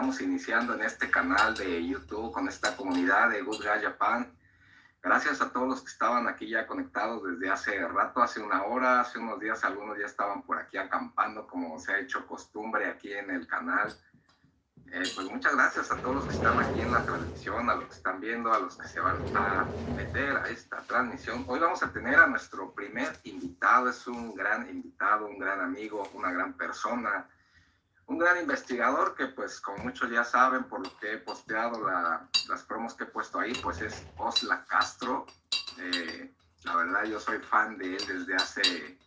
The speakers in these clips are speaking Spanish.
estamos iniciando en este canal de YouTube con esta comunidad de Good Guy Japan. Gracias a todos los que estaban aquí ya conectados desde hace rato, hace una hora, hace unos días algunos ya estaban por aquí acampando como se ha hecho costumbre aquí en el canal. Eh, pues muchas gracias a todos los que están aquí en la transmisión, a los que están viendo, a los que se van a meter a esta transmisión. Hoy vamos a tener a nuestro primer invitado, es un gran invitado, un gran amigo, una gran persona, un gran investigador que pues como muchos ya saben por lo que he posteado las promos que he puesto ahí, pues es Osla Castro. Eh, la verdad yo soy fan de él desde hace,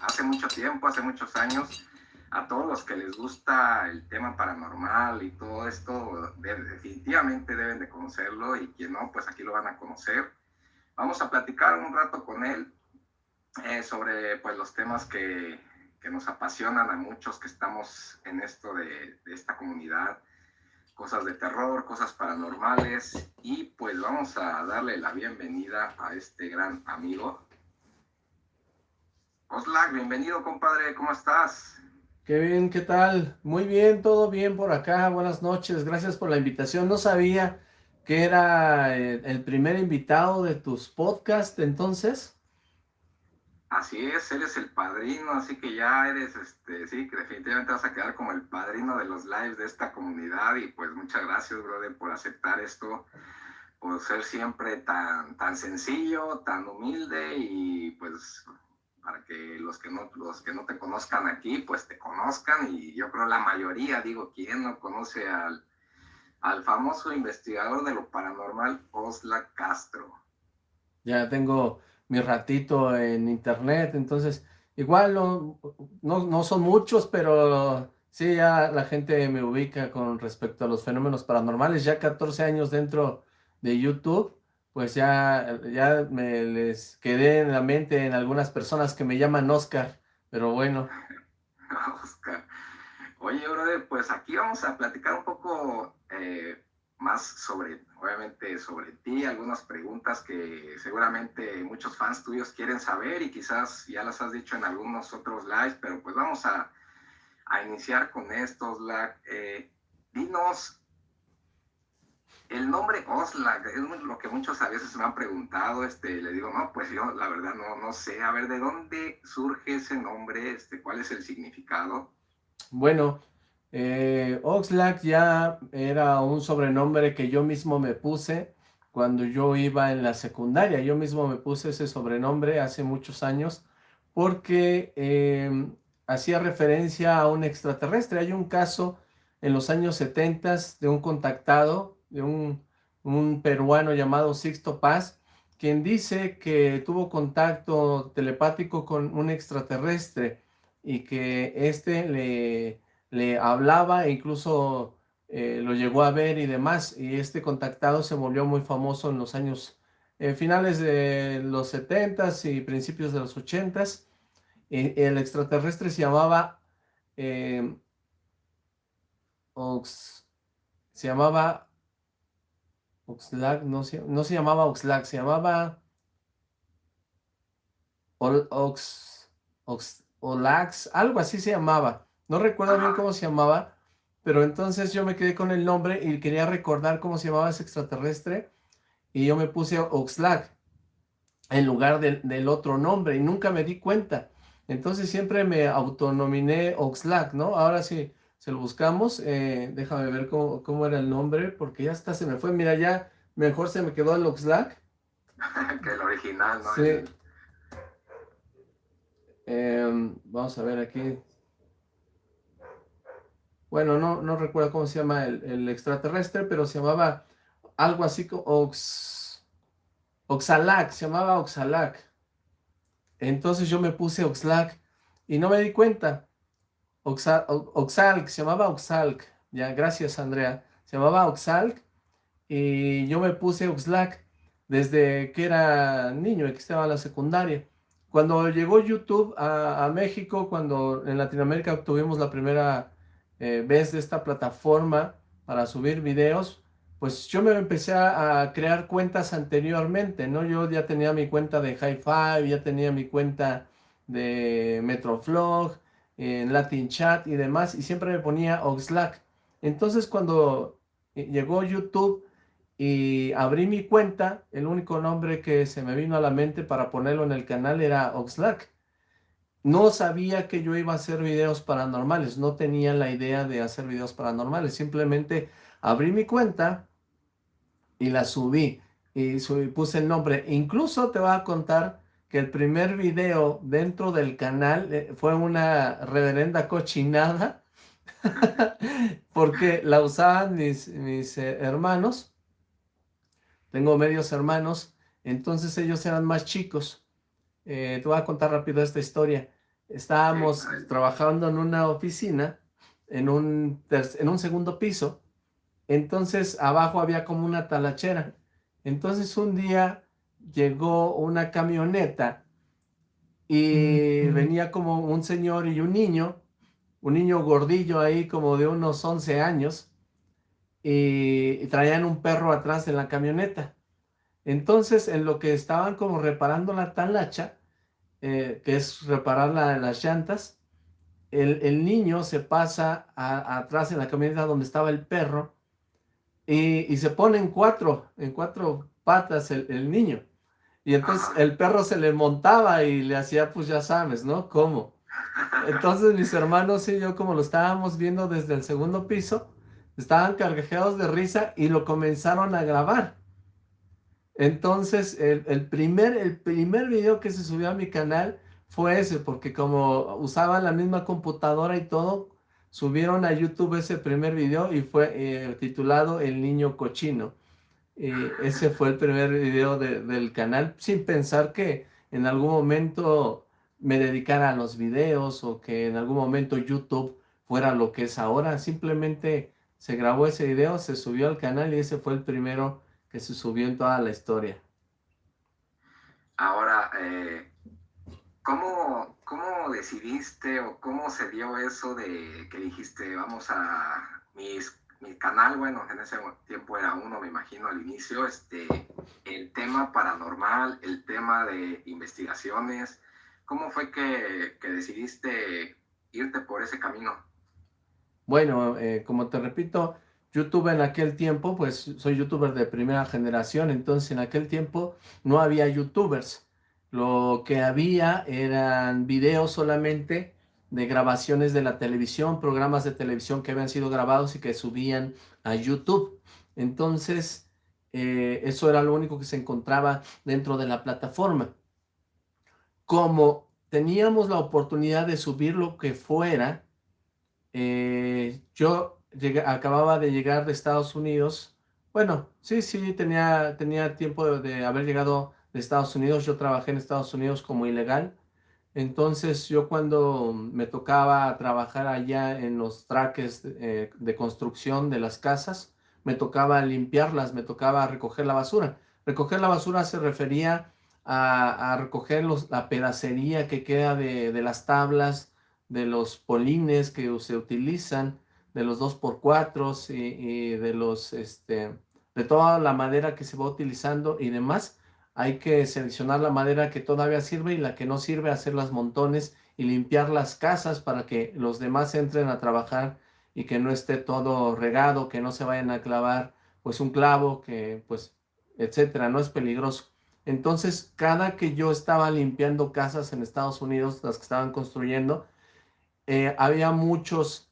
hace mucho tiempo, hace muchos años a todos los que les gusta el tema paranormal y todo esto, definitivamente deben de conocerlo y quien no, pues aquí lo van a conocer. Vamos a platicar un rato con él eh, sobre pues los temas que, que, nos apasionan a muchos que estamos en esto de, esta comunidad, cosas de terror, cosas paranormales y pues vamos a darle la bienvenida a este gran amigo. Oslak, bienvenido compadre, ¿cómo estás? Bien, ¿qué tal? Muy bien, todo bien por acá, buenas noches, gracias por la invitación. No sabía que era eh, el primer invitado de tus podcasts, entonces. Así es, eres el padrino, así que ya eres, este, sí, definitivamente vas a quedar como el padrino de los lives de esta comunidad y pues muchas gracias, brother, por aceptar esto, por ser siempre tan, tan sencillo, tan humilde y pues para que los que no los que no te conozcan aquí pues te conozcan y yo creo la mayoría digo quién no conoce al, al famoso investigador de lo paranormal Osla Castro ya tengo mi ratito en internet entonces igual no, no, no son muchos pero sí ya la gente me ubica con respecto a los fenómenos paranormales ya 14 años dentro de YouTube pues ya, ya me les quedé en la mente en algunas personas que me llaman Oscar, pero bueno. Oscar. Oye, brother, pues aquí vamos a platicar un poco eh, más sobre, obviamente, sobre ti, algunas preguntas que seguramente muchos fans tuyos quieren saber y quizás ya las has dicho en algunos otros lives, pero pues vamos a, a iniciar con estos. Eh, dinos el nombre Oslak es lo que muchos a veces me han preguntado, este, le digo, no, pues yo la verdad no, no sé, a ver, ¿de dónde surge ese nombre? Este, ¿Cuál es el significado? Bueno, eh, Oxlack ya era un sobrenombre que yo mismo me puse cuando yo iba en la secundaria, yo mismo me puse ese sobrenombre hace muchos años porque em, hacía referencia a un extraterrestre, hay un caso en los años 70 de un contactado de un, peruano llamado Sixto Paz, quien dice que tuvo contacto telepático con un extraterrestre y que éste le, le hablaba e incluso eh, lo llegó a ver y demás, y este contactado se volvió muy famoso en los años eh, finales de los 70s y principios de los 80s. el extraterrestre se llamaba eh, se llamaba Oxlack, no se, no se llamaba Oxlack, se llamaba Ox, Ox, Olax, algo así se llamaba. No recuerdo bien cómo se llamaba, pero entonces yo me quedé con el nombre y quería recordar cómo se llamaba ese extraterrestre y yo me puse Oxlack en lugar del otro nombre y nunca me di cuenta. Entonces siempre me autonominé Oxlack, ¿no? Ahora sí, se lo buscamos. Eh, déjame ver cómo, era el nombre, porque ya está, se me fue. Mira, ya mejor se me quedó el Oxlack. que el original, ¿no? Sí. Em, vamos a ver aquí. Bueno, no, no recuerdo cómo se llama el, extraterrestre, pero se llamaba algo así como Ox, Oxalac, se llamaba Oxalac. Entonces yo me puse Oxlack y no me di cuenta. Oxalc, se llamaba Oxalc, ya, gracias Andrea, se llamaba Oxalc y yo me puse Oxlack desde que era niño, que estaba en la secundaria. Cuando llegó YouTube a, México, cuando en Latinoamérica tuvimos la primera eh, vez de esta plataforma para subir videos, pues yo me empecé a, crear cuentas anteriormente, ¿no? Yo ya tenía mi cuenta de High Five, ya tenía mi cuenta de Metroflog, en Latin Chat y demás, y siempre me ponía Oxlack. Entonces cuando eh, llegó YouTube y abrí mi cuenta, el único nombre que se me vino a la mente para ponerlo en el canal era Oxlack. No sabía que yo iba a hacer videos paranormales, no tenía la idea de hacer videos paranormales, simplemente abrí mi cuenta y la subí y puse el nombre. Incluso te voy a contar que el primer video dentro del canal eh, fue una reverenda cochinada porque la usaban mis, mis eh, hermanos. Tengo medios hermanos, entonces ellos eran más chicos. Eh, te voy a contar rápido esta historia. Estábamos trabajando en una oficina, en un, en un segundo piso, entonces abajo había como una talachera. Entonces un día llegó una camioneta y venía como un señor y un niño, un niño gordillo ahí como de unos 11 años, y, traían un perro atrás de la camioneta. Entonces, en lo que estaban como reparando la talacha, eh, que es reparar las llantas, el, niño se pasa atrás en la camioneta donde estaba el perro y, se pone en cuatro, en cuatro patas el, niño. Y entonces el perro se le montaba y le hacía, pues ya sabes, ¿no? ¿Cómo? Entonces mis hermanos y yo, como lo estábamos viendo desde el segundo piso, estaban cargajeados de risa y lo comenzaron a grabar. Entonces, el, primer, el primer video que se subió a mi canal fue ese, porque como usaban la misma computadora y todo, subieron a YouTube ese primer video y fue eh, titulado El Niño Cochino. ese fue el primer video del canal, sin pensar que en algún momento me dedicara a los videos o que en algún momento YouTube fuera lo que es ahora. Simplemente se grabó ese video, se subió al canal y ese fue el primero que se subió en toda la historia. Ahora, eh, ¿cómo, ¿cómo decidiste o cómo se dio eso de que dijiste, vamos a mis, mi canal, bueno, en ese tiempo era uno, me imagino, al inicio, este, el tema paranormal, el tema de investigaciones, ¿cómo fue que, que decidiste irte por ese camino? Bueno, eh, como te repito, YouTube en aquel tiempo, pues soy youtuber de primera generación, entonces en aquel tiempo no había youtubers. Lo que había eran videos solamente de grabaciones de la televisión, programas de televisión que habían sido grabados y que subían a YouTube. Entonces, eh, eso era lo único que se encontraba dentro de la plataforma. Como teníamos la oportunidad de subir lo que fuera, eh, yo acababa de llegar de Estados Unidos. Bueno, sí, sí, tenía, tenía tiempo de, haber llegado de Estados Unidos. Yo trabajé en Estados Unidos como ilegal. Entonces yo cuando me tocaba trabajar allá en los traques de, eh, construcción de las casas, me tocaba limpiarlas, me tocaba recoger la basura. Recoger la basura se refería a, recoger la pedacería que queda de, de las tablas, de los polines que se utilizan, de los 2x4 y, y, de los, este, de toda la madera que se va utilizando y demás, hay que seleccionar la madera que todavía sirve y la que no sirve, hacer las montones y limpiar las casas para que los demás entren a trabajar y que no esté todo regado, que no se vayan a clavar pues un clavo, que pues, etcétera, no es peligroso. Entonces, cada que yo estaba limpiando casas en Estados Unidos, las que estaban construyendo, eh, había muchos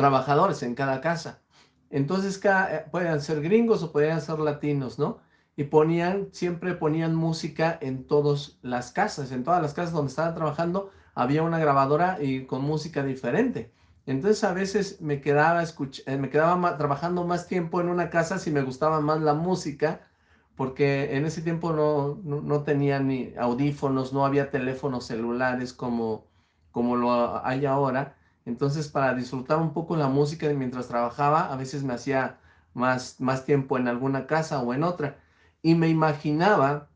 trabajadores en cada casa. Entonces, cada, eh, podían ser gringos o podían ser latinos, ¿no? Y ponían, siempre ponían música en todas las casas, en todas las casas donde estaban trabajando, había una grabadora y con música diferente. Entonces a veces me quedaba, eh, me quedaba trabajando más tiempo en una casa si me gustaba más la música, porque en ese tiempo no, no, tenía ni audífonos, no había teléfonos celulares como, como lo hay ahora. Entonces, para disfrutar un poco la música mientras trabajaba, a veces me hacía más, más tiempo en alguna casa o en otra. Y me imaginaba,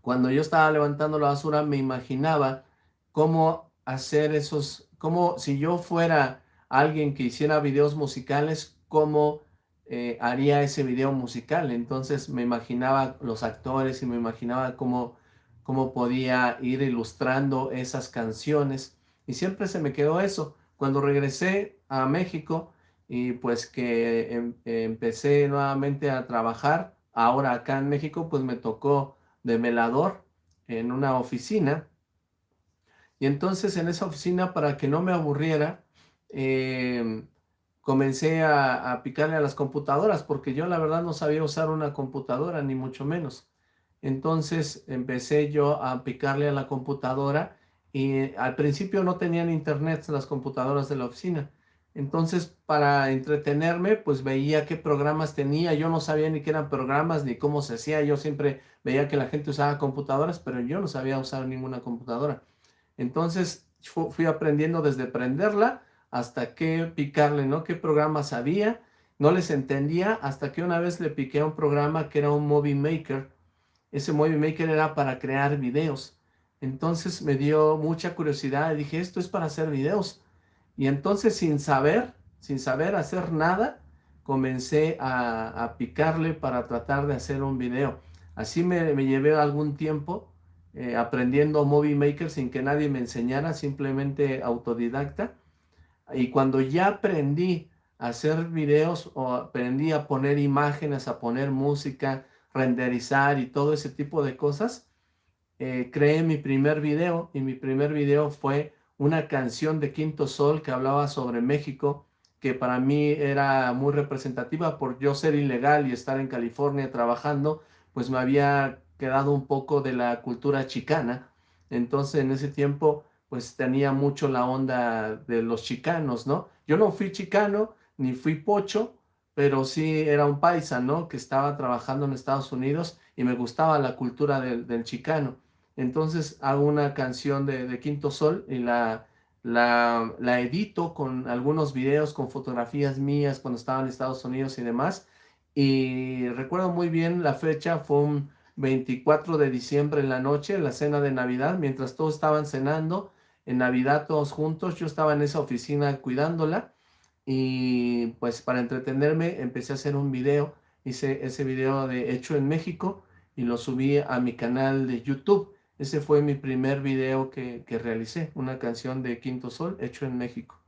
cuando yo estaba levantando la basura, me imaginaba cómo hacer esos, como si yo fuera alguien que hiciera videos musicales, cómo eh, haría ese video musical. Entonces me imaginaba los actores y me imaginaba cómo, cómo podía ir ilustrando esas canciones Y siempre se me quedó eso. Cuando regresé a México y pues que em, empecé nuevamente a trabajar, ahora acá en México, pues me tocó de velador en una oficina. Y entonces en esa oficina, para que no me aburriera, em, comencé a, a, picarle a las computadoras, porque yo la verdad no sabía usar una computadora, ni mucho menos. Entonces empecé yo a picarle a la computadora y al principio no tenían internet las computadoras de la oficina. Entonces, para entretenerme, pues veía qué programas tenía. Yo no sabía ni qué eran programas, ni cómo se hacía. Yo siempre veía que la gente usaba computadoras, pero yo no sabía usar ninguna computadora. Entonces, fui aprendiendo desde prenderla hasta qué picarle, ¿no? Qué programas había. No les entendía hasta que una vez le piqué a un programa que era un Movie Maker. Ese Movie Maker era para crear videos. Entonces me dio mucha curiosidad y dije, esto es para hacer videos. Y entonces sin saber, sin saber hacer nada, comencé a, picarle para tratar de hacer un video. Así me, llevé algún tiempo eh, aprendiendo Movie Maker sin que nadie me enseñara, simplemente autodidacta. Y cuando ya aprendí a hacer videos o aprendí a poner imágenes, a poner música, renderizar y todo ese tipo de cosas, eh, creé mi primer video y mi primer video fue una canción de Quinto Sol que hablaba sobre México, que para mí era muy representativa por yo ser ilegal y estar en California trabajando, pues me había quedado un poco de la cultura chicana. Entonces en ese tiempo pues tenía mucho la onda de los chicanos, ¿no? Yo no fui chicano ni fui pocho, pero sí era un paisa, ¿no? Que estaba trabajando en Estados Unidos y me gustaba la cultura del, del chicano. Entonces hago una canción de, Quinto Sol y la, edito con algunos videos, con fotografías mías cuando estaba en Estados Unidos y demás. Y recuerdo muy bien la fecha, fue un 24 de diciembre en la noche, la cena de Navidad, mientras todos estaban cenando, en Navidad todos juntos, yo estaba en esa oficina cuidándola y pues para entretenerme empecé a hacer un video, hice ese video de hecho en México y lo subí a mi canal de YouTube. Ese fue mi primer video que, realicé, una canción de Quinto Sol hecho en México.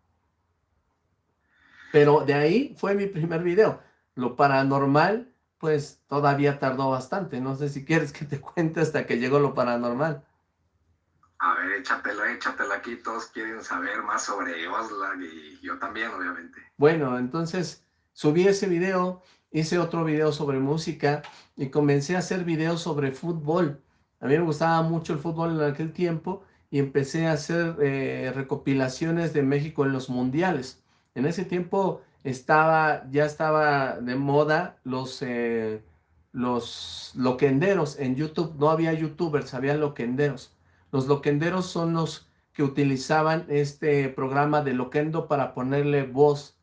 Pero de ahí fue mi primer video. Lo paranormal, pues todavía tardó bastante. No sé si quieres que te cuente hasta que llegó lo paranormal. A ver, échatelo, échatelo aquí. Todos quieren saber más sobre Oslag y yo también, obviamente. Bueno, entonces subí ese video, hice otro video sobre música y comencé a hacer videos sobre fútbol. A mí me gustaba mucho el fútbol en aquel tiempo y empecé a hacer eh, recopilaciones de México en los mundiales. En ese tiempo estaba, ya estaba de moda los, eh, los loquenderos en YouTube. No había youtubers, había loquenderos. Los loquenderos son los que utilizaban este programa de loquendo para ponerle voz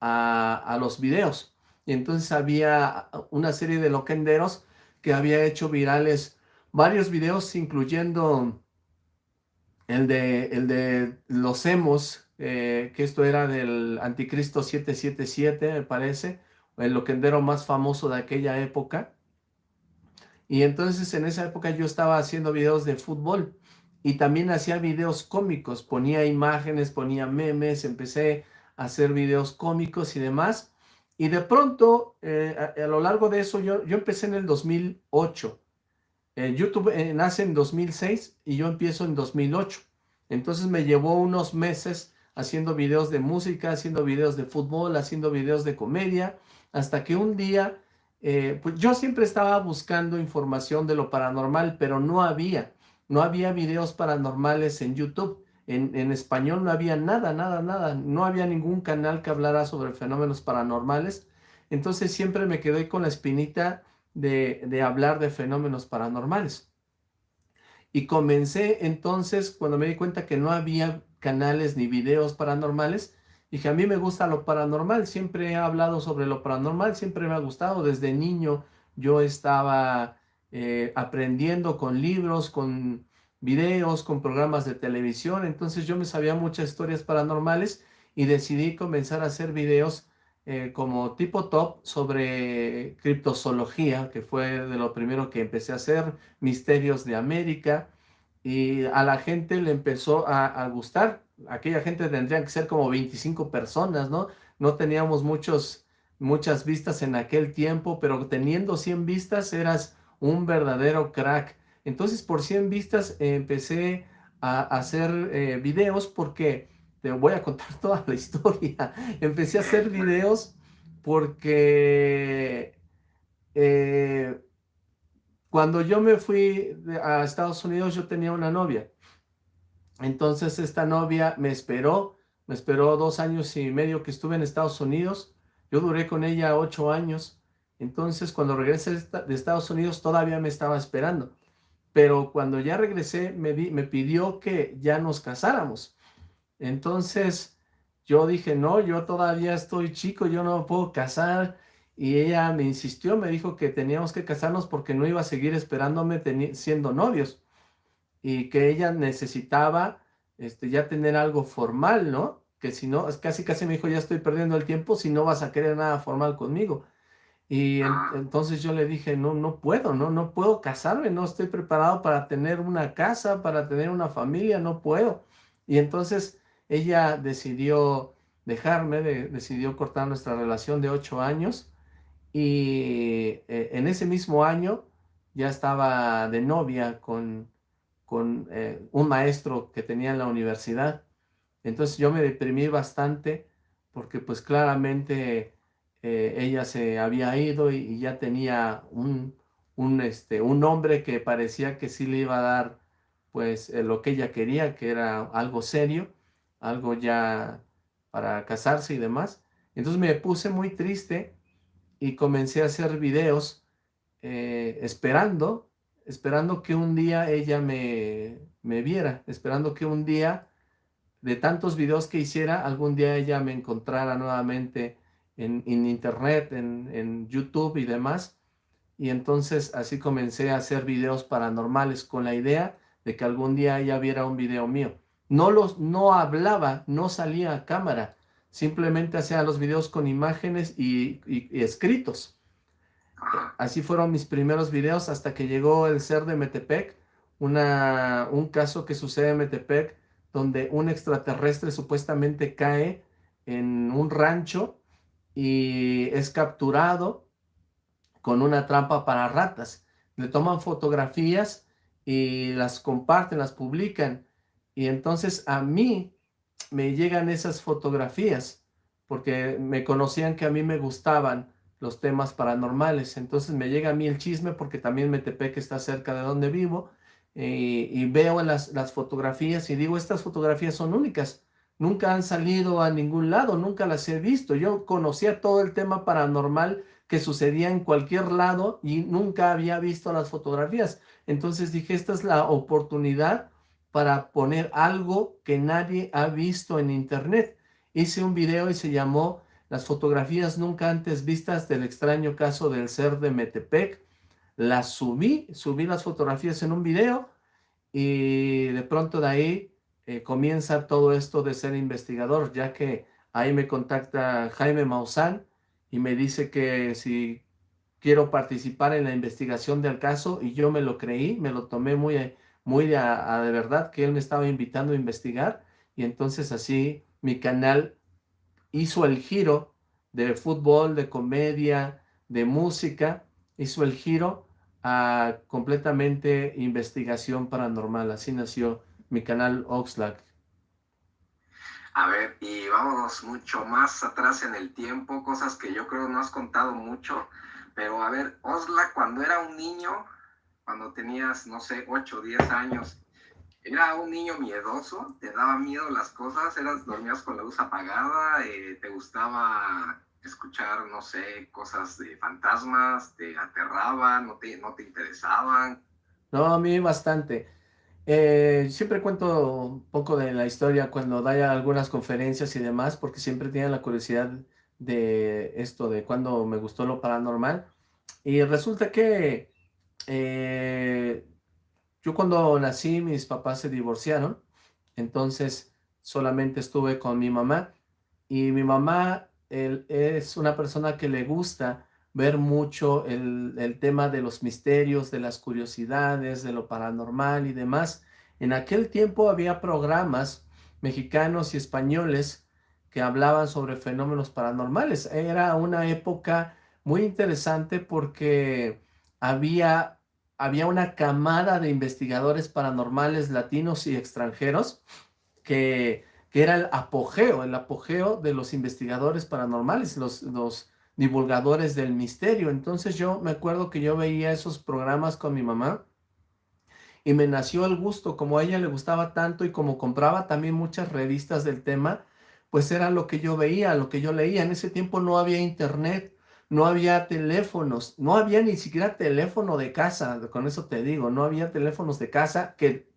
a, a los videos. Y entonces había una serie de loquenderos que había hecho virales varios videos, incluyendo el de, el de los hemos, eh, que esto era del Anticristo 777, me parece, el loquendero más famoso de aquella época. Y entonces en esa época yo estaba haciendo videos de fútbol y también hacía videos cómicos, ponía imágenes, ponía memes, empecé a hacer videos cómicos y demás. Y de pronto, eh, a, a, lo largo de eso, yo, yo empecé en el 2008 YouTube eh, nace en 2006 y yo empiezo en 2008. Entonces me llevó unos meses haciendo videos de música, haciendo videos de fútbol, haciendo videos de comedia, hasta que un día, eh, pues yo siempre estaba buscando información de lo paranormal, pero no había, no había videos paranormales en YouTube. En, en español no había nada, nada, nada. No había ningún canal que hablara sobre fenómenos paranormales. Entonces siempre me quedé con la espinita de, hablar de fenómenos paranormales. Y comencé entonces, cuando me di cuenta que no había canales ni videos paranormales, dije, a mí me gusta lo paranormal, siempre he hablado sobre lo paranormal, siempre me ha gustado, desde niño yo estaba eh, aprendiendo con libros, con videos, con programas de televisión, entonces yo me sabía muchas historias paranormales y decidí comenzar a hacer videos eh, como tipo top sobre criptozoología, que fue de lo primero que empecé a hacer, misterios de América, y a la gente le empezó a, gustar. Aquella gente tendría que ser como 25 personas, ¿no? No teníamos muchos, muchas vistas en aquel tiempo, pero teniendo 100 vistas eras un verdadero crack. Entonces por 100 vistas empecé a, hacer eh, videos porque te voy a contar toda la historia. Empecé a hacer videos porque eh, cuando yo me fui a Estados Unidos, yo tenía una novia. Entonces esta novia me esperó, me esperó dos años y medio que estuve en Estados Unidos. Yo duré con ella ocho años. Entonces cuando regresé de Estados Unidos todavía me estaba esperando. Pero cuando ya regresé me, me pidió que ya nos casáramos. Entonces yo dije, no, yo todavía estoy chico, yo no puedo casar y ella me insistió, me dijo que teníamos que casarnos porque no iba a seguir esperándome siendo novios y que ella necesitaba este, ya tener algo formal, ¿no? Que si no, casi casi me dijo, ya estoy perdiendo el tiempo si no vas a querer nada formal conmigo. Y entonces yo le dije, no, no puedo, no, no puedo casarme, no estoy preparado para tener una casa, para tener una familia, no puedo. Y entonces ella decidió dejarme, decidió cortar nuestra relación de ocho años y eh, en ese mismo año ya estaba de novia con, con eh, un maestro que tenía en la universidad. Entonces yo me deprimí bastante porque pues claramente eh, ella se había ido y, ya tenía un, un, este, un hombre que parecía que sí le iba a dar pues lo que ella quería, que era algo serio, algo ya para casarse y demás. Entonces me puse muy triste y comencé a hacer videos eh, esperando, esperando que un día ella me, me viera, esperando que un día de tantos videos que hiciera, algún día ella me encontrara nuevamente en, internet, en, en, YouTube y demás. Y entonces así comencé a hacer videos paranormales con la idea de que algún día ella viera un video mío. No, los, no hablaba, no salía a cámara, simplemente hacía los videos con imágenes y, escritos. Así fueron mis primeros videos hasta que llegó el ser de Metepec, un caso que sucede en Metepec, donde un extraterrestre supuestamente cae en un rancho y es capturado con una trampa para ratas. Le toman fotografías y las comparten, las publican. Y entonces a mí me llegan esas fotografías, porque me conocían que a mí me gustaban los temas paranormales, entonces me llega a mí el chisme porque también Metepec está cerca de donde vivo, y, y veo las, las fotografías y digo, estas fotografías son únicas, nunca han salido a ningún lado, nunca las he visto, yo conocía todo el tema paranormal que sucedía en cualquier lado y nunca había visto las fotografías, entonces dije, esta es la oportunidad para poner algo que nadie ha visto en internet. Hice un video y se llamó Las fotografías nunca antes vistas del extraño caso del ser de Metepec. Las subí, subí las fotografías en un video y de pronto de ahí eh, comienza todo esto de ser investigador, ya que ahí me contacta Jaime Maussan y me dice que si quiero participar en la investigación del caso y yo me lo creí, me lo tomé muy muy de, de verdad que él me estaba invitando a investigar y entonces así mi canal hizo el giro de fútbol, de comedia, de música, hizo el giro a completamente investigación paranormal. Así nació mi canal Oxlack. A ver, y vámonos mucho más atrás en el tiempo, cosas que yo creo no has contado mucho, pero a ver, Oxlack cuando era un niño, cuando tenías, no sé, 8 o 10 años, ¿era un niño miedoso? ¿Te daba miedo las cosas? ¿Eras, dormías con la luz apagada? Eh, ¿Te gustaba escuchar, no sé, cosas de fantasmas? ¿Te aterraban? ¿No te, no te interesaban? No, a mí bastante. Eh, siempre cuento un poco de la historia cuando da algunas conferencias y demás, porque siempre tenía la curiosidad de esto, de cuando me gustó lo paranormal. Y resulta que eh, yo cuando nací mis papás se divorciaron, entonces solamente estuve con mi mamá y mi mamá es una persona que le gusta ver mucho el, el, tema de los misterios, de las curiosidades, de lo paranormal y demás. En aquel tiempo había programas mexicanos y españoles que hablaban sobre fenómenos paranormales. Era una época muy interesante porque había, había una camada de investigadores paranormales latinos y extranjeros que, que era el apogeo, el apogeo de los investigadores paranormales, los, los divulgadores del misterio. Entonces yo me acuerdo que yo veía esos programas con mi mamá y me nació el gusto, como a ella le gustaba tanto y como compraba también muchas revistas del tema, pues era lo que yo veía, lo que yo leía. En ese tiempo no había internet, no había teléfonos, no había ni siquiera teléfono de casa, con eso te digo, no había teléfonos de casa que,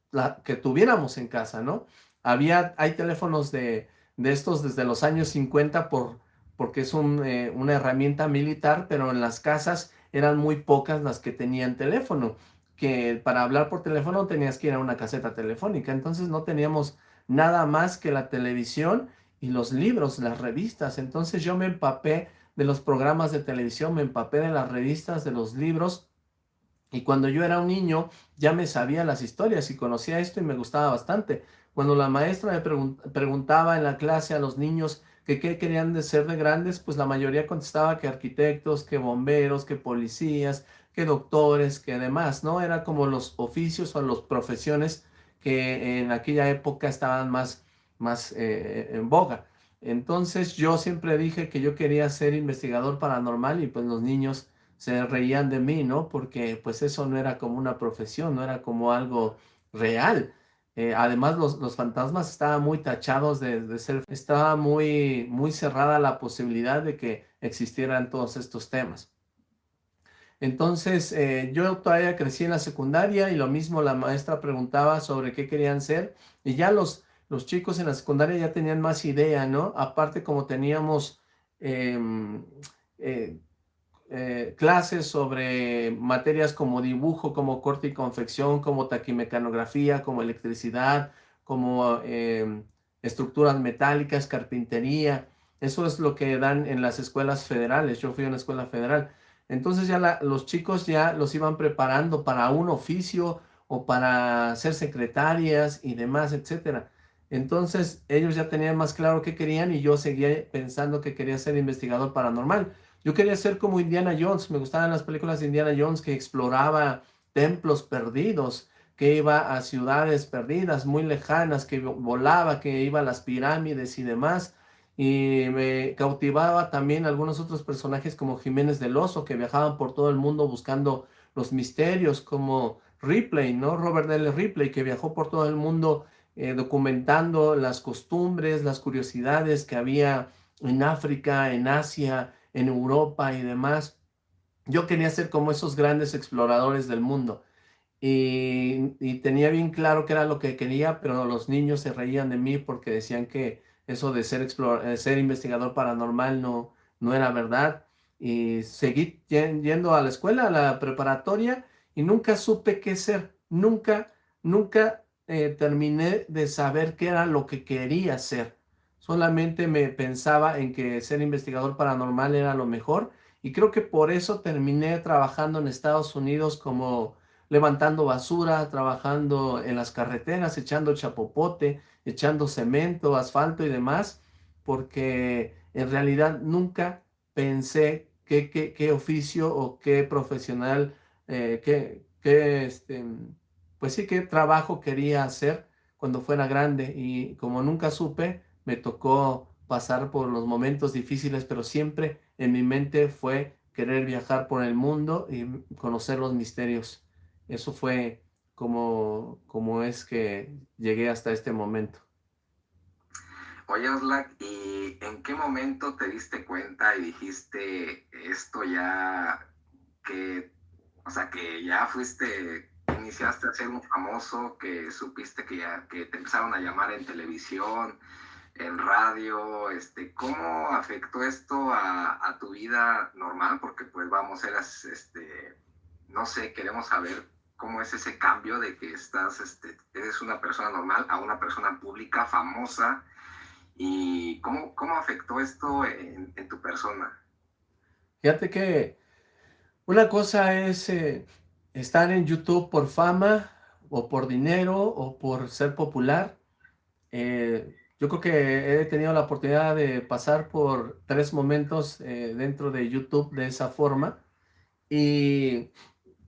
que tuviéramos en casa, ¿no? Había, hay teléfonos de, de estos desde los años 50 por, porque es un, eh, una herramienta militar, pero en las casas eran muy pocas las que tenían teléfono que para hablar por teléfono tenías que ir a una caseta telefónica, entonces no teníamos nada más que la televisión y los libros, las revistas, entonces yo me empapé de los programas de televisión, me empapé de las revistas, de los libros, y cuando yo era un niño ya me sabía las historias y conocía esto y me gustaba bastante. Cuando la maestra me preguntaba en la clase a los niños que qué querían de ser de grandes, pues la mayoría contestaba que arquitectos, que bomberos, que policías, que doctores, que demás, ¿no? Era como los oficios o las profesiones que en aquella época estaban más, más eh, en boga. Entonces yo siempre dije que yo quería ser investigador paranormal y pues los niños se reían de mí, ¿no? Porque pues eso no era como una profesión, no era como algo real. Eh, además los, los, fantasmas estaban muy tachados de, ser, estaba muy, muy cerrada la posibilidad de que existieran todos estos temas. Entonces, eh, yo todavía crecí en la secundaria y lo mismo la maestra preguntaba sobre qué querían ser y ya los, los chicos en la secundaria ya tenían más idea, ¿no? Aparte como teníamos em, eh, eh, clases sobre materias como dibujo, como corte y confección, como taquimecanografía, como electricidad, como em, estructuras metálicas, carpintería. Eso es lo que dan en las escuelas federales. Yo fui a una escuela federal. Entonces ya los chicos ya los iban preparando para un oficio o para ser secretarias y demás, etcétera. Entonces ellos ya tenían más claro qué querían y yo seguía pensando que quería ser investigador paranormal. Yo quería ser como Indiana Jones, me gustaban las películas de Indiana Jones que exploraba templos perdidos, que iba a ciudades perdidas, muy lejanas, que volaba, que iba a las pirámides y demás y me cautivaba también algunos otros personajes como Jiménez del Oso que viajaban por todo el mundo buscando los misterios como Ripley, ¿no? Robert L. Ripley que viajó por todo el mundo eh, documentando las costumbres, las curiosidades que había en África, en Asia, en Europa y demás. Yo quería ser como esos grandes exploradores del mundo y, tenía bien claro que era lo que quería, pero los niños se reían de mí porque decían que eso de ser, eh, ser investigador paranormal no, no era verdad. Y seguí yendo a la escuela, a la preparatoria, y nunca supe qué ser. Nunca, nunca eh, terminé de saber qué era lo que quería ser. Solamente me pensaba en que ser investigador paranormal era lo mejor. Y creo que por eso terminé trabajando en Estados Unidos como levantando basura, trabajando en las carreteras, echando chapopote, echando cemento, asfalto y demás, porque en realidad nunca pensé qué, qué, oficio o qué profesional, eh, qué, qué, este, pues sí, qué trabajo quería hacer cuando fuera grande y como nunca supe, me tocó pasar por los momentos difíciles, pero siempre en mi mente fue querer viajar por el mundo y conocer los misterios. Eso fue cómo, cómo es que llegué hasta este momento. Oye, Oslac, ¿y en qué momento te diste cuenta y dijiste esto ya que, o sea, que ya fuiste, iniciaste a ser un famoso, que supiste que ya que te empezaron a llamar en televisión, en radio, este, ¿cómo afectó esto a, tu vida normal? Porque pues vamos, eras, este, no sé, queremos saber cómo es ese cambio de que estás, este, eres una persona normal a una persona pública, famosa, y cómo, cómo afectó esto en, tu persona. Fíjate que una cosa es eh, estar en YouTube por fama, o por dinero o por ser popular. Eh, yo creo que he tenido la oportunidad de pasar por tres momentos eh, dentro de YouTube de esa forma. Y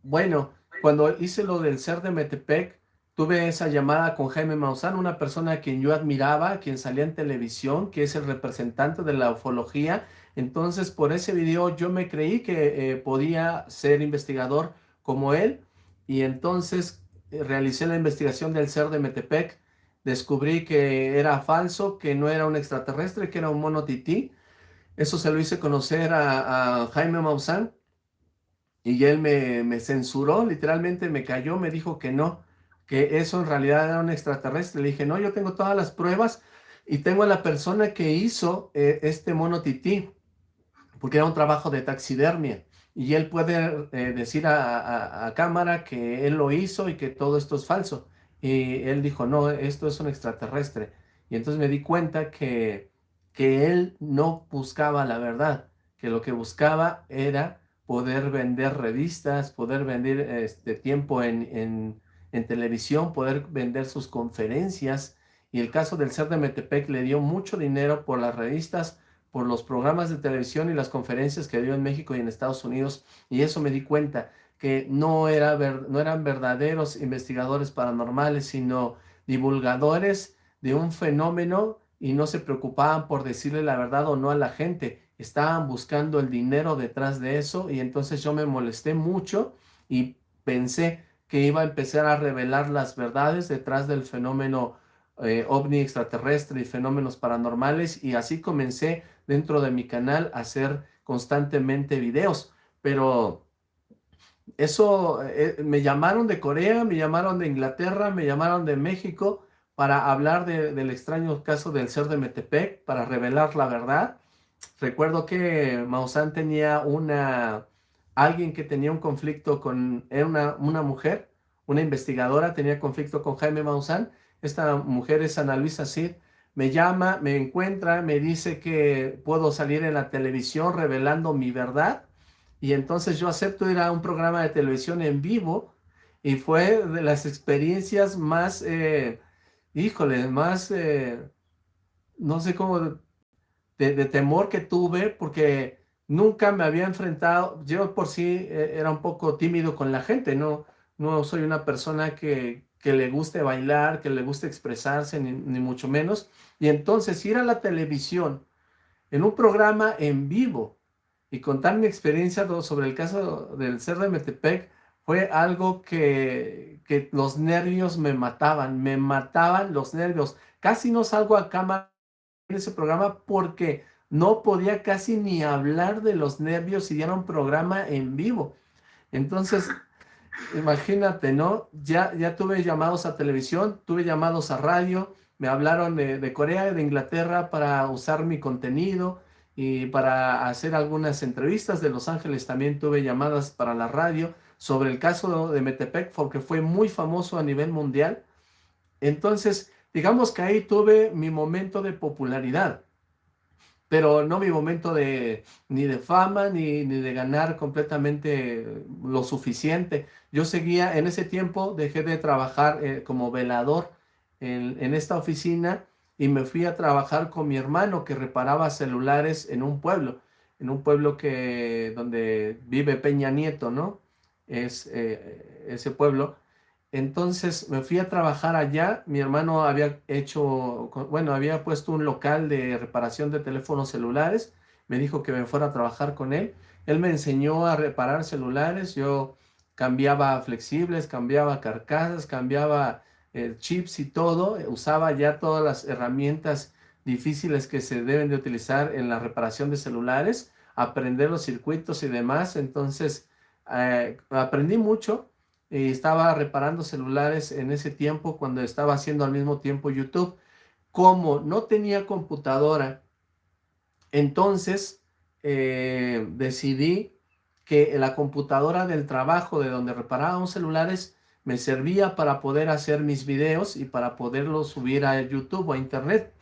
bueno, cuando hice lo del ser de Metepec, tuve esa llamada con Jaime Maussan, una persona a quien yo admiraba, quien salía en televisión, que es el representante de la ufología. Entonces, por ese video yo me creí que eh, podía ser investigador como él. Y entonces eh, realicé la investigación del ser de Metepec. Descubrí que era falso, que no era un extraterrestre, que era un mono tití. Eso se lo hice conocer a, Jaime Maussan. Y él me, me censuró, literalmente me cayó, me dijo que no, que eso en realidad era un extraterrestre. Le dije, no, yo tengo todas las pruebas y tengo a la persona que hizo eh, este mono tití, porque era un trabajo de taxidermia. Y él puede eh, decir a, cámara que él lo hizo y que todo esto es falso. Y él dijo, no, esto es un extraterrestre. Y entonces me di cuenta que, que él no buscaba la verdad, que lo que buscaba era poder vender revistas, poder vender este tiempo en en televisión, poder vender sus conferencias. Y el caso del ser de Metepec le dio mucho dinero por las revistas, por los programas de televisión y las conferencias que dio en México y en Estados Unidos. Y eso me di cuenta que no, era ver, no eran verdaderos investigadores paranormales, sino divulgadores de un fenómeno y no se preocupaban por decirle la verdad o no a la gente. Estaban buscando el dinero detrás de eso y entonces yo me molesté mucho y pensé, que iba a empezar a revelar las verdades detrás del fenómeno eh, ovni extraterrestre y fenómenos paranormales y así comencé dentro de mi canal hacer constantemente videos, pero eso, eh, me llamaron de Corea, me llamaron de Inglaterra, me llamaron de México para hablar del extraño caso del ser de Metepec, para revelar la verdad. Recuerdo que Maussan tenía una alguien que tenía un conflicto con, era una, una mujer, una investigadora, tenía conflicto con Jaime Maussan, esta mujer es Ana Luisa Cid, me llama, me encuentra, me dice que puedo salir en la televisión revelando mi verdad, y entonces yo acepto ir a un programa de televisión en vivo, y fue de las experiencias más, eh, híjole, más, eh, no sé cómo, de, temor que tuve, porque nunca me había enfrentado, yo por sí eh, era un poco tímido con la gente, no, no soy una persona que, que le guste bailar, que le guste expresarse, ni, mucho menos. Y entonces ir a la televisión en un programa en vivo y contar mi experiencia sobre el caso del ser de Metepec fue algo que, que los nervios me mataban, me mataban los nervios. Casi no salgo a cámara en ese programa porque no podía casi ni hablar de los nervios y era un programa en vivo. Entonces, imagínate, ¿no? Ya, ya tuve llamados a televisión, tuve llamados a radio, me hablaron de, Corea y de Inglaterra para usar mi contenido y para hacer algunas entrevistas de Los Ángeles también tuve llamadas para la radio sobre el caso de Metepec porque fue muy famoso a nivel mundial. Entonces, digamos que ahí tuve mi momento de popularidad pero no mi momento de ni de fama ni, ni, de ganar completamente lo suficiente. Yo seguía, en ese tiempo dejé de trabajar eh, como velador en, esta oficina y me fui a trabajar con mi hermano que reparaba celulares en un pueblo, en un pueblo que donde vive Peña Nieto, ¿no? Es eh, ese pueblo. Entonces me fui a trabajar allá, mi hermano había hecho, bueno, había puesto un local de reparación de teléfonos celulares, me dijo que me fuera a trabajar con él, él me enseñó a reparar celulares, yo cambiaba flexibles, cambiaba carcasas, cambiaba chips y todo, usaba ya todas las herramientas difíciles que se deben de utilizar en la reparación de celulares, aprender los circuitos y demás, entonces eh, aprendí mucho, estaba reparando celulares en ese tiempo cuando estaba haciendo al mismo tiempo YouTube. Como no tenía computadora, entonces eh, decidí que la computadora del trabajo de donde reparábamos celulares me servía para poder hacer mis videos y para poderlos subir a YouTube o a internet.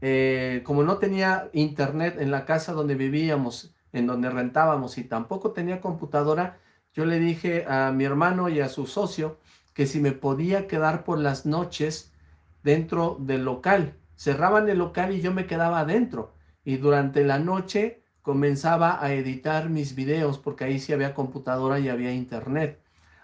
Eh, como no tenía internet en la casa donde vivíamos, en donde rentábamos y tampoco tenía computadora, yo le dije a mi hermano y a su socio que si me podía quedar por las noches dentro del local. Cerraban el local y yo me quedaba adentro. Y durante la noche comenzaba a editar mis videos porque ahí sí había computadora y había internet.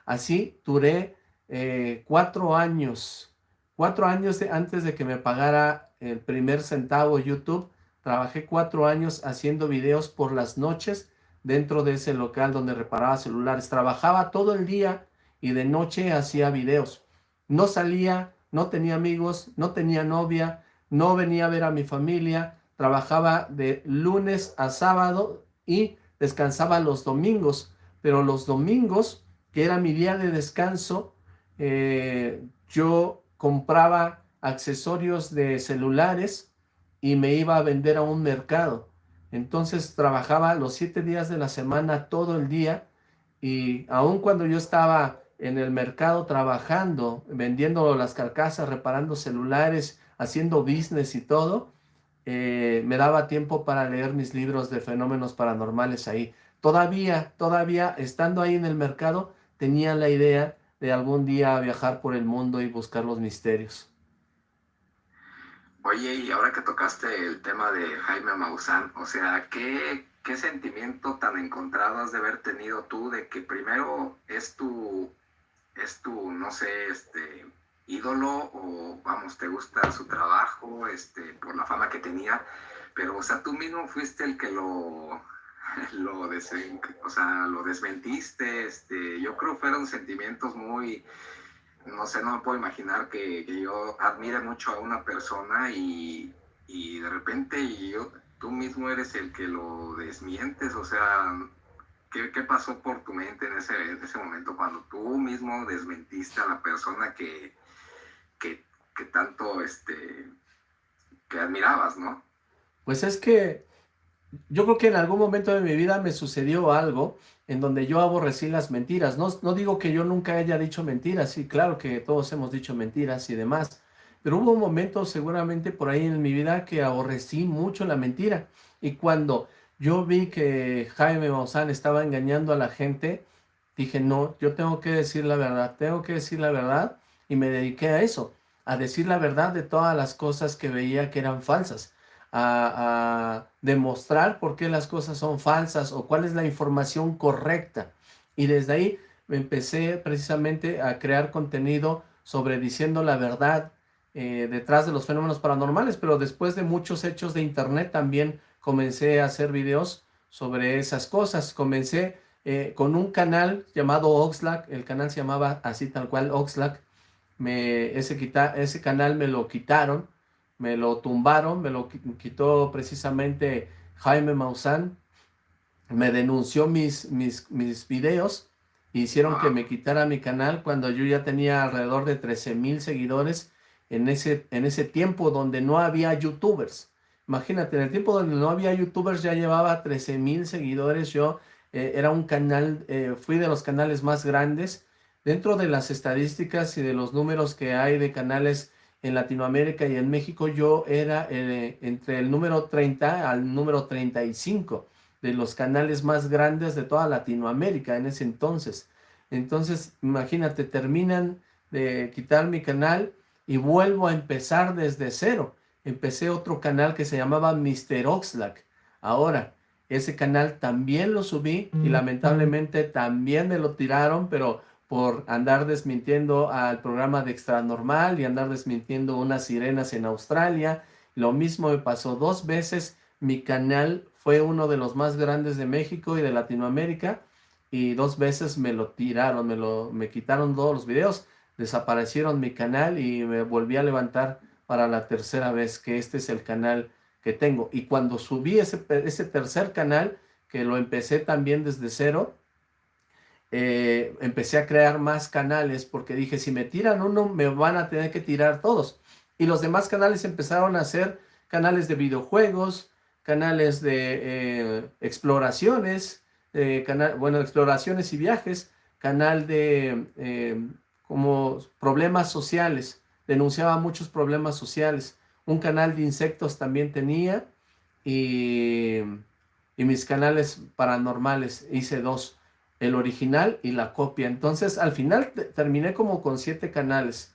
Así duré eh, cuatro años, cuatro años antes de que me pagara el primer centavo YouTube, trabajé cuatro años haciendo videos por las noches dentro de ese local donde reparaba celulares. Trabajaba todo el día y de noche hacía videos. No salía, no tenía amigos, no tenía novia, no venía a ver a mi familia, trabajaba de lunes a sábado y descansaba los domingos, pero los domingos, que era mi día de descanso, eh, yo compraba accesorios de celulares y me iba a vender a un mercado. Entonces trabajaba los siete días de la semana todo el día y aun cuando yo estaba en el mercado trabajando, vendiendo las carcasas, reparando celulares, haciendo business y todo, eh, me daba tiempo para leer mis libros de fenómenos paranormales ahí. Todavía, todavía estando ahí en el mercado, tenía la idea de algún día viajar por el mundo y buscar los misterios. Oye, y ahora que tocaste el tema de Jaime Maussan, o sea, ¿qué, qué sentimiento tan encontrado has de haber tenido tú de que primero es tu, es tu, no sé, este, ídolo o vamos, te gusta su trabajo, este, por la fama que tenía, pero o sea, tú mismo fuiste el que lo, lo, o sea, lo desmentiste, este, yo creo que fueron sentimientos muy, no sé, no me puedo imaginar que, yo admire mucho a una persona y, de repente yo, tú mismo eres el que lo desmientes, o sea, ¿qué, pasó por tu mente en ese, en ese momento cuando tú mismo desmentiste a la persona que, que, que tanto, este, que admirabas, ¿no? Pues es que yo creo que en algún momento de mi vida me sucedió algo en donde yo aborrecí las mentiras. No, no digo que yo nunca haya dicho mentiras, sí, claro que todos hemos dicho mentiras y demás, pero hubo un momento seguramente por ahí en mi vida que aborrecí mucho la mentira. Y cuando yo vi que Jaime Maussan estaba engañando a la gente, dije, no, yo tengo que decir la verdad, tengo que decir la verdad, y me dediqué a eso, a decir la verdad de todas las cosas que veía que eran falsas a, demostrar por qué las cosas son falsas o cuál es la información correcta. Y desde ahí empecé precisamente a crear contenido sobre diciendo la verdad eh, detrás de los fenómenos paranormales, pero después de muchos hechos de internet también comencé a hacer videos sobre esas cosas. Comencé eh, con un canal llamado Oxlack, el canal se llamaba así tal cual Oxlack, me, ese, quita, ese canal me lo quitaron me lo tumbaron, me lo quitó precisamente Jaime Maussan, me denunció mis, mis, mis videos, hicieron que me quitara mi canal cuando yo ya tenía alrededor de 13 mil seguidores en ese, en ese tiempo donde no había youtubers. Imagínate, en el tiempo donde no había youtubers ya llevaba 13 mil seguidores, yo eh, era un canal, eh, fui de los canales más grandes. Dentro de las estadísticas y de los números que hay de canales en Latinoamérica y en México yo era eh, entre el número 30 al número 35 de los canales más grandes de toda Latinoamérica en ese entonces. Entonces, imagínate, terminan de quitar mi canal y vuelvo a empezar desde cero. Empecé otro canal que se llamaba Mr. Oxlack. Ahora, ese canal también lo subí y lamentablemente también me lo tiraron, pero por andar desmintiendo al programa de Extra Normal y andar desmintiendo unas sirenas en Australia. Lo mismo me pasó dos veces. Mi canal fue uno de los más grandes de México y de Latinoamérica y dos veces me lo tiraron, me, lo, me quitaron todos los videos, desaparecieron mi canal y me volví a levantar para la tercera vez, que este es el canal que tengo. Y cuando subí ese, ese tercer canal, que lo empecé también desde cero, eh, empecé a crear más canales porque dije, si me tiran uno, me van a tener que tirar todos. Y los demás canales empezaron a ser canales de videojuegos, canales de eh, exploraciones, eh, bueno, exploraciones y viajes, canal de como problemas sociales, denunciaba muchos problemas sociales. Un canal de insectos también tenía y mis canales paranormales, hice dos el original y la copia. Entonces, al final terminé como con siete canales.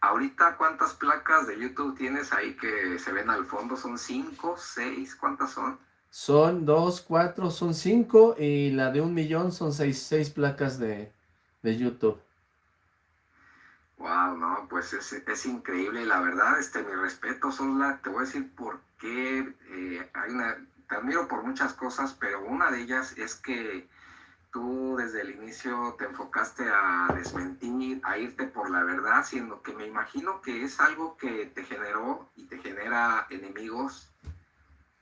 Ahorita, ¿cuántas placas de YouTube tienes ahí que se ven al fondo? ¿Son cinco, seis? ¿Cuántas son? Son dos, cuatro, son cinco y la de un millón son seis, seis placas de, YouTube. Wow, no, pues es, es, increíble, la verdad, este, mi respeto, Sola, te voy a decir por qué, eh, hay una, te admiro por muchas cosas, pero una de ellas es que tú desde el inicio te enfocaste a desmentir, a irte por la verdad, siendo que me imagino que es algo que te generó y te genera enemigos,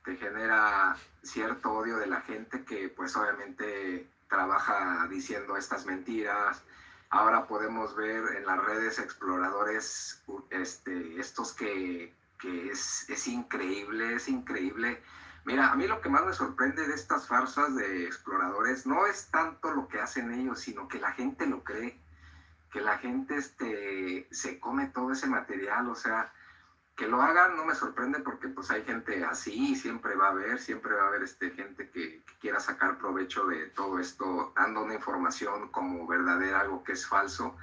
te genera cierto odio de la gente que pues obviamente trabaja diciendo estas mentiras. Ahora podemos ver en las redes exploradores este, estos que, que es, es increíble, es increíble Mira, a mí lo que más me sorprende de estas farsas de exploradores no es tanto lo que hacen ellos, sino que la gente lo cree, que la gente este, se come todo ese material, o sea, que lo hagan no me sorprende porque pues hay gente así, siempre va a haber, siempre va a haber este, gente que, quiera sacar provecho de todo esto, dando una información como verdadera, algo que es falso,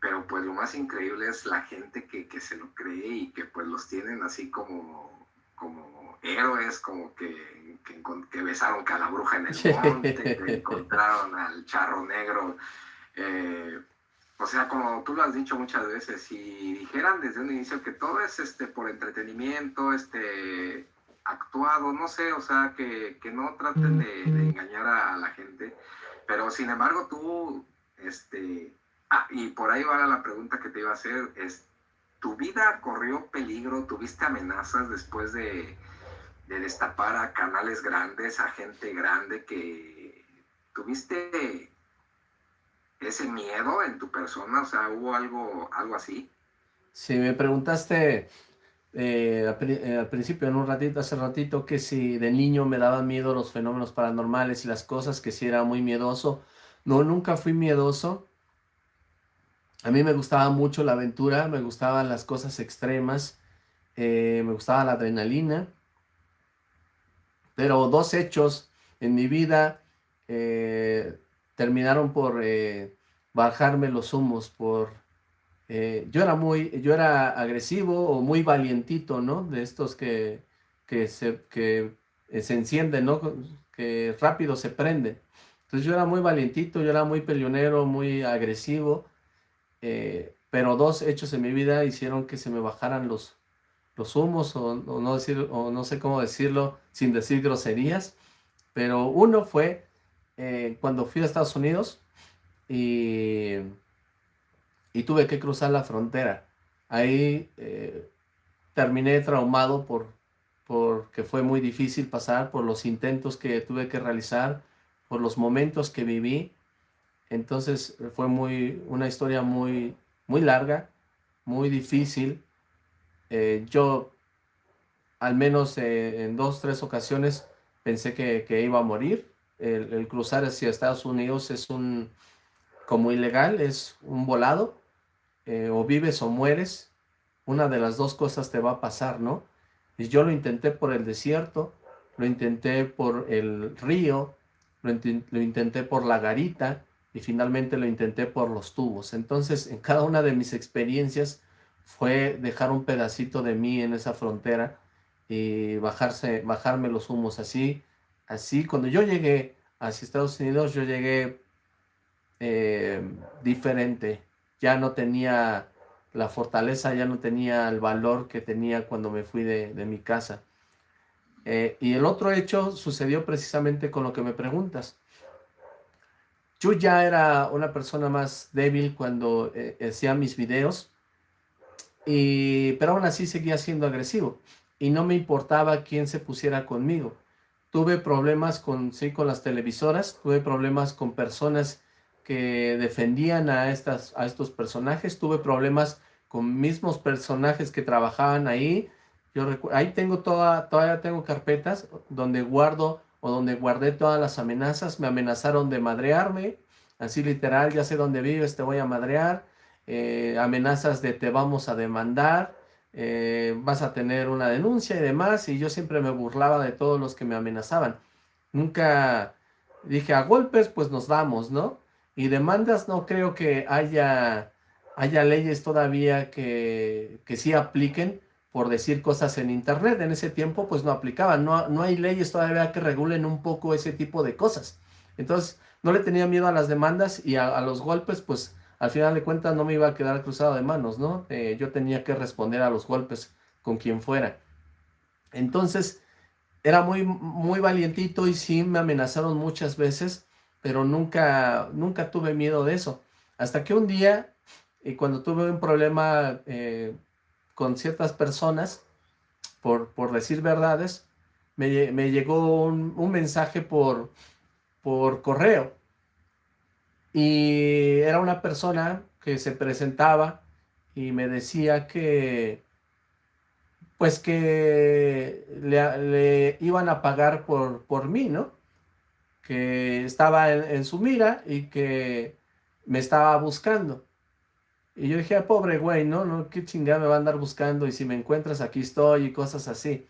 pero pues lo más increíble es la gente que, que se lo cree y que pues los tienen así como, como héroes como que, que, besaron a la bruja en el monte, que encontraron al charro negro. Eh, o sea, como tú lo has dicho muchas veces, si dijeran desde un inicio que todo es este por entretenimiento, este actuado, no sé, o sea, que, que no traten de, engañar a, la gente, pero sin embargo tú, este, ah, y por ahí va la pregunta que te iba a hacer, es, ¿tu vida corrió peligro, tuviste amenazas después de, de destapar a canales grandes, a gente grande que tuviste ese miedo en tu persona, o sea, hubo algo, algo así. Si me preguntaste eh, eh, al, principio, en un ratito, hace ratito, que si de niño me daban miedo los fenómenos paranormales y las cosas, que si era muy miedoso. No, nunca fui miedoso. A mí me gustaba mucho la aventura, me gustaban las cosas extremas, eh, me gustaba la adrenalina. Pero dos hechos en mi vida eh, terminaron por eh, bajarme los humos, por... Eh, yo era muy, yo era agresivo o muy valientito, ¿no? De estos que, que, se, que se encienden, ¿no? Que rápido se prende. Entonces yo era muy valientito, yo era muy peleonero, muy agresivo, pero dos hechos en mi vida hicieron que se me bajaran los, los humos, o, no decir, o no sé cómo decirlo sin decir groserías, pero uno fue eh, cuando fui a Estados Unidos y, y, tuve que cruzar la frontera. Ahí eh, terminé traumado por porque fue muy difícil pasar, por los intentos que tuve que realizar, por los momentos que viví. Entonces fue muy, una historia muy, muy larga, muy difícil, eh, yo al menos eh, en dos, tres ocasiones pensé que, iba a morir. El, cruzar hacia Estados Unidos es un, como ilegal, es un volado. Eh, o vives o mueres. Una de las dos cosas te va a pasar, ¿no? Y yo lo intenté por el desierto, lo intenté por el río, lo, lo intenté por la garita y finalmente lo intenté por los tubos. Entonces, en cada una de mis experiencias fue dejar un pedacito de mí en esa frontera y bajarse, bajarme los humos así, así. Cuando yo llegué hacia Estados Unidos, yo llegué eh, diferente. Ya no tenía la fortaleza, ya no tenía el valor que tenía cuando me fui de, mi casa. Eh, y el otro hecho sucedió precisamente con lo que me preguntas. Yo ya era una persona más débil cuando eh, hacía mis videos pero aún así seguía siendo agresivo y no me importaba quién se pusiera conmigo. Tuve problemas con, sí, con las televisoras, tuve problemas con personas que defendían a, estas, a estos personajes, tuve problemas con mismos personajes que trabajaban ahí. Yo ahí tengo toda, todavía tengo carpetas donde guardo o donde guardé todas las amenazas. Me amenazaron de madrearme, así literal, ya sé dónde vives, te voy a madrear eh, amenazas de te vamos a demandar, eh, vas a tener una denuncia y demás, y yo siempre me burlaba de todos los que me amenazaban. Nunca, dije, a golpes pues nos vamos, ¿no? Y demandas no creo que haya, haya leyes todavía que, que sí apliquen por decir cosas en internet. En ese tiempo pues no aplicaban, no, no hay leyes todavía que regulen un poco ese tipo de cosas. Entonces no le tenía miedo a las demandas y a, los golpes pues al final de cuentas no me iba a quedar cruzado de manos, ¿no? Eh, yo tenía que responder a los golpes con quien fuera. Entonces era muy, muy valientito y sí me amenazaron muchas veces, pero nunca, nunca tuve miedo de eso. Hasta que un día, y cuando tuve un problema eh, con ciertas personas, por, por decir verdades, me, llegó un, mensaje por, por correo. Y era una persona que se presentaba y me decía que pues que le, iban a pagar por, por mí, ¿no? Que estaba en, su mira y que me estaba buscando. Y yo dije, ah, pobre güey, ¿no? ¿no? ¿Qué chingada me va a andar buscando? Y si me encuentras, aquí estoy y cosas así.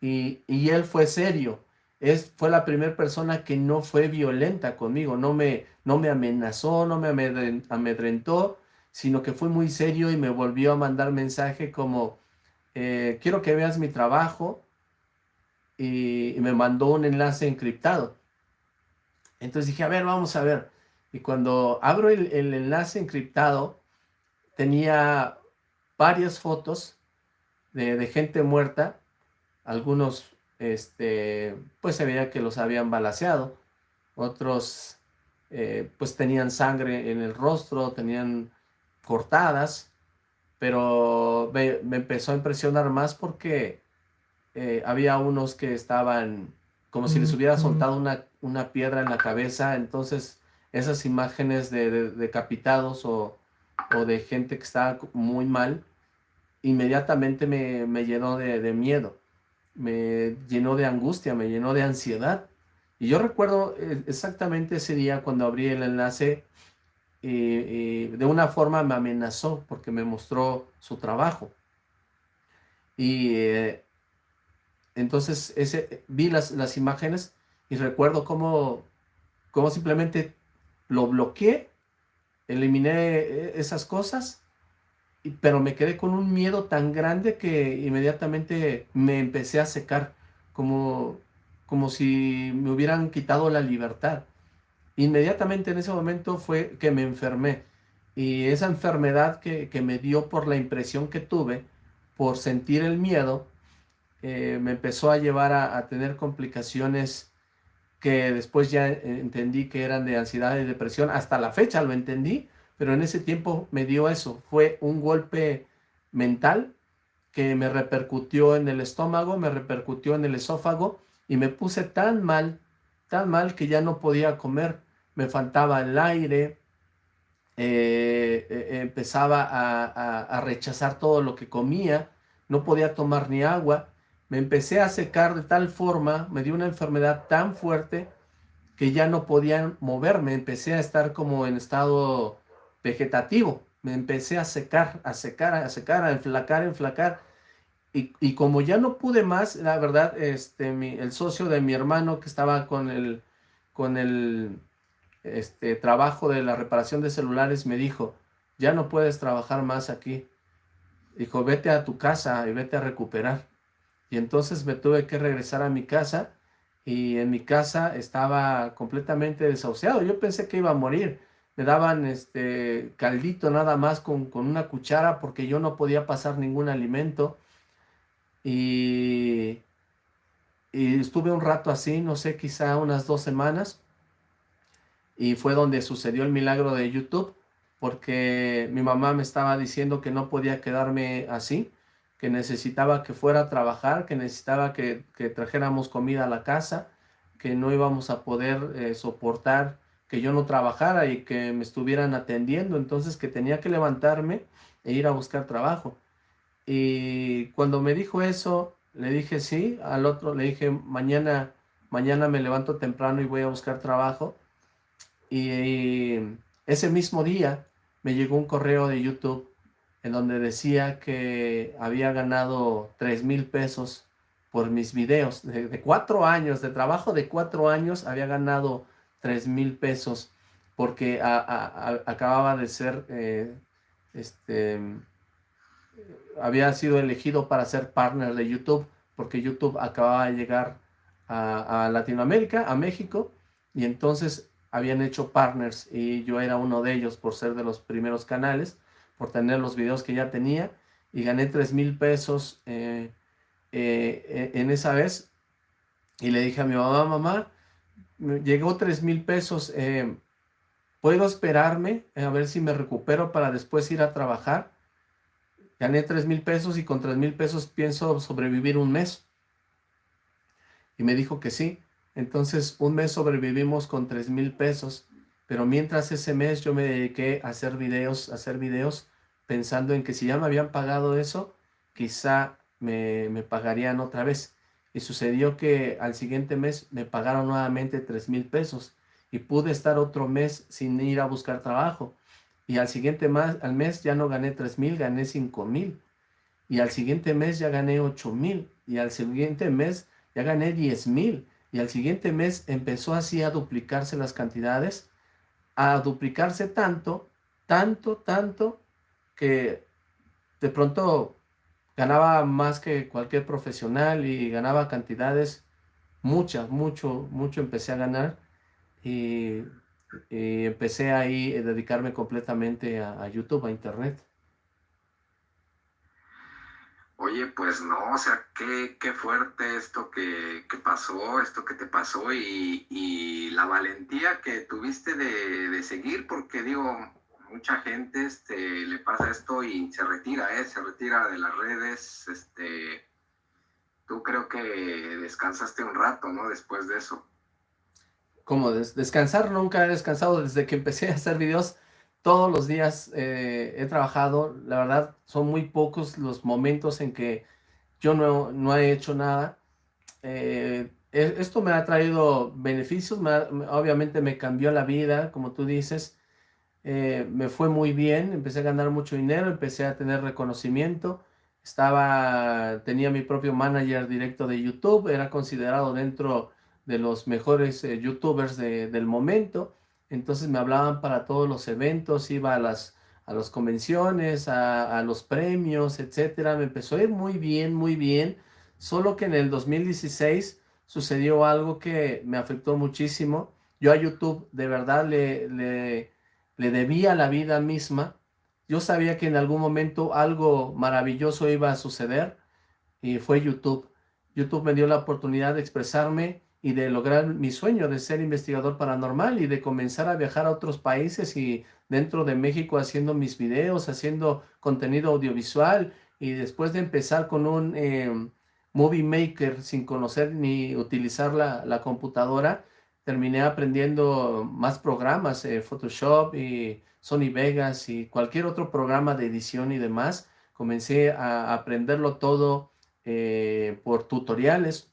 Y, él fue serio. Es, fue la primera persona que no fue violenta conmigo, no me, no me amenazó, no me amedrentó, sino que fue muy serio y me volvió a mandar mensaje como, eh, quiero que veas mi trabajo y, me mandó un enlace encriptado. Entonces dije, a ver, vamos a ver. Y cuando abro el, enlace encriptado, tenía varias fotos de, gente muerta. Algunos, este, pues se veía que los habían balaseado. Otros, eh, pues tenían sangre en el rostro, tenían cortadas pero me, empezó a impresionar más porque eh, había unos que estaban como si les hubiera soltado una, una piedra en la cabeza, entonces esas imágenes de, decapitados o, o, de gente que estaba muy mal, inmediatamente me, me llenó de, de, miedo, me llenó de angustia, me llenó de ansiedad. Y yo recuerdo eh, exactamente ese día cuando abrí el enlace, y, de una forma me amenazó porque me mostró su trabajo. Y eh, entonces ese, vi las, las imágenes y recuerdo cómo, cómo simplemente lo bloqueé, eliminé eh, esas cosas, pero me quedé con un miedo tan grande que inmediatamente me empecé a secar, como, como si me hubieran quitado la libertad. Inmediatamente en ese momento fue que me enfermé y esa enfermedad que, me dio por la impresión que tuve, por sentir el miedo, eh, me empezó a llevar a, tener complicaciones que después ya entendí que eran de ansiedad y depresión. Hasta la fecha lo entendí, pero en ese tiempo me dio eso. Fue un golpe mental que me repercutió en el estómago, me repercutió en el esófago y me puse tan mal tan mal que ya no podía comer, me faltaba el aire, eh, eh, empezaba a, rechazar todo lo que comía, no podía tomar ni agua, me empecé a secar de tal forma, me dio una enfermedad tan fuerte que ya no podía moverme, empecé a estar como en estado vegetativo, me empecé a secar, a secar, a secar, a enflacar, a enflacar, y, como ya no pude más, la verdad, este, el socio de mi hermano que estaba con el, con el este, trabajo de la reparación de celulares me dijo, ya no puedes trabajar más aquí. Dijo, vete a tu casa y vete a recuperar. Y entonces me tuve que regresar a mi casa y en mi casa estaba completamente desahuciado. Yo pensé que iba a morir. Me daban este caldito nada más con, con una cuchara porque yo no podía pasar ningún alimento. Y, estuve un rato así, no sé, quizá unas dos semanas, y fue donde sucedió el milagro de YouTube, porque mi mamá me estaba diciendo que no podía quedarme así, que necesitaba que fuera a trabajar, que necesitaba que, trajéramos comida a la casa, que no íbamos a poder eh, soportar que yo no trabajara y que me estuvieran atendiendo, entonces que tenía que levantarme e ir a buscar trabajo. Y cuando me dijo eso, le dije sí, al otro le dije mañana, mañana me levanto temprano y voy a buscar trabajo. Y, ese mismo día me llegó un correo de YouTube en donde decía que había ganado 3 mil pesos por mis videos. De, cuatro años, de trabajo de cuatro años, había ganado 3 mil pesos porque acababa de ser, eh, este, había sido elegido para ser partner de YouTube, porque YouTube acababa de llegar a, Latinoamérica, a México, y entonces habían hecho partners y yo era uno de ellos por ser de los primeros canales, por tener los videos que ya tenía, y gané 3 mil pesos eh, eh, en esa vez, y le dije a mi mamá, mamá, llegó 3 mil pesos, eh, ¿puedo esperarme a ver si me recupero para después ir a trabajar? Gané 3 mil pesos y con 3 mil pesos pienso sobrevivir un mes. Y me dijo que sí. Entonces un mes sobrevivimos con 3 mil pesos, pero mientras ese mes yo me dediqué a hacer videos, a hacer videos, pensando en que si ya me habían pagado eso, quizá me, me pagarían otra vez y sucedió que al siguiente mes me pagaron nuevamente 3 mil pesos y pude estar otro mes sin ir a buscar trabajo. Y al siguiente mes, al mes ya no gané 3 mil, gané 5 mil. Y al siguiente mes ya gané 8 mil. Y al siguiente mes ya gané 10 mil. Y al siguiente mes empezó así a duplicarse las cantidades, a duplicarse tanto, tanto, tanto, que de pronto ganaba más que cualquier profesional y ganaba cantidades, muchas, mucho, mucho empecé a ganar y, empecé ahí a dedicarme completamente a, YouTube, a Internet. Oye, pues no, o sea, qué, qué fuerte esto que, pasó, esto que te pasó y, y la valentía que tuviste de, de, seguir, porque digo, mucha gente este, le pasa esto y se retira, ¿eh? se retira de las redes. Este, tú creo que descansaste un rato, ¿no? Después de eso. ¿Cómo? descansar nunca he descansado desde que empecé a hacer videos. Todos los días eh, he trabajado. La verdad, son muy pocos los momentos en que yo no, no he hecho nada. Eh, e, esto me ha traído beneficios, obviamente me cambió la vida, como tú dices, eh, me fue muy bien, empecé a ganar mucho dinero, empecé a tener reconocimiento, estaba, tenía mi propio manager directo de YouTube, era considerado dentro de los mejores eh, youtubers del momento, entonces me hablaban para todos los eventos, iba a las, a las convenciones, a, los premios, etcétera, me empezó a ir muy bien, muy bien, solo que en el 2016 sucedió algo que me afectó muchísimo, yo a YouTube de verdad le le debía la vida misma. Yo sabía que en algún momento algo maravilloso iba a suceder y fue YouTube. YouTube me dio la oportunidad de expresarme y de lograr mi sueño de ser investigador paranormal y de comenzar a viajar a otros países y dentro de México haciendo mis videos, haciendo contenido audiovisual y después de empezar con un em, Movie Maker sin conocer ni utilizar la, la computadora, terminé aprendiendo más programas, eh, Photoshop y Sony Vegas y cualquier otro programa de edición y demás. Comencé a aprenderlo todo eh, por tutoriales.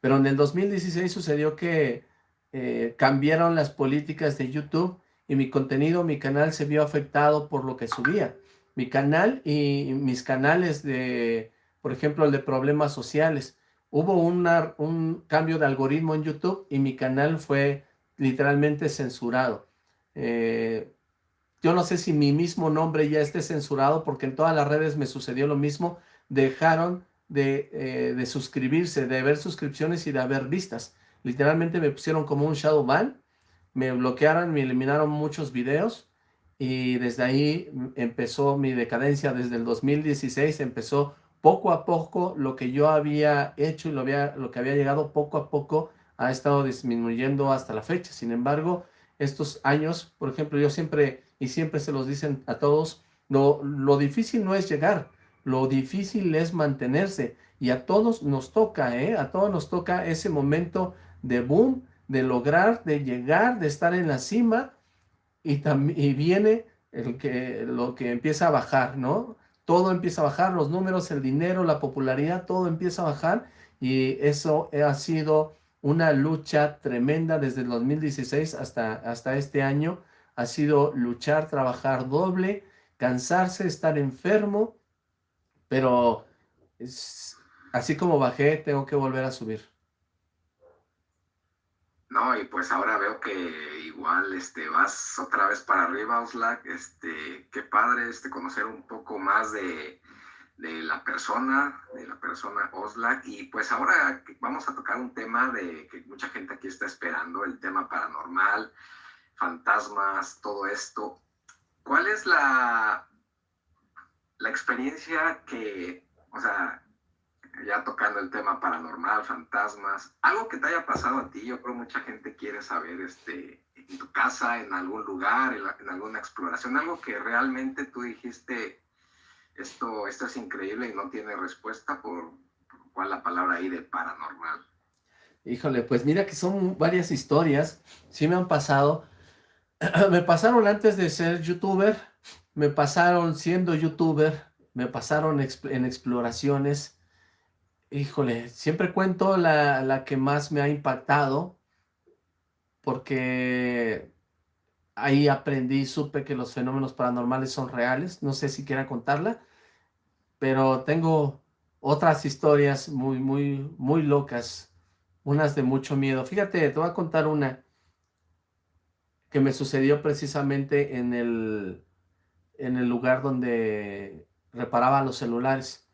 Pero en el 2016 sucedió que eh, cambiaron las políticas de YouTube y mi contenido, mi canal se vio afectado por lo que subía. Mi canal y mis canales de, por ejemplo, el de problemas sociales, hubo un cambio de algoritmo en YouTube y mi canal fue literalmente censurado. Eh, yo no sé si mi mismo nombre ya esté censurado porque en todas las redes me sucedió lo mismo. Dejaron de, eh, de suscribirse, de ver suscripciones y de haber vistas. Literalmente me pusieron como un shadow ban, me bloquearon, me eliminaron muchos videos y desde ahí empezó mi decadencia. Desde el 2016 empezó poco a poco lo que yo había hecho y lo, había, lo que había llegado poco a poco ha estado disminuyendo hasta la fecha. Sin embargo, estos años, por ejemplo, yo siempre y siempre se los dicen a todos, lo, lo difícil no es llegar, lo difícil es mantenerse. Y a todos nos toca, ¿eh? A todos nos toca ese momento de boom, de lograr, de llegar, de estar en la cima y, y viene el que, lo que empieza a bajar, ¿no? Todo empieza a bajar, los números, el dinero, la popularidad, todo empieza a bajar y eso ha sido una lucha tremenda desde el 2016 hasta, hasta este año. Ha sido luchar, trabajar doble, cansarse, estar enfermo, pero así como bajé, tengo que volver a subir. No, y pues ahora veo que igual este, vas otra vez para arriba, Oslac. Este, qué padre este, conocer un poco más de, de la persona, de la persona Oslac. Y pues ahora vamos a tocar un tema de que mucha gente aquí está esperando, el tema paranormal, fantasmas, todo esto. ¿Cuál es la, la experiencia que, o sea, ya tocando el tema paranormal, fantasmas, algo que te haya pasado a ti, yo creo mucha gente quiere saber, este, en tu casa, en algún lugar, en, alguna exploración, algo que realmente tú dijiste, esto, esto es increíble y no tiene respuesta, por, por cuál la palabra ahí de paranormal. Híjole, pues mira que son varias historias, sí me han pasado, me pasaron antes de ser youtuber, me pasaron siendo youtuber, me pasaron en exploraciones, Híjole, siempre cuento la, la que más me ha impactado, porque ahí aprendí, supe que los fenómenos paranormales son reales, no sé si quiera contarla, pero tengo otras historias muy, muy, muy locas, unas de mucho miedo. Fíjate, te voy a contar una que me sucedió precisamente en el, en el lugar donde reparaba los celulares.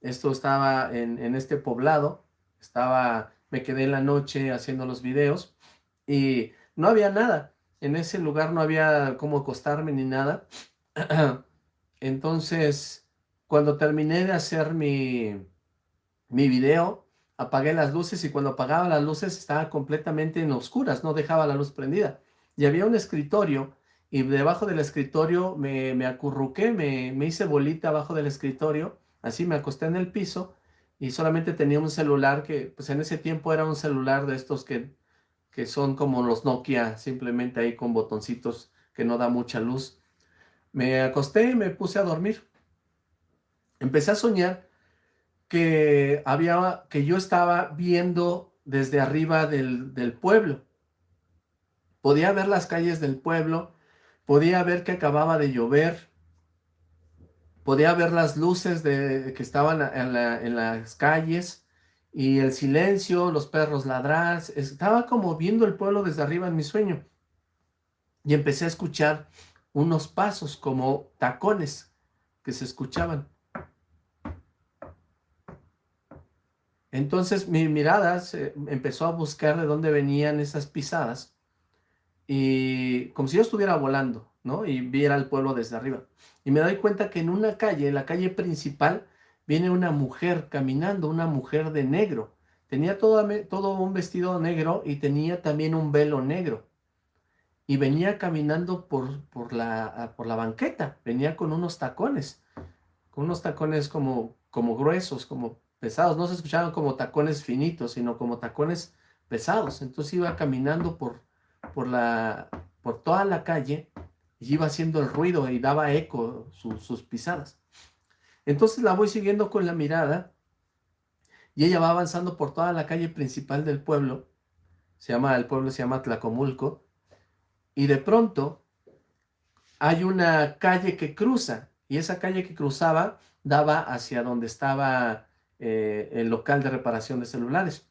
Esto estaba en, este poblado, estaba, me quedé en la noche haciendo los videos y no había nada. En ese lugar no había cómo acostarme ni nada. Entonces, cuando terminé de hacer mi, mi video, apagué las luces y cuando apagaba las luces estaba completamente en oscuras, no dejaba la luz prendida. Y había un escritorio y debajo del escritorio me, me acurruqué, me, me hice bolita abajo del escritorio Así me acosté en el piso y solamente tenía un celular que, pues en ese tiempo era un celular de estos que, que son como los Nokia, simplemente ahí con botoncitos que no da mucha luz. Me acosté y me puse a dormir. Empecé a soñar que, había, que yo estaba viendo desde arriba del, del pueblo. Podía ver las calles del pueblo, podía ver que acababa de llover, podía ver las luces de, que estaban en, las calles y el silencio, los perros ladrar, estaba como viendo el pueblo desde arriba en mi sueño. Y empecé a escuchar unos pasos como tacones que se escuchaban. Entonces mi mirada se empezó a buscar de dónde venían esas pisadas y como si yo estuviera volando, ¿no? Y viera el pueblo desde arriba. Y me doy cuenta que en una calle, en la calle principal, viene una mujer caminando, una mujer de negro. Tenía todo, todo un vestido negro y tenía también un velo negro. Y venía caminando por, por, la, por la banqueta, venía con unos tacones, con unos tacones como, como gruesos, como pesados. No se escuchaban como tacones finitos, sino como tacones pesados. Entonces iba caminando por, por, la, por toda la calle y iba haciendo el ruido y daba eco sus pisadas. Entonces la voy siguiendo con la mirada y ella va avanzando por toda la calle principal del pueblo. Se llama, el pueblo se llama Tlacomulco. Y de pronto hay una calle que cruza y esa calle que cruzaba daba hacia donde estaba eh, el local de reparación de celulares.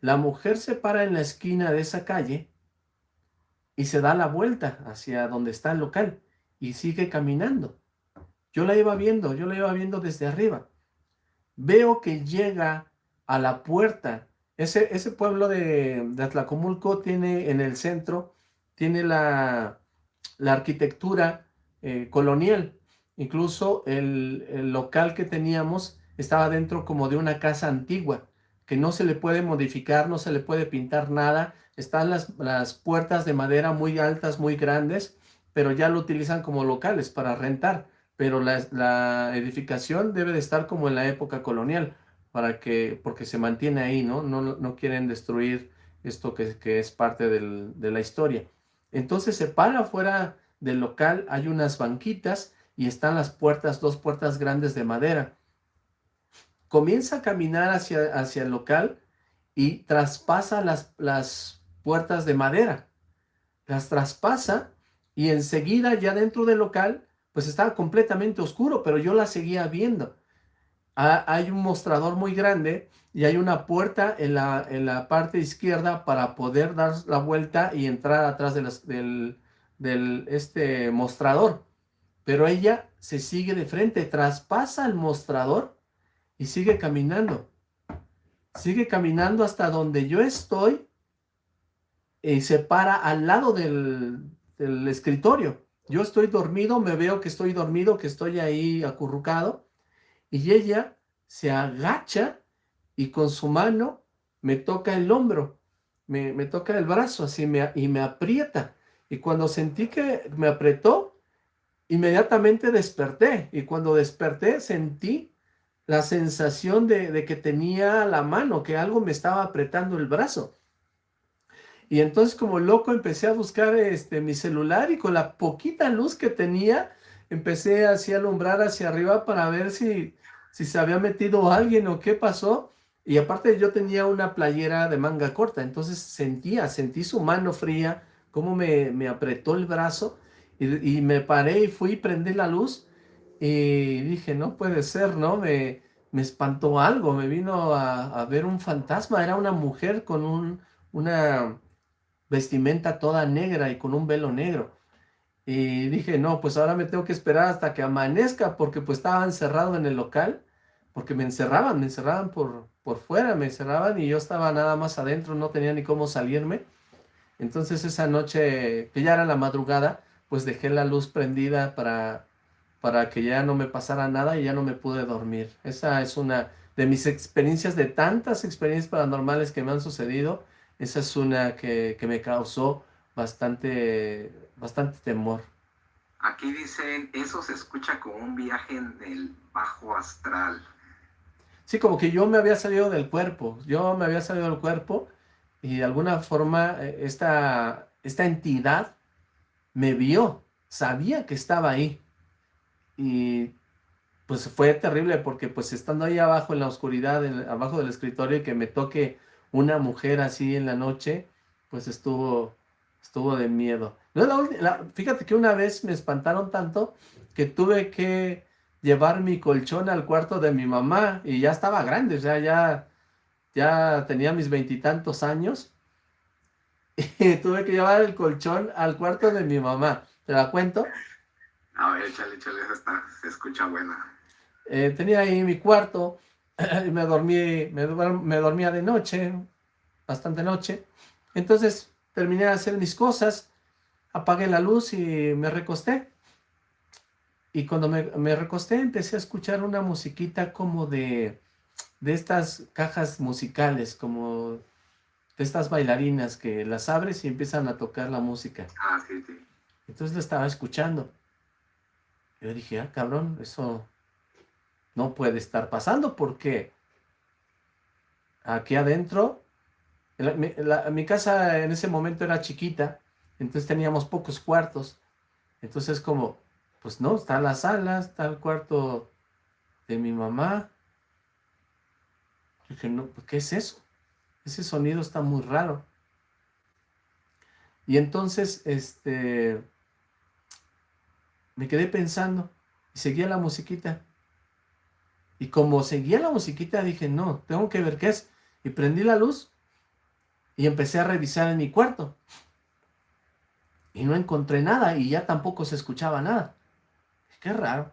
La mujer se para en la esquina de esa calle y se da la vuelta hacia donde está el local y sigue caminando. Yo la iba viendo, yo la iba viendo desde arriba. Veo que llega a la puerta. Ese, ese pueblo de, de Atlacomulco tiene en el centro, tiene la, la arquitectura eh, colonial. Incluso el, el local que teníamos estaba dentro como de una casa antigua, que no se le puede modificar, no se le puede pintar nada, están las, las puertas de madera muy altas, muy grandes, pero ya lo utilizan como locales para rentar. Pero la, la edificación debe de estar como en la época colonial, para que, porque se mantiene ahí, ¿no? No, no quieren destruir esto que, que es parte del, de la historia. Entonces se para afuera del local, hay unas banquitas y están las puertas, dos puertas grandes de madera. Comienza a caminar hacia, hacia el local y traspasa las, las puertas de madera. Las traspasa y enseguida ya dentro del local, pues estaba completamente oscuro, pero yo la seguía viendo. hay un mostrador muy grande y hay una puerta en la, en la parte izquierda para poder dar la vuelta y entrar atrás del, del este mostrador. Pero ella se sigue de frente, traspasa el mostrador y sigue caminando. Sigue caminando hasta donde yo estoy y se para al lado del, del escritorio. Yo estoy dormido, me veo que estoy dormido, que estoy ahí acurrucado y ella se agacha y con su mano me toca el hombro, me, toca el brazo así me, y me aprieta. Y cuando sentí que me apretó, inmediatamente desperté. Y cuando desperté sentí la sensación de, de, que tenía la mano, que algo me estaba apretando el brazo. Y entonces como loco empecé a buscar este, mi celular y con la poquita luz que tenía, empecé así a alumbrar hacia arriba para ver si, si se había metido alguien o qué pasó. Y aparte yo tenía una playera de manga corta, entonces sentía, sentí su mano fría, cómo me, me apretó el brazo y, me paré y fui, prendí la luz y dije, no puede ser, ¿no? Me, me espantó algo, me vino a, ver un fantasma, era una mujer con un, una vestimenta toda negra y con un velo negro. Y dije, no, pues ahora me tengo que esperar hasta que amanezca porque pues estaba encerrado en el local, porque me encerraban, me encerraban por, por fuera, me cerraban y yo estaba nada más adentro, no tenía ni cómo salirme. Entonces esa noche, que ya era la madrugada, pues dejé la luz prendida para, para que ya no me pasara nada y ya no me pude dormir. Esa es una de mis experiencias, de tantas experiencias paranormales que me han sucedido, esa es una que, que me causó bastante, bastante temor. Aquí dicen, eso se escucha como un viaje en el bajo astral. Sí, como que yo me había salido del cuerpo, yo me había salido del cuerpo y de alguna forma eh, esta, esta entidad me vio, sabía que estaba ahí. Y pues fue terrible porque pues estando ahí abajo en la oscuridad, abajo del escritorio y que me toque una mujer así en la noche, pues estuvo, estuvo de miedo. fíjate que una vez me espantaron tanto que tuve que llevar mi colchón al cuarto de mi mamá y ya estaba grande, o sea, ya, ya tenía mis veintitantos años y tuve que llevar el colchón al cuarto de mi mamá. ¿Te la cuento? A ver, échale, échale, está, se escucha buena. Eh, tenía ahí mi cuarto y me dormí, me, me dormía de noche, bastante noche. Entonces terminé de hacer mis cosas, apagué la luz y me recosté. Y cuando me, recosté empecé a escuchar una musiquita como de, de estas cajas musicales, como de estas bailarinas que las abres y empiezan a tocar la música. Ah, sí, sí. Entonces la estaba escuchando. Yo dije, ah, cabrón, eso no puede estar pasando porque aquí adentro, mi casa en ese momento era chiquita, entonces teníamos pocos cuartos. Entonces como, pues no, está la sala, está el cuarto de mi mamá. dije, no, ¿qué es eso? Ese sonido está muy raro. Y entonces, este, me quedé pensando y seguía la musiquita. Y como seguía la musiquita, dije, no, tengo que ver qué es. Y prendí la luz y empecé a revisar en mi cuarto. Y no encontré nada y ya tampoco se escuchaba nada. Qué raro.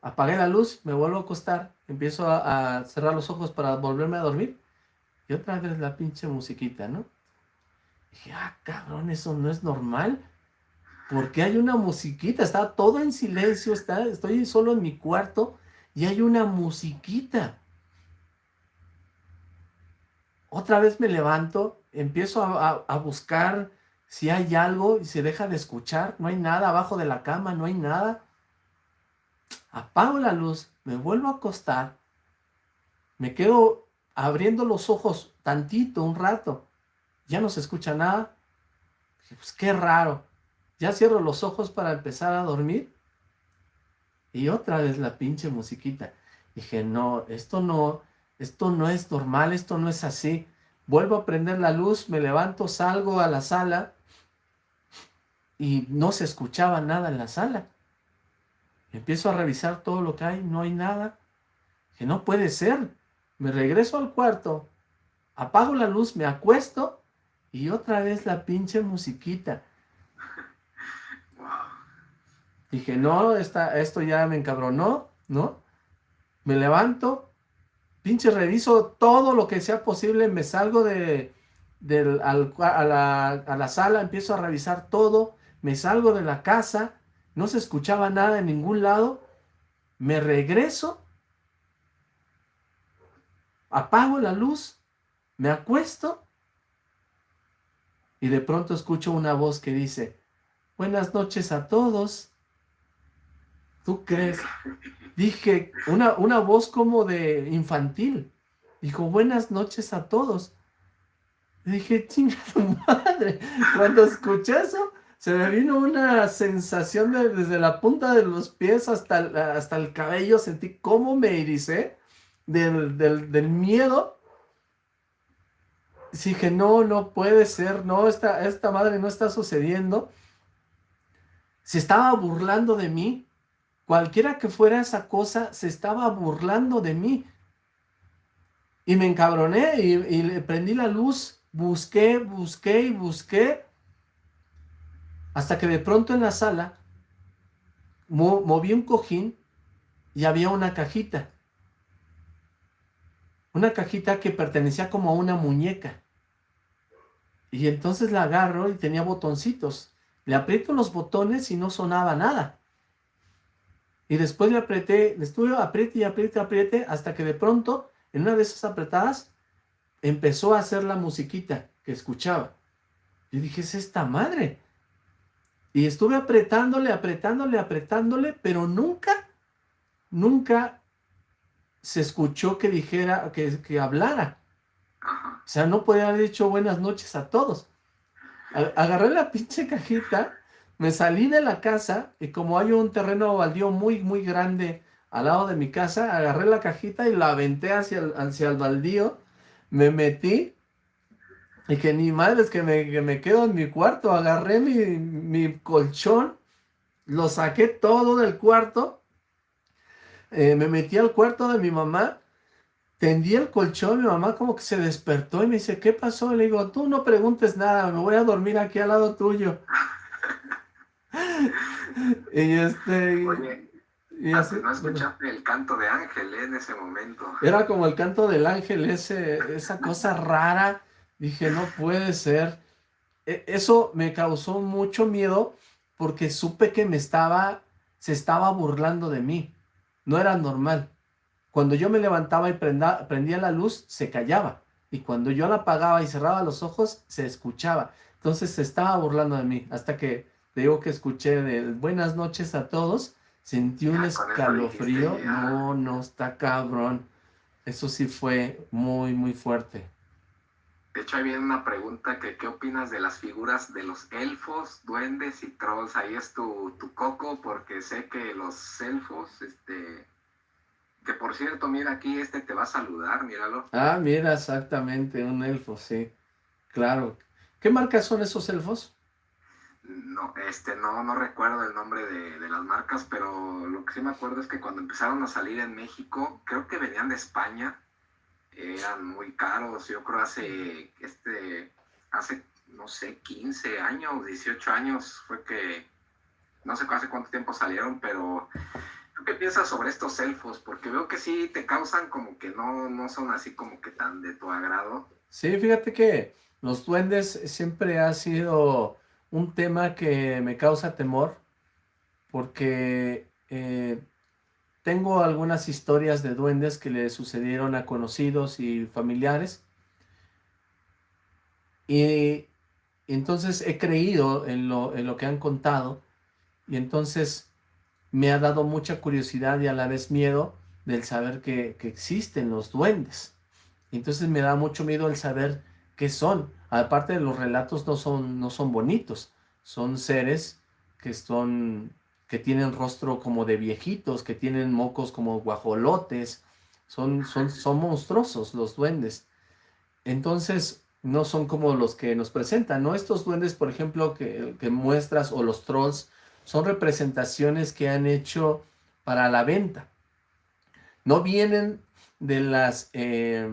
Apagué la luz, me vuelvo a acostar, empiezo a, cerrar los ojos para volverme a dormir. Y otra vez la pinche musiquita, ¿no? dije, ah, cabrón, eso no es normal. porque hay una musiquita? Está todo en silencio, está, estoy solo en mi cuarto y hay una musiquita. Otra vez me levanto, empiezo a buscar si hay algo y se deja de escuchar. No hay nada abajo de la cama, no hay nada. Apago la luz, me vuelvo a acostar, me quedo abriendo los ojos tantito, un rato, ya no se escucha nada, pues qué raro, ya cierro los ojos para empezar a dormir, y otra vez la pinche musiquita, dije, no, esto no, esto no es normal, esto no es así, vuelvo a prender la luz, me levanto, salgo a la sala, y no se escuchaba nada en la sala, Empiezo a revisar todo lo que hay, no hay nada. Que no puede ser. Me regreso al cuarto, apago la luz, me acuesto y otra vez la pinche musiquita. Dije, no, esto ya me encabronó, ¿no? Me levanto, pinche reviso todo lo que sea posible, me salgo de, a, la, a la sala, empiezo a revisar todo, me salgo de la casa, no se escuchaba nada en ningún lado, me regreso, apago la luz, me acuesto y de pronto escucho una voz que dice, buenas noches a todos. ¿Tú crees? Dije, una, una voz como de infantil. Dijo, buenas noches a todos. dije, chinga tu madre. Cuando escuché eso, se me vino una sensación desde la punta de los pies hasta, hasta el cabello. Sentí cómo me ericé del, del, miedo. dije, no, no puede ser, no, esta, esta madre no está sucediendo. Se estaba burlando de mí. Cualquiera que fuera esa cosa, se estaba burlando de mí. Y me encabroné y, le prendí la luz, busqué, busqué y busqué, hasta que de pronto en la sala moví un cojín y había una cajita. Una cajita que pertenecía como a una muñeca. Y entonces la agarro y tenía botoncitos. Le aprieto los botones y no sonaba nada. Y después le apreté, le estuve apriete y apriete, apriete, hasta que de pronto, en una de esas apretadas, empezó a hacer la musiquita que escuchaba. Y dije, es esta madre. Y estuve apretándole, apretándole, apretándole, pero nunca, nunca se escuchó que dijera, que, que hablara. O sea, no podía haber dicho buenas noches a todos. Agarré la pinche cajita me salí de la casa y como hay un terreno baldío muy, muy grande al lado de mi casa, agarré la cajita y la aventé hacia el, hacia el baldío, me metí y que ni madre es que me, quedo en mi cuarto, agarré mi, mi, colchón, lo saqué todo del cuarto, eh, me metí al cuarto de mi mamá, tendí el colchón, mi mamá como que se despertó y me dice, ¿qué pasó? Le digo, tú no preguntes nada, me voy a dormir aquí al lado tuyo. y este... y así, no escuchaste el canto de Ángel en ese momento. Era como el canto del ángel, ese, esa cosa rara. Dije, no puede ser. E, eso me causó mucho miedo porque supe que me estaba, se estaba burlando de mí. No era normal. Cuando yo me levantaba y prendía la luz, se callaba. Y cuando yo la apagaba y cerraba los ojos, se escuchaba. Entonces se estaba burlando de mí. Hasta que te digo que escuché de buenas noches a todos, sentí un escalofrío, no, no, está cabrón, eso sí fue muy, muy fuerte. De hecho, ahí viene una pregunta que ¿qué opinas de las figuras de los elfos, duendes y trolls? Ahí es tu, tu coco, porque sé que los elfos, este, que por cierto, mira aquí, este te va a saludar, míralo. Ah, mira, exactamente, un elfo, sí, claro. ¿Qué marcas son esos elfos? No, este, no, no recuerdo el nombre de, las marcas, pero lo que sí me acuerdo es que cuando empezaron a salir en México, creo que venían de España, eran muy caros, yo creo hace, este, hace, no sé, 15 años, 18 años fue que, no sé hace cuánto tiempo salieron, pero ¿tú qué piensas sobre estos elfos? Porque veo que sí te causan como que no, no son así como que tan de tu agrado. Sí, fíjate que los duendes siempre ha sido un tema que me causa temor porque eh, tengo algunas historias de duendes que le sucedieron a conocidos y familiares y entonces he creído en lo, en lo que han contado y entonces me ha dado mucha curiosidad y a la vez miedo del saber que, que existen los duendes. Entonces me da mucho miedo el saber qué son, Aparte de los relatos no son, no son bonitos, son seres que son que tienen rostro como de viejitos, que tienen mocos como guajolotes, son, son, son monstruosos los duendes. Entonces, no son como los que nos presentan, ¿no? Estos duendes, por ejemplo, que, que muestras, o los trolls, son representaciones que han hecho para la venta. No vienen de, las, eh,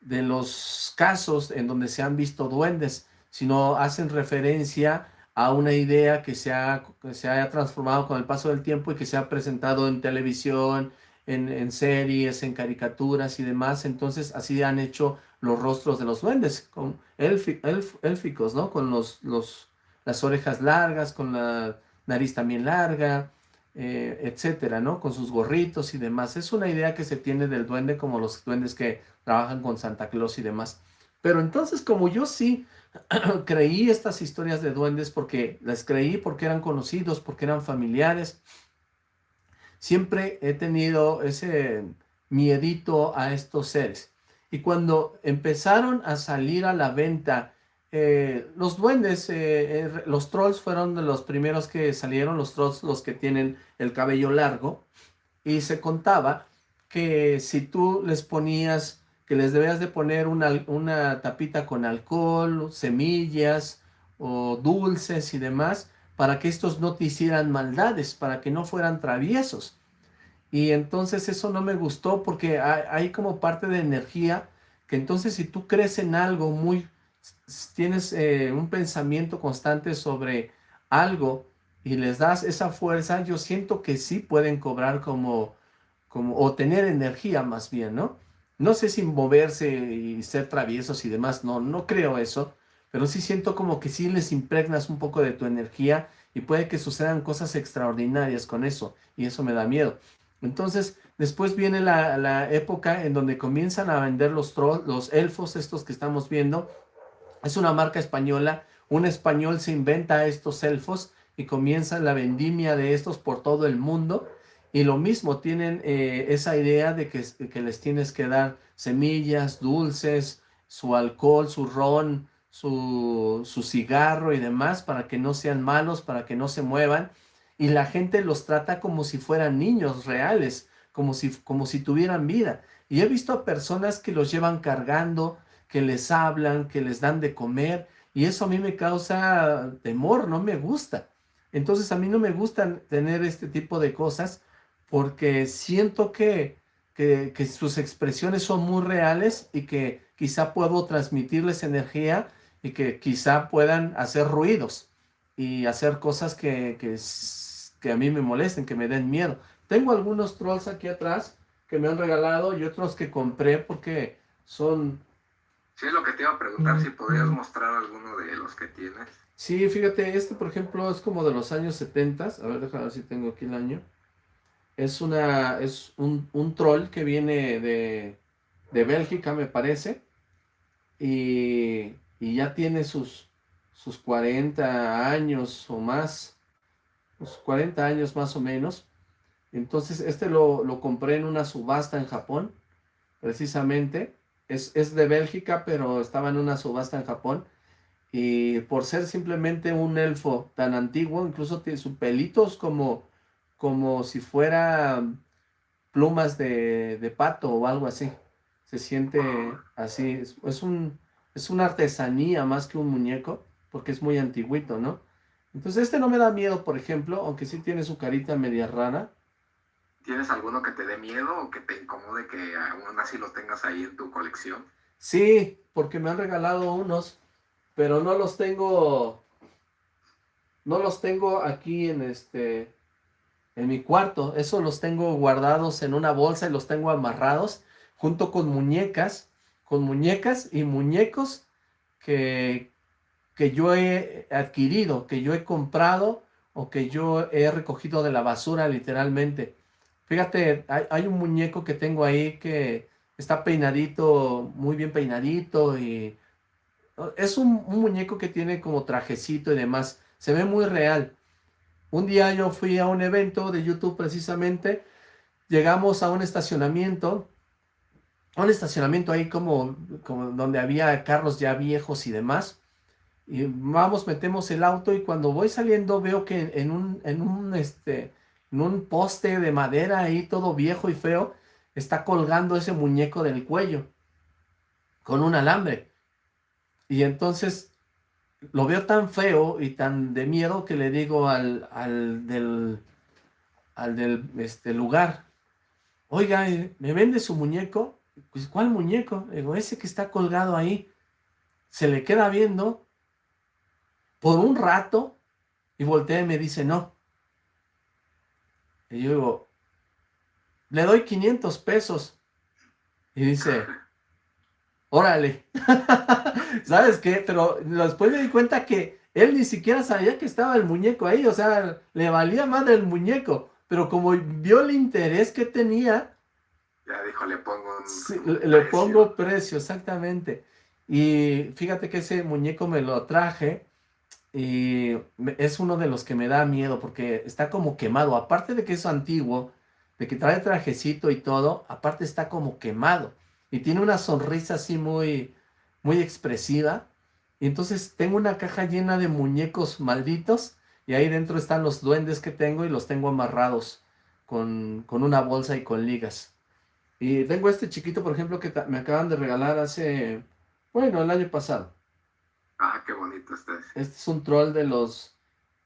de los casos en donde se han visto duendes, sino hacen referencia a una idea que se, ha, que se haya transformado con el paso del tiempo y que se ha presentado en televisión, en, series, en caricaturas y demás. Entonces así han hecho los rostros de los duendes, con élficos, ¿no? Con los, los, las orejas largas, con la nariz también larga, eh, etcétera, ¿no? Con sus gorritos y demás. Es una idea que se tiene del duende como los duendes que trabajan con Santa Claus y demás. Pero entonces como yo sí creí estas historias de duendes porque las creí porque eran conocidos, porque eran familiares, siempre he tenido ese miedito a estos seres. Y cuando empezaron a salir a la venta eh, los duendes, eh, eh, los trolls fueron de los primeros que salieron, los trolls los que tienen el cabello largo, y se contaba que si tú les ponías, que les debías de poner una, una tapita con alcohol, semillas o dulces y demás, para que estos no te hicieran maldades, para que no fueran traviesos. Y entonces eso no me gustó porque hay, hay como parte de energía que entonces si tú crees en algo muy tienes eh, un pensamiento constante sobre algo y les das esa fuerza, yo siento que sí pueden cobrar como, como o tener energía más bien, ¿no? No sé si moverse y ser traviesos y demás, no, no creo eso, pero sí siento como que sí les impregnas un poco de tu energía y puede que sucedan cosas extraordinarias con eso, y eso me da miedo. Entonces, después viene la, la época en donde comienzan a vender los, los elfos, estos que estamos viendo, es una marca española, un español se inventa estos elfos y comienza la vendimia de estos por todo el mundo. Y lo mismo, tienen eh, esa idea de que, que, les tienes que dar semillas, dulces, su alcohol, su ron, su, su cigarro y demás para que no sean malos, para que no se muevan. Y la gente los trata como si fueran niños reales, como si, como si tuvieran vida. Y he visto a personas que los llevan cargando, que les hablan, que les dan de comer, y eso a mí me causa temor, no me gusta. Entonces a mí no me gusta tener este tipo de cosas porque siento que, que, sus expresiones son muy reales y que quizá puedo transmitirles energía y que quizá puedan hacer ruidos y hacer cosas que, que, que a mí me molesten, que me den miedo. Tengo algunos trolls aquí atrás que me han regalado y otros que compré porque son Sí, es lo que te iba a preguntar, si podrías mostrar alguno de los que tienes. Sí, fíjate, este por ejemplo es como de los años 70, a ver, déjame ver si tengo aquí el año. Es una, es un, un troll que viene de, de Bélgica, me parece, y, y, ya tiene sus, sus 40 años o más, sus 40 años más o menos. Entonces, este lo, lo compré en una subasta en Japón, precisamente, es, de Bélgica, pero estaba en una subasta en Japón. Y por ser simplemente un elfo tan antiguo, incluso tiene sus pelitos como, como si fuera plumas de, pato o algo así. Se siente así. Es, un, es una artesanía más que un muñeco, porque es muy antiguito, ¿no? Entonces este no me da miedo, por ejemplo, aunque sí tiene su carita media rara. ¿Tienes alguno que te dé miedo o que te incomode que aún así lo tengas ahí en tu colección? Sí, porque me han regalado unos, pero no los tengo, no los tengo aquí en este, en mi cuarto. Eso los tengo guardados en una bolsa y los tengo amarrados junto con muñecas, con muñecas y muñecos que, que yo he adquirido, que yo he comprado o que yo he recogido de la basura literalmente. Fíjate, hay, un muñeco que tengo ahí que está peinadito, muy bien peinadito y es un, muñeco que tiene como trajecito y demás. Se ve muy real. Un día yo fui a un evento de YouTube precisamente, llegamos a un estacionamiento, un estacionamiento ahí como, como donde había carros ya viejos y demás, y vamos, metemos el auto y cuando voy saliendo veo que en un, en un, este, en un poste de madera ahí todo viejo y feo, está colgando ese muñeco del cuello con un alambre. Y entonces lo veo tan feo y tan de miedo que le digo al, al del, al del este, lugar, oiga, ¿me vende su muñeco? pues, ¿cuál muñeco? digo, ese que está colgado ahí. Se le queda viendo por un rato y voltea y me dice, no. Y yo digo, le doy 500 pesos. Y dice, órale. ¿Sabes qué? Pero después me di cuenta que él ni siquiera sabía que estaba el muñeco ahí. O sea, le valía más del muñeco. Pero como vio el interés que tenía... Ya dijo, le pongo un, Le pongo precio, exactamente. Y fíjate que ese muñeco me lo traje y es uno de los que me da miedo porque está como quemado. Aparte de que es antiguo, de que trae trajecito y todo, aparte está como quemado. Y tiene una sonrisa así muy, muy expresiva. Y entonces tengo una caja llena de muñecos malditos y ahí dentro están los duendes que tengo y los tengo amarrados con, con una bolsa y con ligas. Y tengo este chiquito, por ejemplo, que me acaban de regalar hace, bueno, el año pasado. Ah, qué bonito este. Este es un troll de los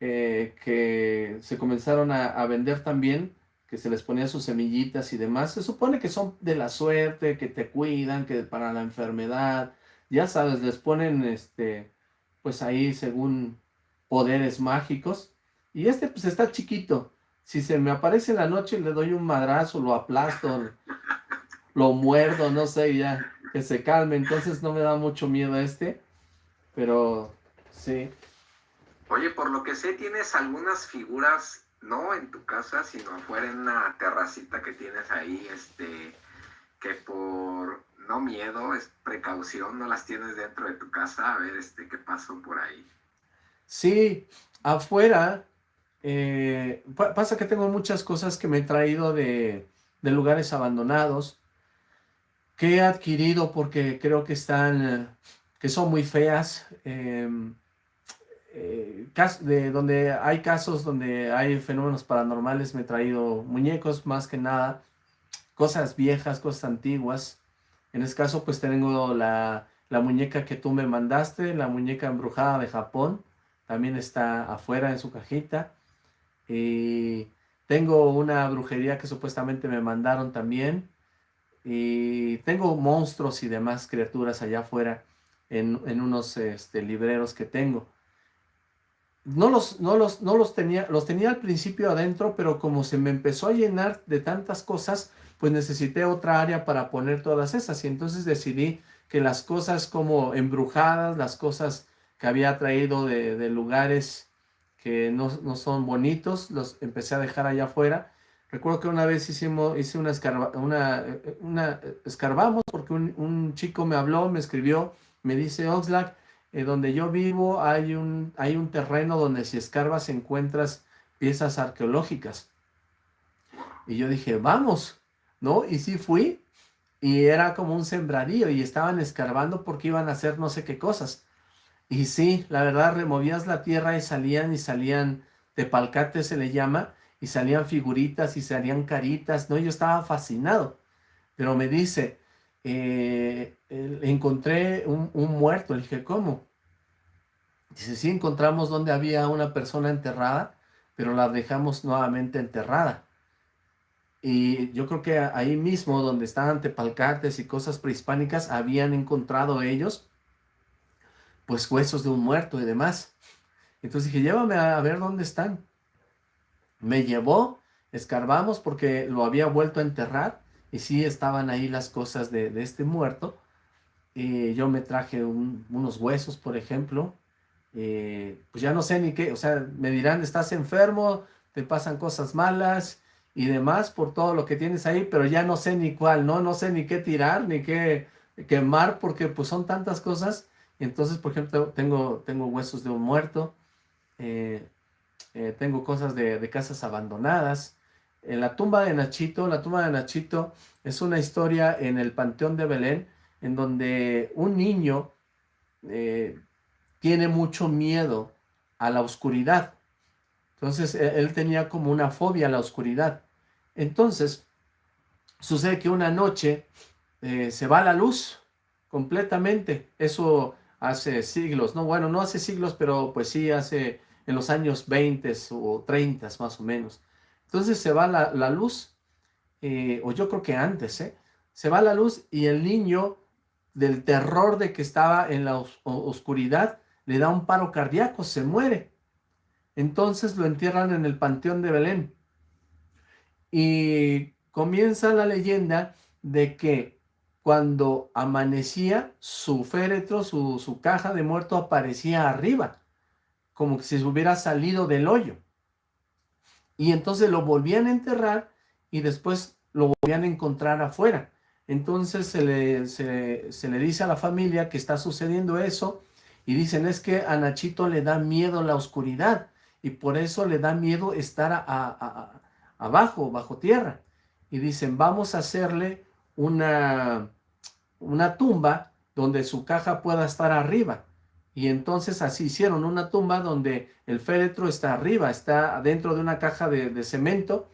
eh, que se comenzaron a, vender también, que se les ponía sus semillitas y demás. Se supone que son de la suerte, que te cuidan, que para la enfermedad, ya sabes, les ponen este, pues ahí según poderes mágicos. Y este pues está chiquito. Si se me aparece en la noche le doy un madrazo, lo aplasto, lo muerdo, no sé, ya que se calme. Entonces no me da mucho miedo este. Pero sí. Oye, por lo que sé, tienes algunas figuras, no en tu casa, sino afuera en una terracita que tienes ahí, este, que por no miedo, es precaución, no las tienes dentro de tu casa, a ver este, qué pasó por ahí. Sí, afuera eh, pasa que tengo muchas cosas que me he traído de, lugares abandonados, que he adquirido porque creo que están, que son muy feas, em, eh, de donde hay casos donde hay fenómenos paranormales, me he traído muñecos más que nada, cosas viejas, cosas antiguas. En este caso pues tengo la, la muñeca que tú me mandaste, la muñeca embrujada de Japón, también está afuera en su cajita. Y tengo una brujería que supuestamente me mandaron también. Y tengo monstruos y demás criaturas allá afuera en, unos este, libreros que tengo. No los, no, los, no los tenía, los tenía al principio adentro, pero como se me empezó a llenar de tantas cosas, pues necesité otra área para poner todas esas. Y entonces decidí que las cosas como embrujadas, las cosas que había traído de, lugares que no, son bonitos, los empecé a dejar allá afuera. Recuerdo que una vez hicimos, hice una, una, una escarbamos porque un, chico me habló, me escribió, me dice, Oxlack, eh, donde yo vivo hay un, hay un terreno donde si escarbas encuentras piezas arqueológicas. Y yo dije, vamos, ¿no? Y sí fui, y era como un sembradío, y estaban escarbando porque iban a hacer no sé qué cosas. Y sí, la verdad, removías la tierra y salían y salían, tepalcate se le llama, y salían figuritas y salían caritas, ¿no? Yo estaba fascinado, pero me dice, eh, encontré un, muerto, le dije, ¿cómo? Dice, sí, encontramos donde había una persona enterrada, pero la dejamos nuevamente enterrada. Y yo creo que ahí mismo, donde estaban tepalcates y cosas prehispánicas, habían encontrado ellos pues huesos de un muerto y demás. Entonces dije, llévame a ver dónde están. Me llevó, escarbamos porque lo había vuelto a enterrar y sí estaban ahí las cosas de, este muerto. Y yo me traje unos huesos, por ejemplo. pues ya no sé ni qué, o sea, me dirán, estás enfermo, te pasan cosas malas y demás por todo lo que tienes ahí, pero ya no sé ni cuál, ¿no? No sé ni qué tirar, ni qué quemar, porque pues son tantas cosas entonces, por ejemplo, tengo, tengo huesos de un muerto, eh, eh, tengo cosas de, casas abandonadas. En la tumba de Nachito, la tumba de Nachito es una historia en el Panteón de Belén, en donde un niño eh, tiene mucho miedo a la oscuridad. Entonces, e, él tenía como una fobia a la oscuridad. Entonces, sucede que una noche se va la luz completamente. Eso hace siglos, no, bueno, no hace siglos, pero pues sí hace en los años 20 o 30 más o menos. Entonces se va la, luz, eh, o yo creo que antes, ¿eh? se va la luz y el niño, del terror de que estaba en la oscuridad, le da un paro cardíaco, se muere. Entonces lo entierran en el panteón de Belén. Y comienza la leyenda de que cuando amanecía, su féretro, su, caja de muerto aparecía arriba, como si se hubiera salido del hoyo. Y entonces lo volvían a enterrar y después lo volvían a encontrar afuera. Entonces se le, se, le dice a la familia que está sucediendo eso y dicen es que a Nachito le da miedo la oscuridad y por eso le da miedo estar a, abajo, bajo tierra. Y dicen vamos a hacerle una, una tumba donde su caja pueda estar arriba. Y entonces así hicieron una tumba donde el féretro está arriba, está dentro de una caja de, cemento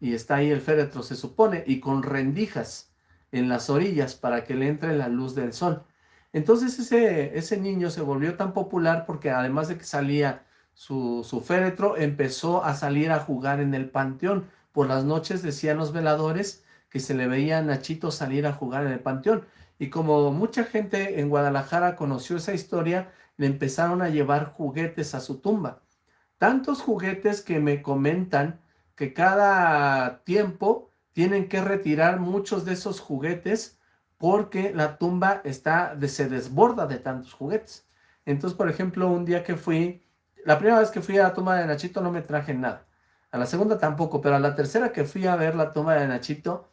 y está ahí el féretro se supone, y con rendijas en las orillas para que le entre la luz del sol. Entonces ese, ese niño se volvió tan popular porque además de que salía su, su féretro, empezó a salir a jugar en el panteón. Por las noches decían los veladores que se le veía a Nachito salir a jugar en el panteón. Y como mucha gente en Guadalajara conoció esa historia, le empezaron a llevar juguetes a su tumba. Tantos juguetes que me comentan que cada tiempo tienen que retirar muchos de esos juguetes porque la tumba está, se desborda de tantos juguetes. Entonces, por ejemplo, un día que fui, la primera vez que fui a la tumba de Nachito no me traje nada. A la segunda tampoco, pero a la tercera que fui a ver la tumba de Nachito,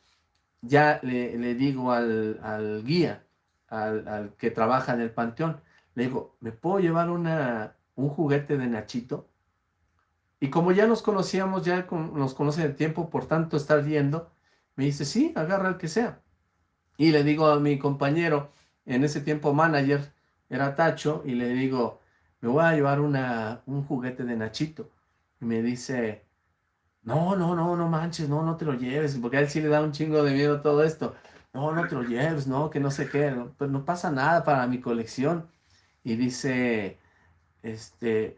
ya le, digo al, guía, al, que trabaja en el panteón, le digo, ¿me puedo llevar una, un juguete de Nachito? Y como ya nos conocíamos, ya nos conoce el tiempo, por tanto estar viendo, me dice, sí, agarra el que sea. Y le digo a mi compañero, en ese tiempo manager, era Tacho, y le digo, me voy a llevar una, un juguete de Nachito. Y me dice, no, no, no, no manches, no, no te lo lleves, porque a él sí le da un chingo de miedo todo esto. No, no te lo lleves, no, que no sé qué, pues no pasa nada para mi colección. Y dice, este,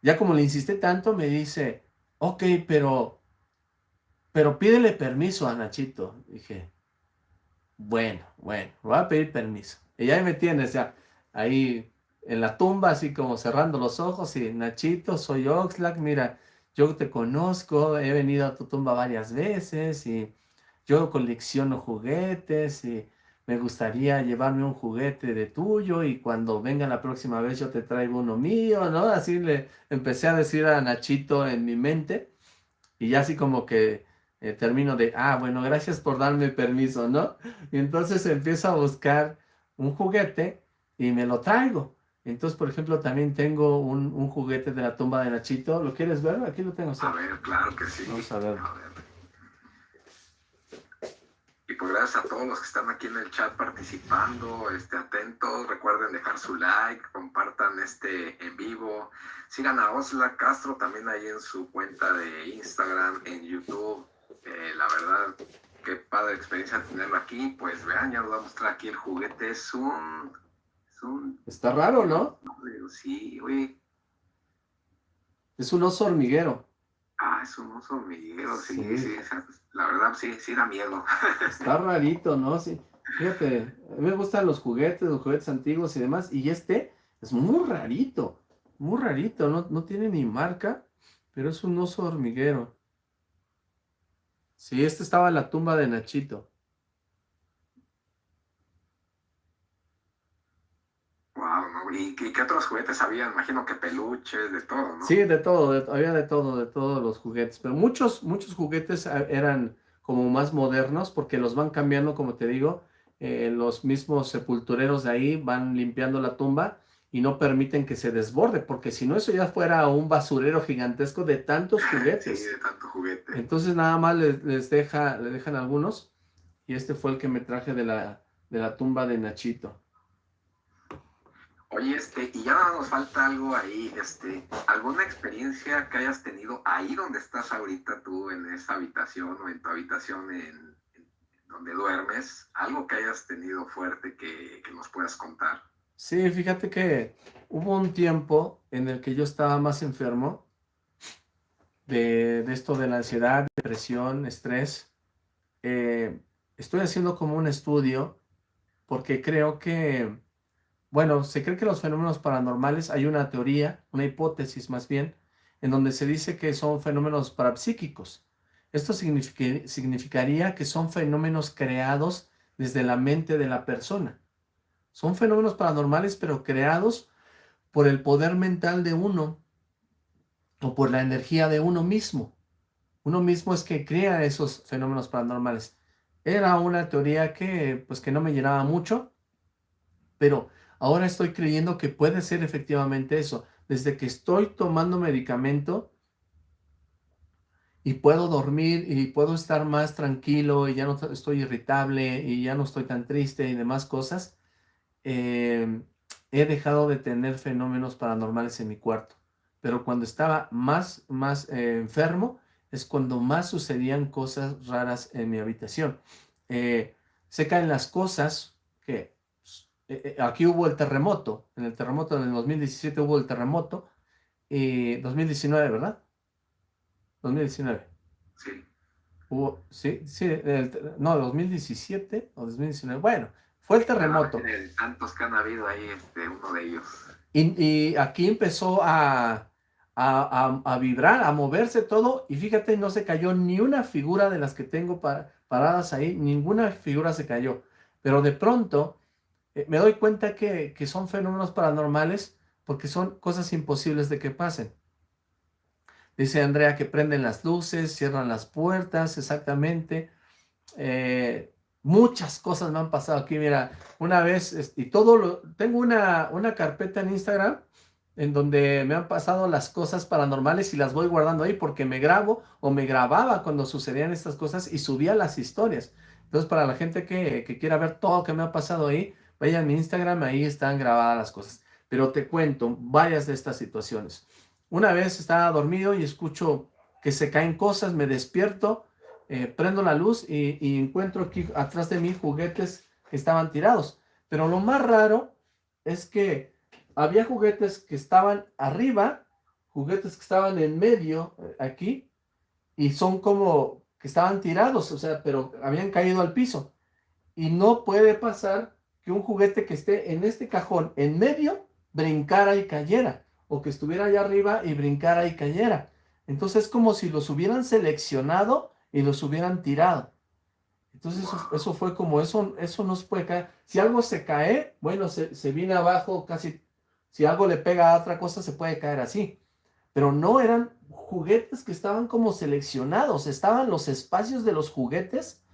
ya como le insiste tanto, me dice, ok, pero, pero pídele permiso a Nachito. Dije, bueno, bueno, voy a pedir permiso. Y ya me tienes ya ahí en la tumba, así como cerrando los ojos, y Nachito, soy Oxlack, mira, yo te conozco, he venido a tu tumba varias veces, y yo colecciono juguetes, y me gustaría llevarme un juguete de tuyo y cuando venga la próxima vez yo te traigo uno mío, ¿no? Así le empecé a decir a Nachito en mi mente y ya así como que eh, termino de, ah, bueno, gracias por darme permiso, ¿no? Y entonces empiezo a buscar un juguete y me lo traigo. Entonces, por ejemplo, también tengo un, juguete de la tumba de Nachito. ¿Lo quieres ver? Aquí lo tengo. A ver, claro que sí. Vamos a ver. Y pues gracias a todos los que están aquí en el chat participando, este, atentos, recuerden dejar su like, compartan este en vivo, sigan a Osla Castro también ahí en su cuenta de Instagram, en YouTube, eh, la verdad, qué padre experiencia tenerlo aquí, pues vean, ya nos va a mostrar aquí el juguete, es un... Es un Está raro, ¿no? Sí, güey. Es un oso hormiguero. Ah, es un oso hormiguero, sí, sí, sí la verdad sí, sí da miedo. Está rarito, ¿no? Sí. Fíjate, a mí me gustan los juguetes, los juguetes antiguos y demás, y este es muy rarito, muy rarito, no, no tiene ni marca, pero es un oso hormiguero. Sí, este estaba en la tumba de Nachito. ¿Y, qué otros juguetes había? Imagino que peluches, de todo, ¿no? Sí, de todo, había de todo, de todos los juguetes, pero muchos, muchos juguetes ah, eran como más modernos porque los van cambiando, como te digo, eh, los mismos sepultureros de ahí van limpiando la tumba y no permiten que se desborde, porque si no eso ya fuera un basurero gigantesco de tantos juguetes. Sí, de tanto juguete. Entonces nada más les, deja, le dejan algunos y este fue el que me traje de la, de la tumba de Nachito. Oye, este, y ya nos falta algo ahí, este, ¿alguna experiencia que hayas tenido ahí donde estás ahorita tú, en esa habitación o en tu habitación en, donde duermes? ¿Algo que hayas tenido fuerte que, nos puedas contar? Sí, fíjate que hubo un tiempo en el que yo estaba más enfermo de, esto de la ansiedad, depresión, estrés. Eh, estoy haciendo como un estudio porque creo que, bueno, se cree que los fenómenos paranormales, hay una teoría, una hipótesis más bien, en donde se dice que son fenómenos parapsíquicos. Esto significaría que son fenómenos creados desde la mente de la persona. Son fenómenos paranormales, pero creados por el poder mental de uno o por la energía de uno mismo. Uno mismo es que crea esos fenómenos paranormales. Era una teoría que, pues, que no me llenaba mucho, pero ahora estoy creyendo que puede ser efectivamente eso. Desde que estoy tomando medicamento y puedo dormir y puedo estar más tranquilo y ya no estoy irritable y ya no estoy tan triste y demás cosas, eh, he dejado de tener fenómenos paranormales en mi cuarto. Pero cuando estaba más, más eh, enfermo, es cuando más sucedían cosas raras en mi habitación. Eh, se caen las cosas, que eh, aquí hubo el terremoto, en el terremoto del 2017 hubo el terremoto, y 2019, ¿verdad? 2019. Sí. Hubo, sí, sí, no, 2017 o 2019, bueno, fue el terremoto. tantos que han habido ahí, este, uno de ellos. Y, aquí empezó a, a, vibrar, a moverse todo, y fíjate, no se cayó ni una figura de las que tengo paradas ahí, ninguna figura se cayó. Pero de pronto eh, me doy cuenta que, que son fenómenos paranormales porque son cosas imposibles de que pasen. Dice Andrea que prenden las luces, cierran las puertas, exactamente. Eh, Muchas cosas me han pasado aquí, mira, una vez, y todo lo, tengo una, una carpeta en Instagram en donde me han pasado las cosas paranormales y las voy guardando ahí porque me grabo o me grababa cuando sucedían estas cosas y subía las historias. Entonces, para la gente que, que quiera ver todo lo que me ha pasado ahí, vaya a mi Instagram, ahí están grabadas las cosas. Pero te cuento varias de estas situaciones. Una vez estaba dormido y escucho que se caen cosas, me despierto eh, prendo la luz y, encuentro aquí atrás de mí juguetes que estaban tirados. Pero lo más raro es que había juguetes que estaban arriba, juguetes que estaban en medio, eh, aquí, y son como que estaban tirados, o sea, pero habían caído al piso. Y no puede pasar que un juguete que esté en este cajón, en medio, brincara y cayera, o que estuviera allá arriba y brincara y cayera. Entonces es como si los hubieran seleccionado y los hubieran tirado. Entonces eso, fue como, eso, eso no se puede caer. Si algo se cae, bueno, se, se viene abajo casi, si algo le pega a otra cosa se puede caer así. Pero no eran juguetes que estaban como seleccionados, estaban los espacios de los juguetes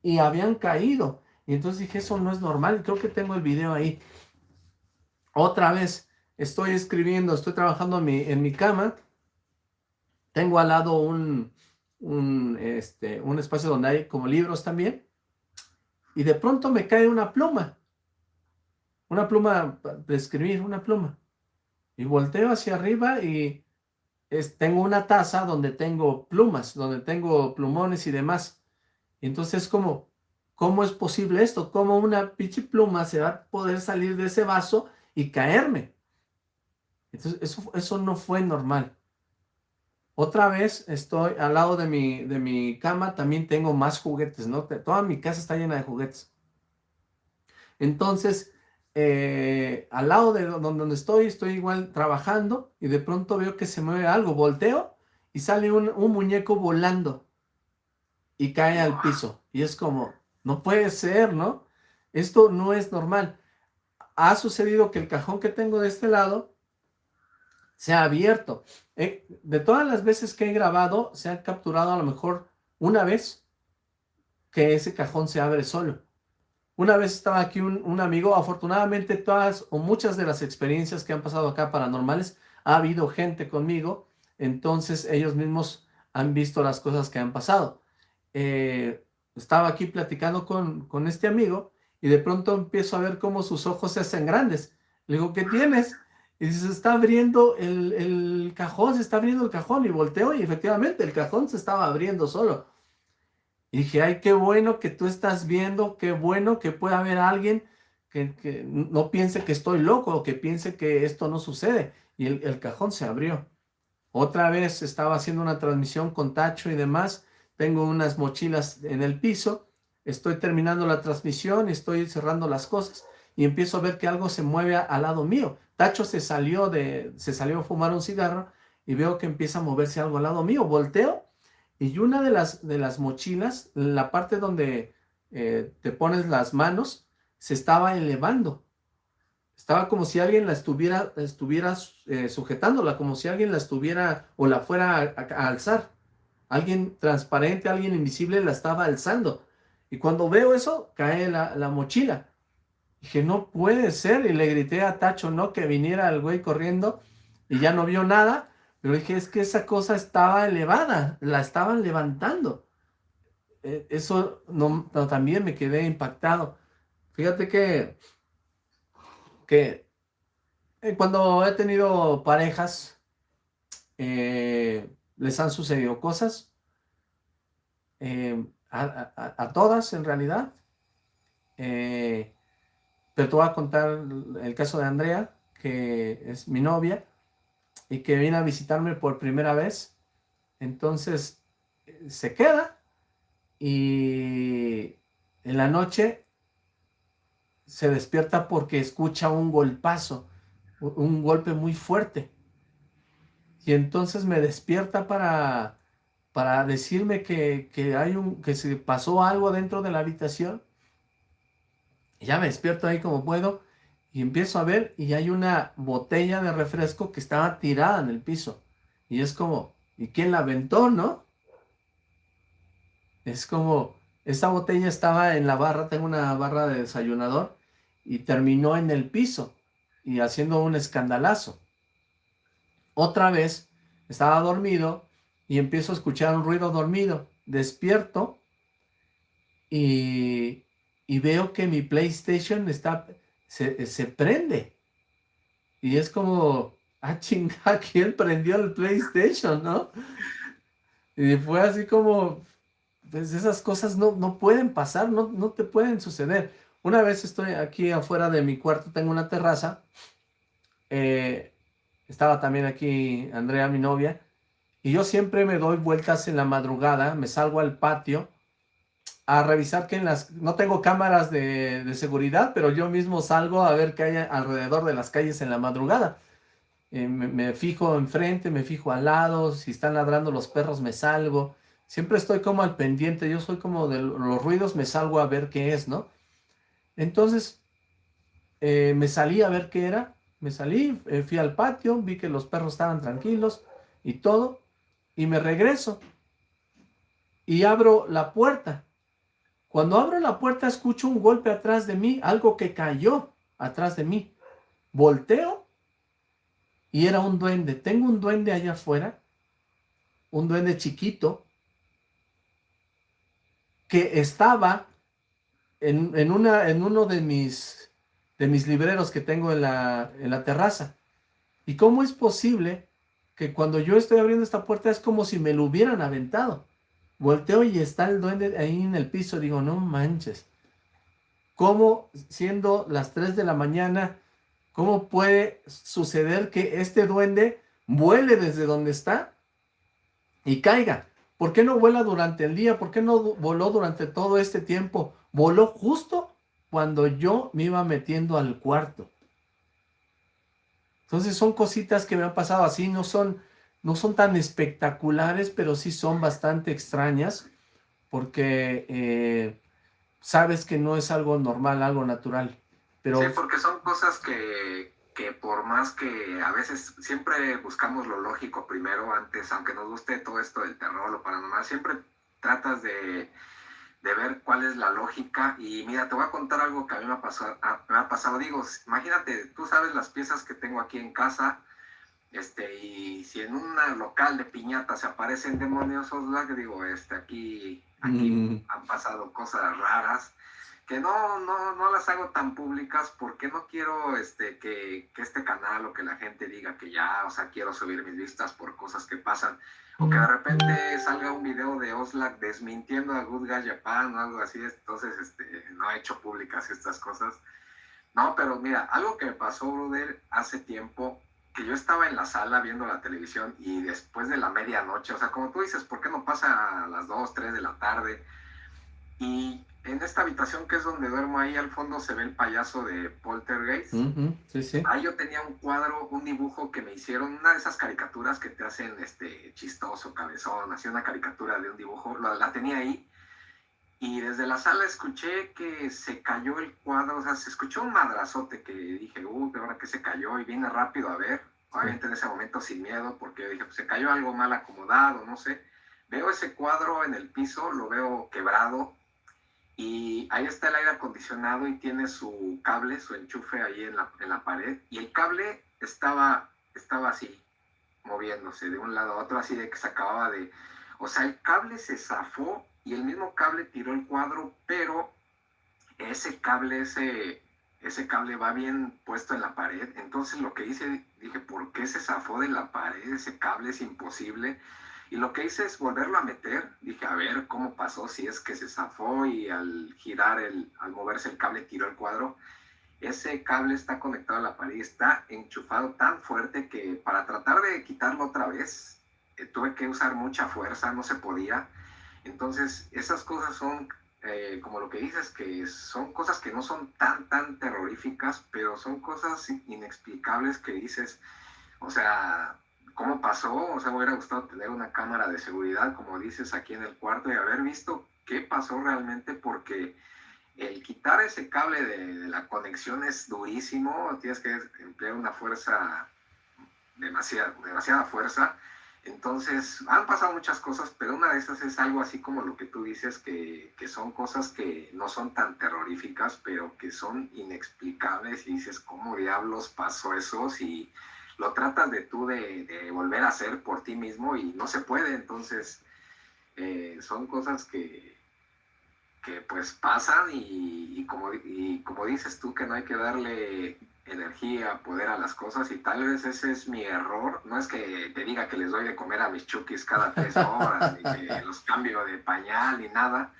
y habían caído. Y entonces dije, eso no es normal, creo que tengo el video ahí. Otra vez, estoy escribiendo, estoy trabajando en mi, en mi cama, tengo al lado un, un, este, un espacio donde hay como libros también, y de pronto me cae una pluma, una pluma de escribir, una pluma, y volteo hacia arriba y es, tengo una taza donde tengo plumas, donde tengo plumones y demás, entonces como, ¿cómo es posible esto? ¿Cómo una pinche pluma se va a poder salir de ese vaso y caerme? Entonces eso, eso no fue normal. Otra vez estoy al lado de mi, de mi cama, también tengo más juguetes, ¿no? Toda mi casa está llena de juguetes. Entonces, eh, al lado de donde estoy, estoy igual trabajando y de pronto veo que se mueve algo, volteo y sale un, un muñeco volando y cae al piso. Y es como, no puede ser, ¿no? Esto no es normal. Ha sucedido que el cajón que tengo de este lado se ha abierto. Eh, de todas las veces que he grabado, se ha capturado a lo mejor una vez que ese cajón se abre solo. Una vez estaba aquí un, amigo, afortunadamente todas o muchas de las experiencias que han pasado acá paranormales, ha habido gente conmigo, entonces ellos mismos han visto las cosas que han pasado. Eh, estaba aquí platicando con, con este amigo y de pronto empiezo a ver cómo sus ojos se hacen grandes. Le digo, ¿qué tienes? Y se está abriendo el, cajón, se está abriendo el cajón. Y volteo y efectivamente el cajón se estaba abriendo solo. Y dije, ay, qué bueno que tú estás viendo, qué bueno que pueda haber alguien que, no piense que estoy loco o que piense que esto no sucede. Y el, el cajón se abrió. Otra vez estaba haciendo una transmisión con Tacho y demás. Tengo unas mochilas en el piso. estoy terminando la transmisión, estoy cerrando las cosas y empiezo a ver que algo se mueve al lado mío. Tacho se salió, de, se salió a fumar un cigarro y veo que empieza a moverse algo al lado mío. Volteo y una de las, de las mochilas, la parte donde eh, te pones las manos, se estaba elevando. Estaba como si alguien la estuviera, estuviera eh, sujetándola, como si alguien la estuviera o la fuera a, alzar. Alguien transparente, alguien invisible la estaba alzando. Y cuando veo eso, cae la, la mochila. Dije, no puede ser. Y le grité a Tacho, no, que viniera el güey corriendo y ya no vio nada. Pero dije, es que esa cosa estaba elevada, la estaban levantando. E, eso no, también me quedé impactado. Fíjate que, que eh, cuando he tenido parejas, eh, les han sucedido cosas, eh, a, todas en realidad, pero te voy a contar el caso de Andrea, que es mi novia, y que viene a visitarme por primera vez. Entonces, se queda y en la noche se despierta porque escucha un golpazo, un golpe muy fuerte. Y entonces me despierta para, para decirme que, que, hay un, que se pasó algo dentro de la habitación ya me despierto ahí como puedo y empiezo a ver y hay una botella de refresco que estaba tirada en el piso. Y es como, ¿y quién la aventó, no? Es como, esta botella estaba en la barra, tengo una barra de desayunador, y terminó en el piso y haciendo un escandalazo. Otra vez, estaba dormido y empiezo a escuchar un ruido dormido. Despierto y y veo que mi PlayStation está, se, se prende. Y es como, ah, chinga, ¿quién prendió el PlayStation, no? Y fue así como, pues esas cosas no, no pueden pasar, no, no te pueden suceder. Una vez estoy aquí afuera de mi cuarto, tengo una terraza, eh, estaba también aquí Andrea, mi novia, y yo siempre me doy vueltas en la madrugada, me salgo al patio, a revisar que en las... No tengo cámaras de, seguridad, pero yo mismo salgo a ver qué hay alrededor de las calles en la madrugada. Eh, me, fijo enfrente, me fijo al lado, si están ladrando los perros me salgo. Siempre estoy como al pendiente, yo soy como de los ruidos, me salgo a ver qué es, ¿no? Entonces, eh, me salí a ver qué era, me salí, eh, fui al patio, vi que los perros estaban tranquilos y todo, y me regreso. Y abro la puerta cuando abro la puerta escucho un golpe atrás de mí, algo que cayó atrás de mí. Volteo y era un duende. Tengo un duende allá afuera, un duende chiquito, que estaba en, una, en uno de mis, de mis libreros que tengo en la, en la terraza. ¿Y cómo es posible que cuando yo estoy abriendo esta puerta es como si me lo hubieran aventado? Volteo y está el duende ahí en el piso. Digo, no manches. ¿Cómo, siendo las 3 de la mañana, cómo puede suceder que este duende vuele desde donde está y caiga? ¿Por qué no vuela durante el día? ¿Por qué no voló durante todo este tiempo? Voló justo cuando yo me iba metiendo al cuarto. Entonces son cositas que me han pasado así, no son no son tan espectaculares, pero sí son bastante extrañas, porque eh, sabes que no es algo normal, algo natural. Sí, porque son cosas que, que por más que a veces siempre buscamos lo lógico primero, antes, aunque nos guste todo esto del terror, lo paranormal, siempre tratas de, de ver cuál es la lógica. Y mira, te voy a contar algo que a mí me ha pasado. Me ha pasado. Digo, imagínate, tú sabes las piezas que tengo aquí en casa, este, y si en un local de piñata se aparecen demonios, que digo, este, aquí, aquí mm. han pasado cosas raras que no, no, no las hago tan públicas porque no quiero este, que, que, este canal o que la gente diga que ya, o sea, quiero subir mis vistas por cosas que pasan. O que de repente salga un video de Oslak desmintiendo a Good Guy Japan o algo así. Entonces, este, no he hecho públicas estas cosas. No, pero mira, algo que me pasó, brother, hace tiempo, que yo estaba en la sala viendo la televisión y después de la medianoche, o sea, como tú dices, ¿por qué no pasa a las 2, 3 de la tarde? Y en esta habitación que es donde duermo ahí al fondo se ve el payaso de Poltergeist. sí, sí. Ahí yo tenía un cuadro, un dibujo que me hicieron, una de esas caricaturas que te hacen este chistoso, cabezón, hacía una caricatura de un dibujo, la, la tenía ahí. Y desde la sala escuché que se cayó el cuadro, o sea, se escuchó un madrazote que dije, uh, de ahora que se cayó, y vine rápido a ver, obviamente en ese momento sin miedo, porque dije, pues se cayó algo mal acomodado, no sé. Veo ese cuadro en el piso, lo veo quebrado, y ahí está el aire acondicionado y tiene su cable, su enchufe ahí en la, en la pared. Y el cable estaba, estaba así, moviéndose de un lado a otro, así de que se acababa de... O sea, el cable se zafó y el mismo cable tiró el cuadro, pero ese cable, ese, ese cable va bien puesto en la pared. Entonces lo que hice, dije, ¿por qué se zafó de la pared? Ese cable es imposible. Y lo que hice es volverlo a meter. Dije, a ver cómo pasó, si es que se zafó y al girar, el, al moverse el cable tiró el cuadro. Ese cable está conectado a la pared, está enchufado tan fuerte que para tratar de quitarlo otra vez, eh, tuve que usar mucha fuerza, no se podía. Entonces, esas cosas son, eh, como lo que dices, que son cosas que no son tan, tan terroríficas, pero son cosas inexplicables que dices, o sea, cómo pasó, o sea, me hubiera gustado tener una cámara de seguridad, como dices, aquí en el cuarto y haber visto qué pasó realmente, porque el quitar ese cable de, la conexión es durísimo, tienes que emplear una fuerza, demasiada, demasiada fuerza. Entonces, han pasado muchas cosas, pero una de esas es algo así como lo que tú dices, que, que, son cosas que no son tan terroríficas, pero que son inexplicables y dices, ¿cómo diablos pasó eso? Si lo tratas de tú de, volver a hacer por ti mismo y no se puede, entonces eh, son cosas que, que pues pasan y, como, y como dices tú que no hay que darle energía, poder a las cosas y tal vez ese es mi error, no es que te diga que les doy de comer a mis chukis cada tres horas, ni que los cambio de pañal ni nada,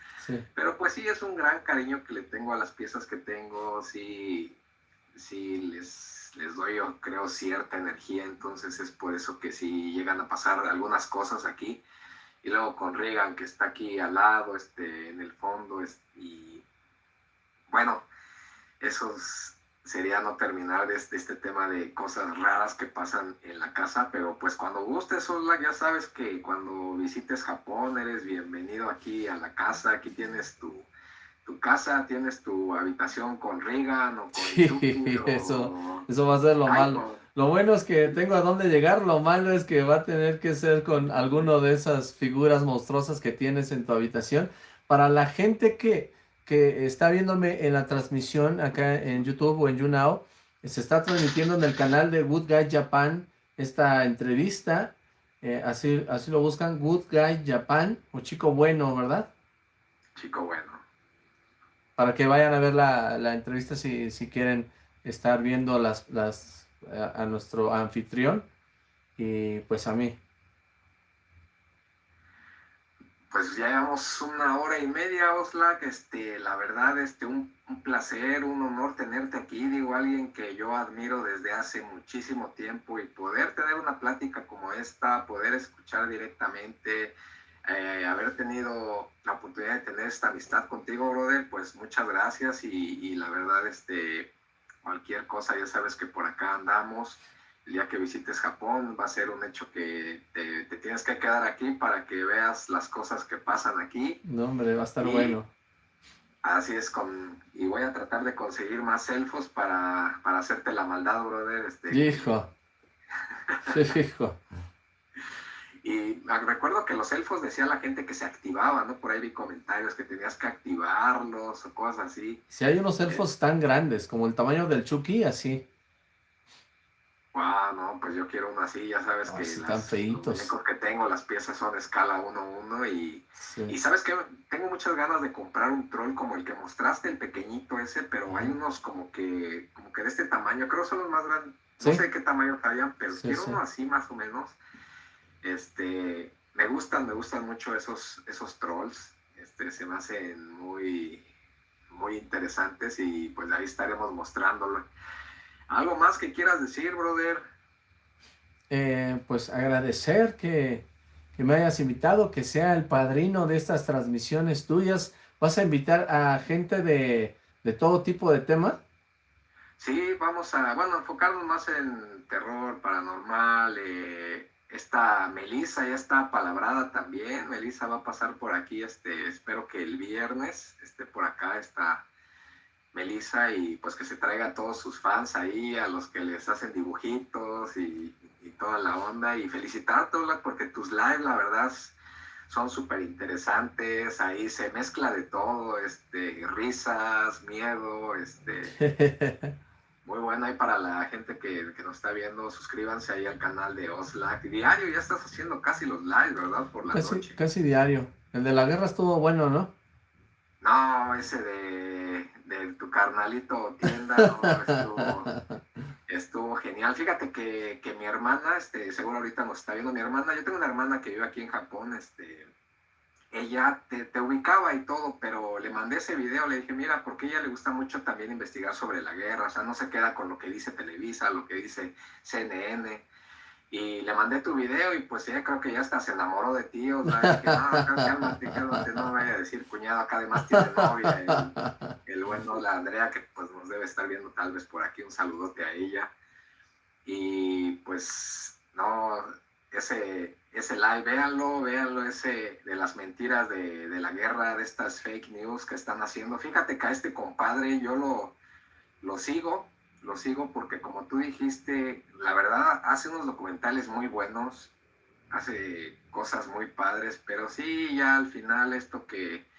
pero pues sí es un gran cariño que le tengo a las piezas que tengo, sí, sí les les doy, yo creo, cierta energía, entonces es por eso que si llegan a pasar algunas cosas aquí, y luego con Regan, que está aquí al lado, este, en el fondo, y bueno, eso sería no terminar de este, este, tema de cosas raras que pasan en la casa, pero pues cuando gustes, Osla, ya sabes que cuando visites Japón eres bienvenido aquí a la casa, aquí tienes tu, tu casa, tienes tu habitación con Regan o con sí, eso, eso va a ser lo malo. Lo bueno es que tengo a dónde llegar, lo malo es que va a tener que ser con alguno de esas figuras monstruosas que tienes en tu habitación. Para la gente que, que está viéndome en la transmisión acá en YouTube o en YouNow, se está transmitiendo en el canal de Good Guy Japan esta entrevista. Eh, así, así lo buscan, Good Guy Japan o Chico Bueno, ¿verdad? Chico Bueno para que vayan a ver la, entrevista si, si, quieren estar viendo las, las a, nuestro anfitrión y pues a mí. Pues ya llevamos una hora y media, Oslak. Este, la verdad, este, un, placer, un honor tenerte aquí. Digo, alguien que yo admiro desde hace muchísimo tiempo y poder tener una plática como esta, poder escuchar directamente, eh, haber tenido la oportunidad de tener esta amistad contigo, brother, pues muchas gracias y, la verdad, este, cualquier cosa, ya sabes que por acá andamos. El día que visites Japón va a ser un hecho que te, tienes que quedar aquí para que veas las cosas que pasan aquí. No, hombre, va a estar bueno. Así es, con, y voy a tratar de conseguir más elfos para, para hacerte la maldad, brother. Este, hijo. hijo. Y recuerdo que los elfos decía la gente que se activaban, ¿no? Por ahí vi comentarios que tenías que activarlos o cosas así. Si hay unos elfos tan grandes, como el tamaño del Chucky, así. Wow, no, pues yo quiero uno así, ya sabes que están feitos. los que tengo, las piezas son escala 1-1 y, y sabes que tengo muchas ganas de comprar un troll como el que mostraste, el pequeñito ese, pero hay unos como que, como que de este tamaño, creo que son los más grandes, no sé qué tamaño hayan, pero quiero uno así más o menos este, me gustan, me gustan mucho esos, esos trolls. Este, se me hacen muy, muy interesantes y pues ahí estaremos mostrándolo. ¿Algo más que quieras decir, brother? Eh, pues agradecer que, que, me hayas invitado, que sea el padrino de estas transmisiones tuyas, ¿Vas a invitar a gente de, de todo tipo de tema? Sí, vamos a, bueno, enfocarnos más en terror, paranormal, eh, esta Melissa ya está palabrada también, Melissa va a pasar por aquí, este, espero que el viernes esté por acá, está Melissa, y pues que se traiga a todos sus fans ahí, a los que les hacen dibujitos y, toda la onda, y felicitar a porque tus lives, la verdad, son súper interesantes, ahí se mezcla de todo, este, risas, miedo, este... Muy bueno ahí para la gente que, nos está viendo. Suscríbanse ahí al canal de Oslac. Diario, ya estás haciendo casi los lives, ¿verdad? Por la casi, noche. Casi diario. El de la guerra estuvo bueno, ¿no? No, ese de, de tu carnalito tienda, no, estuvo, estuvo, genial. Fíjate que, que, mi hermana, este, seguro ahorita nos está viendo mi hermana. Yo tengo una hermana que vive aquí en Japón, este, ella te, ubicaba y todo, pero le mandé ese video, le dije, mira, porque ella le gusta mucho también investigar sobre la guerra, o sea, no se queda con lo que dice Televisa, lo que dice CNN. Y le mandé tu video y pues ella creo que ya hasta se enamoró de ti, o sea, dije, no, cálmate, cálmate, no me vaya a decir cuñado, acá además tiene novia, el, el bueno, la Andrea, que pues nos debe estar viendo tal vez por aquí, un saludote a ella. Y pues, no, ese, ese live, véanlo, véanlo, ese de las mentiras de, la guerra, de estas fake news que están haciendo. Fíjate que a este compadre yo lo, lo sigo, lo sigo porque como tú dijiste, la verdad hace unos documentales muy buenos, hace cosas muy padres, pero sí, ya al final esto que...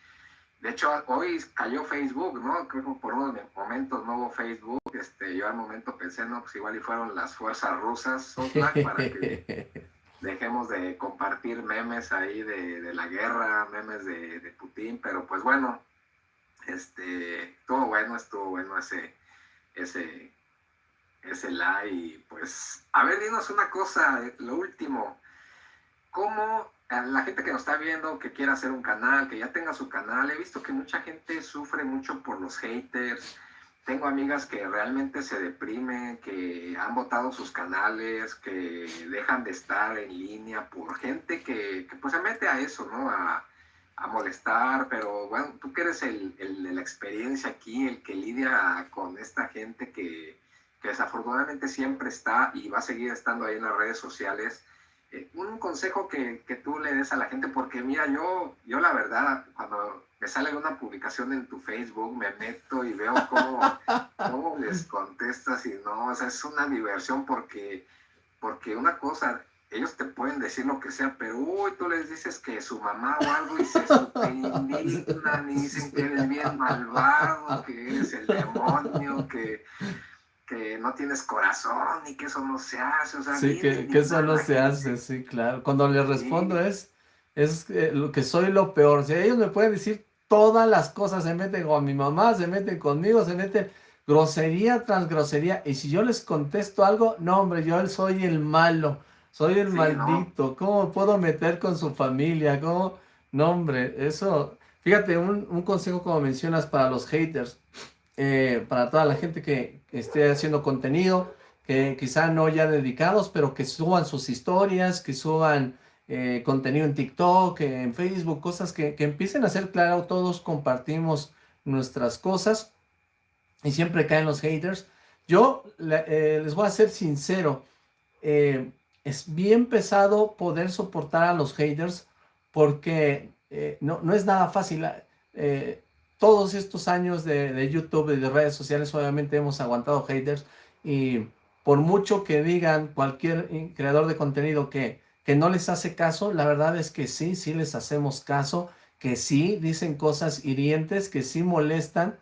De hecho, hoy cayó Facebook, ¿no? Creo que por unos momentos no hubo Facebook. Este, yo al momento pensé, no, pues igual y fueron las fuerzas rusas, dejemos de compartir memes ahí de, la guerra, memes de, Putin, pero pues bueno, este, estuvo bueno, estuvo bueno ese, ese, ese y pues, a ver, dinos una cosa, lo último, ¿cómo la gente que nos está viendo, que quiera hacer un canal, que ya tenga su canal, he visto que mucha gente sufre mucho por los haters, tengo amigas que realmente se deprimen, que han votado sus canales, que dejan de estar en línea por gente que, pues se mete a eso, ¿no? A, molestar, pero bueno, tú que eres el, de la experiencia aquí, el que lidia con esta gente que, desafortunadamente siempre está y va a seguir estando ahí en las redes sociales, eh, un consejo que, que, tú le des a la gente, porque mira, yo, yo la verdad, cuando me sale una publicación en tu Facebook, me meto y veo cómo, cómo les contestas y no, o sea, es una diversión porque, porque una cosa, ellos te pueden decir lo que sea, pero uy, tú les dices que su mamá o algo y se super indignan y dicen que eres bien malvado, que eres el demonio, que, que no tienes corazón y que eso no se hace. O sea, sí, que, que, eso no se hace, sí, claro. Cuando les respondo es es lo que soy lo peor. Si ellos me pueden decir todas las cosas, se meten con mi mamá, se meten conmigo, se meten grosería tras grosería. Y si yo les contesto algo, no, hombre, yo soy el malo, soy el maldito. ¿Cómo puedo meter con su familia? ¿Cómo? No, hombre, eso... Fíjate, un, consejo como mencionas para los haters, eh, para toda la gente que esté haciendo contenido, que quizá no ya dedicados, pero que suban sus historias, que suban eh, contenido en TikTok, en Facebook, cosas que, empiecen a ser claro, todos compartimos nuestras cosas y siempre caen los haters. Yo eh, les voy a ser sincero, eh, es bien pesado poder soportar a los haters porque no, no, es nada fácil. todos estos años de, de YouTube y de redes sociales obviamente hemos aguantado haters y por mucho que digan cualquier creador de contenido que que no les hace caso, la verdad es que sí, sí les hacemos caso, que sí dicen cosas hirientes, que sí molestan,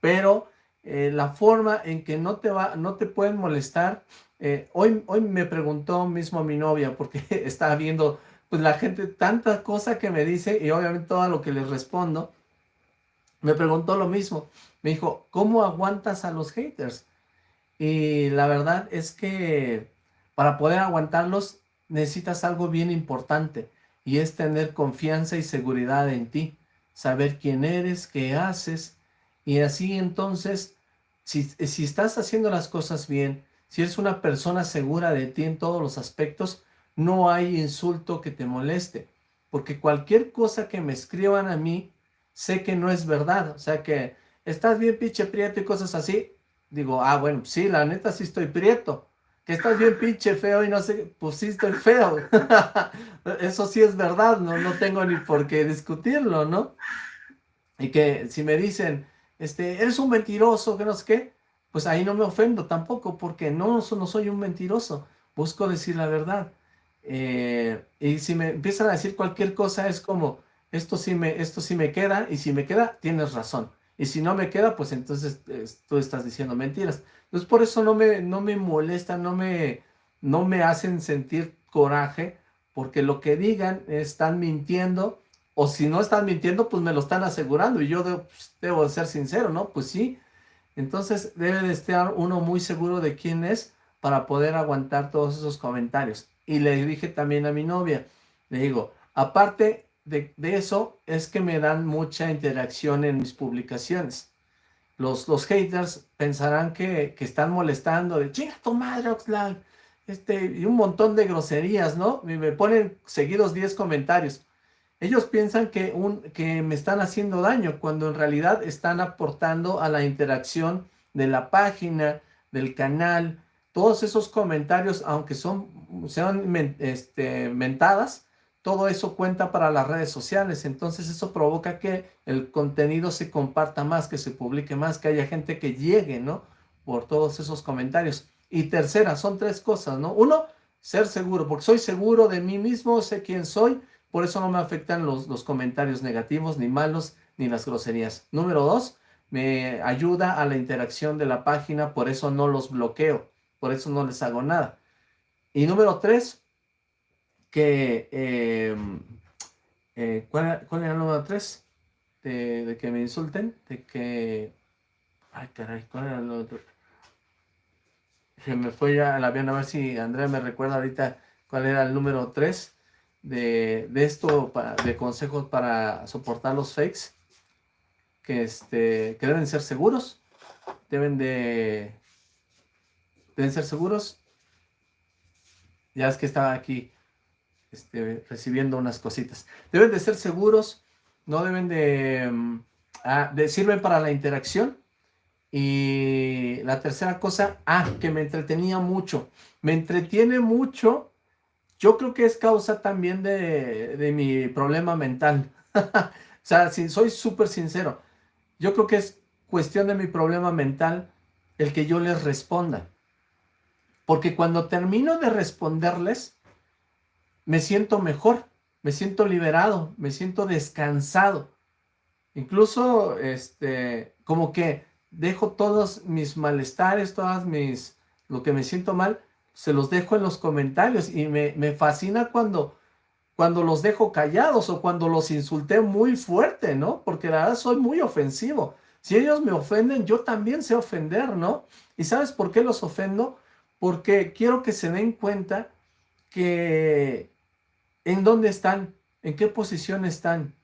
pero eh, la forma en que no te, va, no te pueden molestar, eh, hoy, hoy me preguntó mismo mi novia, porque estaba viendo pues la gente tanta cosa que me dice y obviamente todo lo que les respondo, me preguntó lo mismo, me dijo, ¿cómo aguantas a los haters? Y la verdad es que para poder aguantarlos necesitas algo bien importante y es tener confianza y seguridad en ti, saber quién eres, qué haces y así entonces, si, si estás haciendo las cosas bien, si eres una persona segura de ti en todos los aspectos, no hay insulto que te moleste, porque cualquier cosa que me escriban a mí, sé que no es verdad, o sea que estás bien pinche prieto y cosas así, digo, ah, bueno, sí, la neta sí estoy prieto, que estás bien pinche feo y no sé, sí estoy feo, eso sí es verdad, no, no tengo ni por qué discutirlo, ¿no? Y que si me dicen, este, eres un mentiroso, que no sé qué, pues ahí no me ofendo tampoco, porque no, no soy un mentiroso, busco decir la verdad. Eh, y si me empiezan a decir cualquier cosa, es como, esto sí, me, esto sí me queda, y si me queda, tienes razón. Y si no me queda, pues entonces tú estás diciendo mentiras. Entonces por eso no me, no me molesta, no me, no me hacen sentir coraje, porque lo que digan están mintiendo, o si no están mintiendo, pues me lo están asegurando, y yo debo, pues, debo de ser sincero, ¿no? Pues sí, entonces debe de estar uno muy seguro de quién es para poder aguantar todos esos comentarios. Y le dije también a mi novia, le digo, aparte de, eso, es que me dan mucha interacción en mis publicaciones. Los, los haters pensarán que, están molestando de, chinga tu madre, Oxlack, este, y un montón de groserías, ¿no? Y me ponen seguidos 10 comentarios. Ellos piensan que, un, que me están haciendo daño, cuando en realidad están aportando a la interacción de la página, del canal, todos esos comentarios, aunque son, sean este, mentadas, todo eso cuenta para las redes sociales, entonces eso provoca que el contenido se comparta más, que se publique más, que haya gente que llegue, ¿no? Por todos esos comentarios. Y tercera, son tres cosas, ¿no? Uno, ser seguro, porque soy seguro de mí mismo, sé quién soy, por eso no me afectan los, los comentarios negativos, ni malos, ni las groserías. Número dos, me ayuda a la interacción de la página, por eso no los bloqueo, por eso no les hago nada. Y número tres, que... Em, eh, ¿cuál, era, el número tres? De, que me insulten, de que... Ay, caray, ¿cuál era el otro? Se me fue ya el avión, a ver si Andrea me recuerda ahorita cuál era el número tres de, esto, de consejos para soportar los fakes, que, este, que deben ser seguros, deben de, deben ser seguros. Ya es que estaba aquí este, recibiendo unas cositas. Deben de ser seguros, no deben de, mm, ah, de, sirven para la interacción. Y la tercera cosa, ah, que me entretenía mucho. Me entretiene mucho yo creo que es causa también de, mi problema mental. o sea, si soy súper sincero, yo creo que es cuestión de mi problema mental el que yo les responda. Porque cuando termino de responderles, me siento mejor, me siento liberado, me siento descansado. Incluso, este, como que dejo todos mis malestares, todas mis, lo que me siento mal, se los dejo en los comentarios y me, fascina cuando, cuando los dejo callados o cuando los insulté muy fuerte, ¿no? Porque la verdad soy muy ofensivo. Si ellos me ofenden, yo también sé ofender, ¿no? ¿Y sabes por qué los ofendo? Porque quiero que se den cuenta que en dónde están, en qué posición están.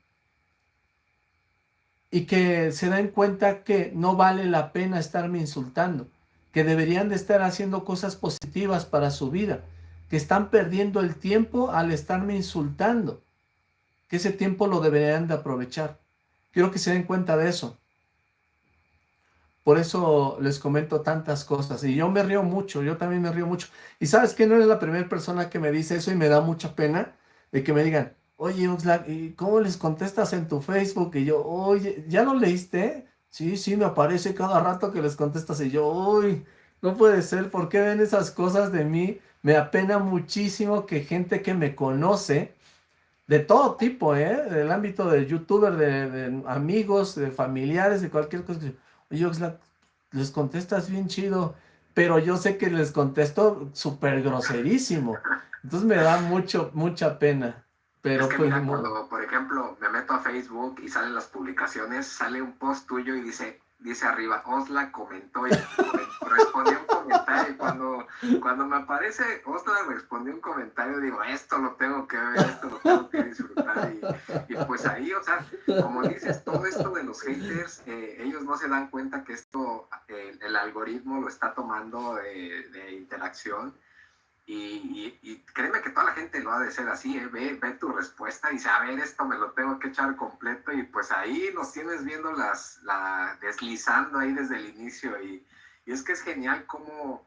Y que se den cuenta que no vale la pena estarme insultando que deberían de estar haciendo cosas positivas para su vida, que están perdiendo el tiempo al estarme insultando, que ese tiempo lo deberían de aprovechar. Quiero que se den cuenta de eso. Por eso les comento tantas cosas. Y yo me río mucho, yo también me río mucho. Y sabes que no eres la primera persona que me dice eso y me da mucha pena de que me digan, oye, Oxlack, ¿y cómo les contestas en tu Facebook? Y yo, oye, ¿ya lo leíste? Sí, sí, me aparece cada rato que les contestas y yo, uy, no puede ser, ¿por qué ven esas cosas de mí? Me apena muchísimo que gente que me conoce, de todo tipo, ¿eh? Del ámbito de youtuber, de, amigos, de familiares, de cualquier cosa. Oye, les contestas bien chido, pero yo sé que les contesto súper groserísimo. Entonces me da mucho, mucha pena. Pero pues, cuando, por ejemplo, me meto a Facebook y salen las publicaciones, sale un post tuyo y dice, dice arriba, Osla comentó y respondió un comentario. Y cuando, cuando me aparece Osla respondió un comentario, digo, esto lo tengo que ver, esto lo tengo que disfrutar. Y, pues ahí, o sea, como dices, todo esto de los haters, eh, ellos no se dan cuenta que esto, el algoritmo lo está tomando de, de interacción Y, créeme que toda la gente lo ha de ser así, ¿eh? ve, ve, tu respuesta y dice, a ver, esto me lo tengo que echar completo y pues ahí los tienes viendo las, la, deslizando ahí desde el inicio y, y es que es genial cómo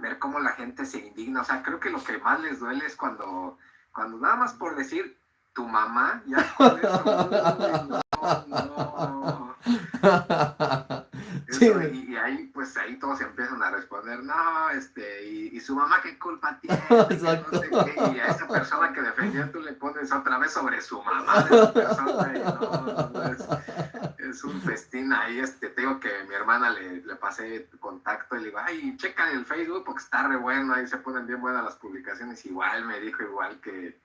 ver cómo la gente se indigna, o sea, creo que lo que más les duele es cuando, cuando nada más por decir tu mamá, ya con eso, no, no. y, ahí, pues ahí todos empiezan a responder, no, este, y, su mamá qué culpa tiene, y a esa persona que defendió tú le pones otra vez sobre su mamá es, un festín ahí, este, te digo que mi hermana le, le pasé contacto y le digo, ay, checa el Facebook porque está re bueno, ahí se ponen bien buenas las publicaciones, igual me dijo igual que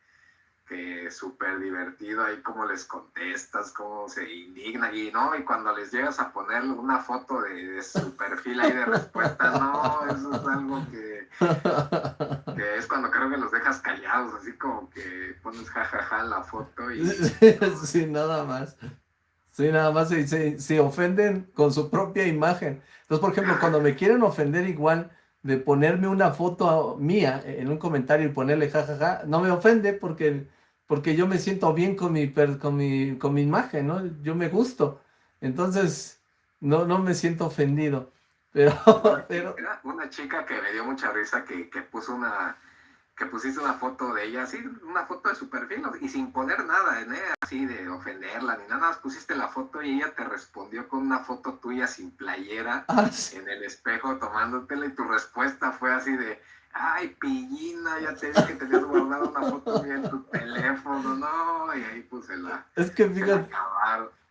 que súper divertido ahí cómo les contestas, cómo se indigna y no, y cuando les llegas a poner una foto de, su perfil ahí de respuesta, no, eso es algo que, que, es cuando creo que los dejas callados, así como que pones jajaja en la foto y... Sí, nada más. Sí, nada más se, se, ofenden con su propia imagen. Entonces, por ejemplo, cuando me quieren ofender igual de ponerme una foto mía en un comentario y ponerle jajaja, no me ofende porque porque yo me siento bien con mi, con mi, con mi imagen, ¿no? Yo me gusto. Entonces, no, no me siento ofendido. Pero, pero... una chica que me dio mucha risa que, que puso una, que pusiste una foto de ella, así, una foto de su perfil, y sin poner nada, ¿eh? así de ofenderla ni nada, más pusiste la foto y ella te respondió con una foto tuya sin playera ah, en el espejo tomándotela y tu respuesta fue así de, ay, pillina, ya te que tenías guardado una foto en tu teléfono, no, y ahí puse la... Es que fíjate,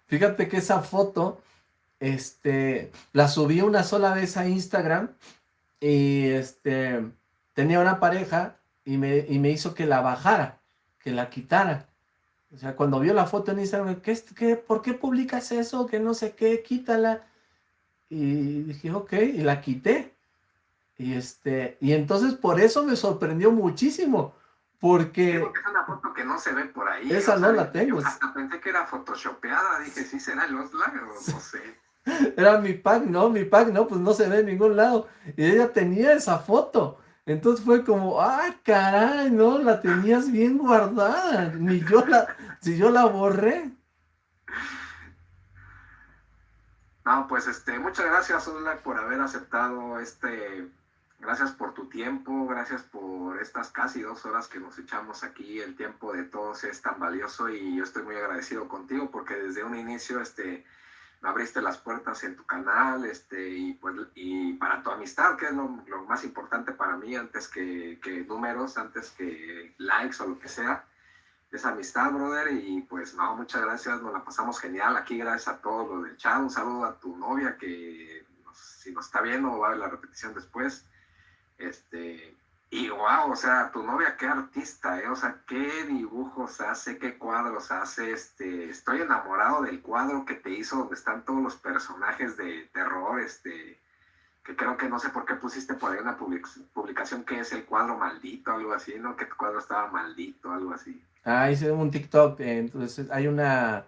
fíjate que esa foto, este, la subí una sola vez a Instagram y este, tenía una pareja y me, y me hizo que la bajara, que la quitara. O sea, cuando vio la foto en Instagram, ¿qué, qué, ¿por qué publicas eso? Que no sé qué, quítala. Y dije, ok, y la quité. Y, este, y entonces por eso me sorprendió muchísimo, porque... es una foto que no se ve por ahí. Esa no la tengo. hasta pensé que era photoshopeada, dije, sí será el Oxlack, no sé. Era mi pack, no, mi pack, no, pues no se ve en ningún lado. Y ella tenía esa foto. Entonces fue como, ah, caray, no, la tenías bien guardada. Ni yo la, si yo la borré. No, pues este, muchas gracias, Oxlack, por haber aceptado este Gracias por tu tiempo, gracias por estas casi dos horas que nos echamos aquí. El tiempo de todos es tan valioso y yo estoy muy agradecido contigo porque desde un inicio este, abriste las puertas en tu canal este, y, pues, y para tu amistad, que es lo, más importante para mí antes que, que, números, antes que likes o lo que sea. Esa amistad, brother, y pues no, muchas gracias, nos la pasamos genial aquí, gracias a todos los del chat. Un saludo a tu novia que si nos está viendo va a ver la repetición después. Este, y wow, o sea, tu novia qué artista, ¿eh? O sea, qué dibujos hace, qué cuadros hace, este, estoy enamorado del cuadro que te hizo donde están todos los personajes de terror, este, que creo que no sé por qué pusiste por ahí una publicación que es el cuadro maldito, algo así, ¿no? Que tu cuadro estaba maldito, algo así. Ah, hice un TikTok, eh, entonces hay una,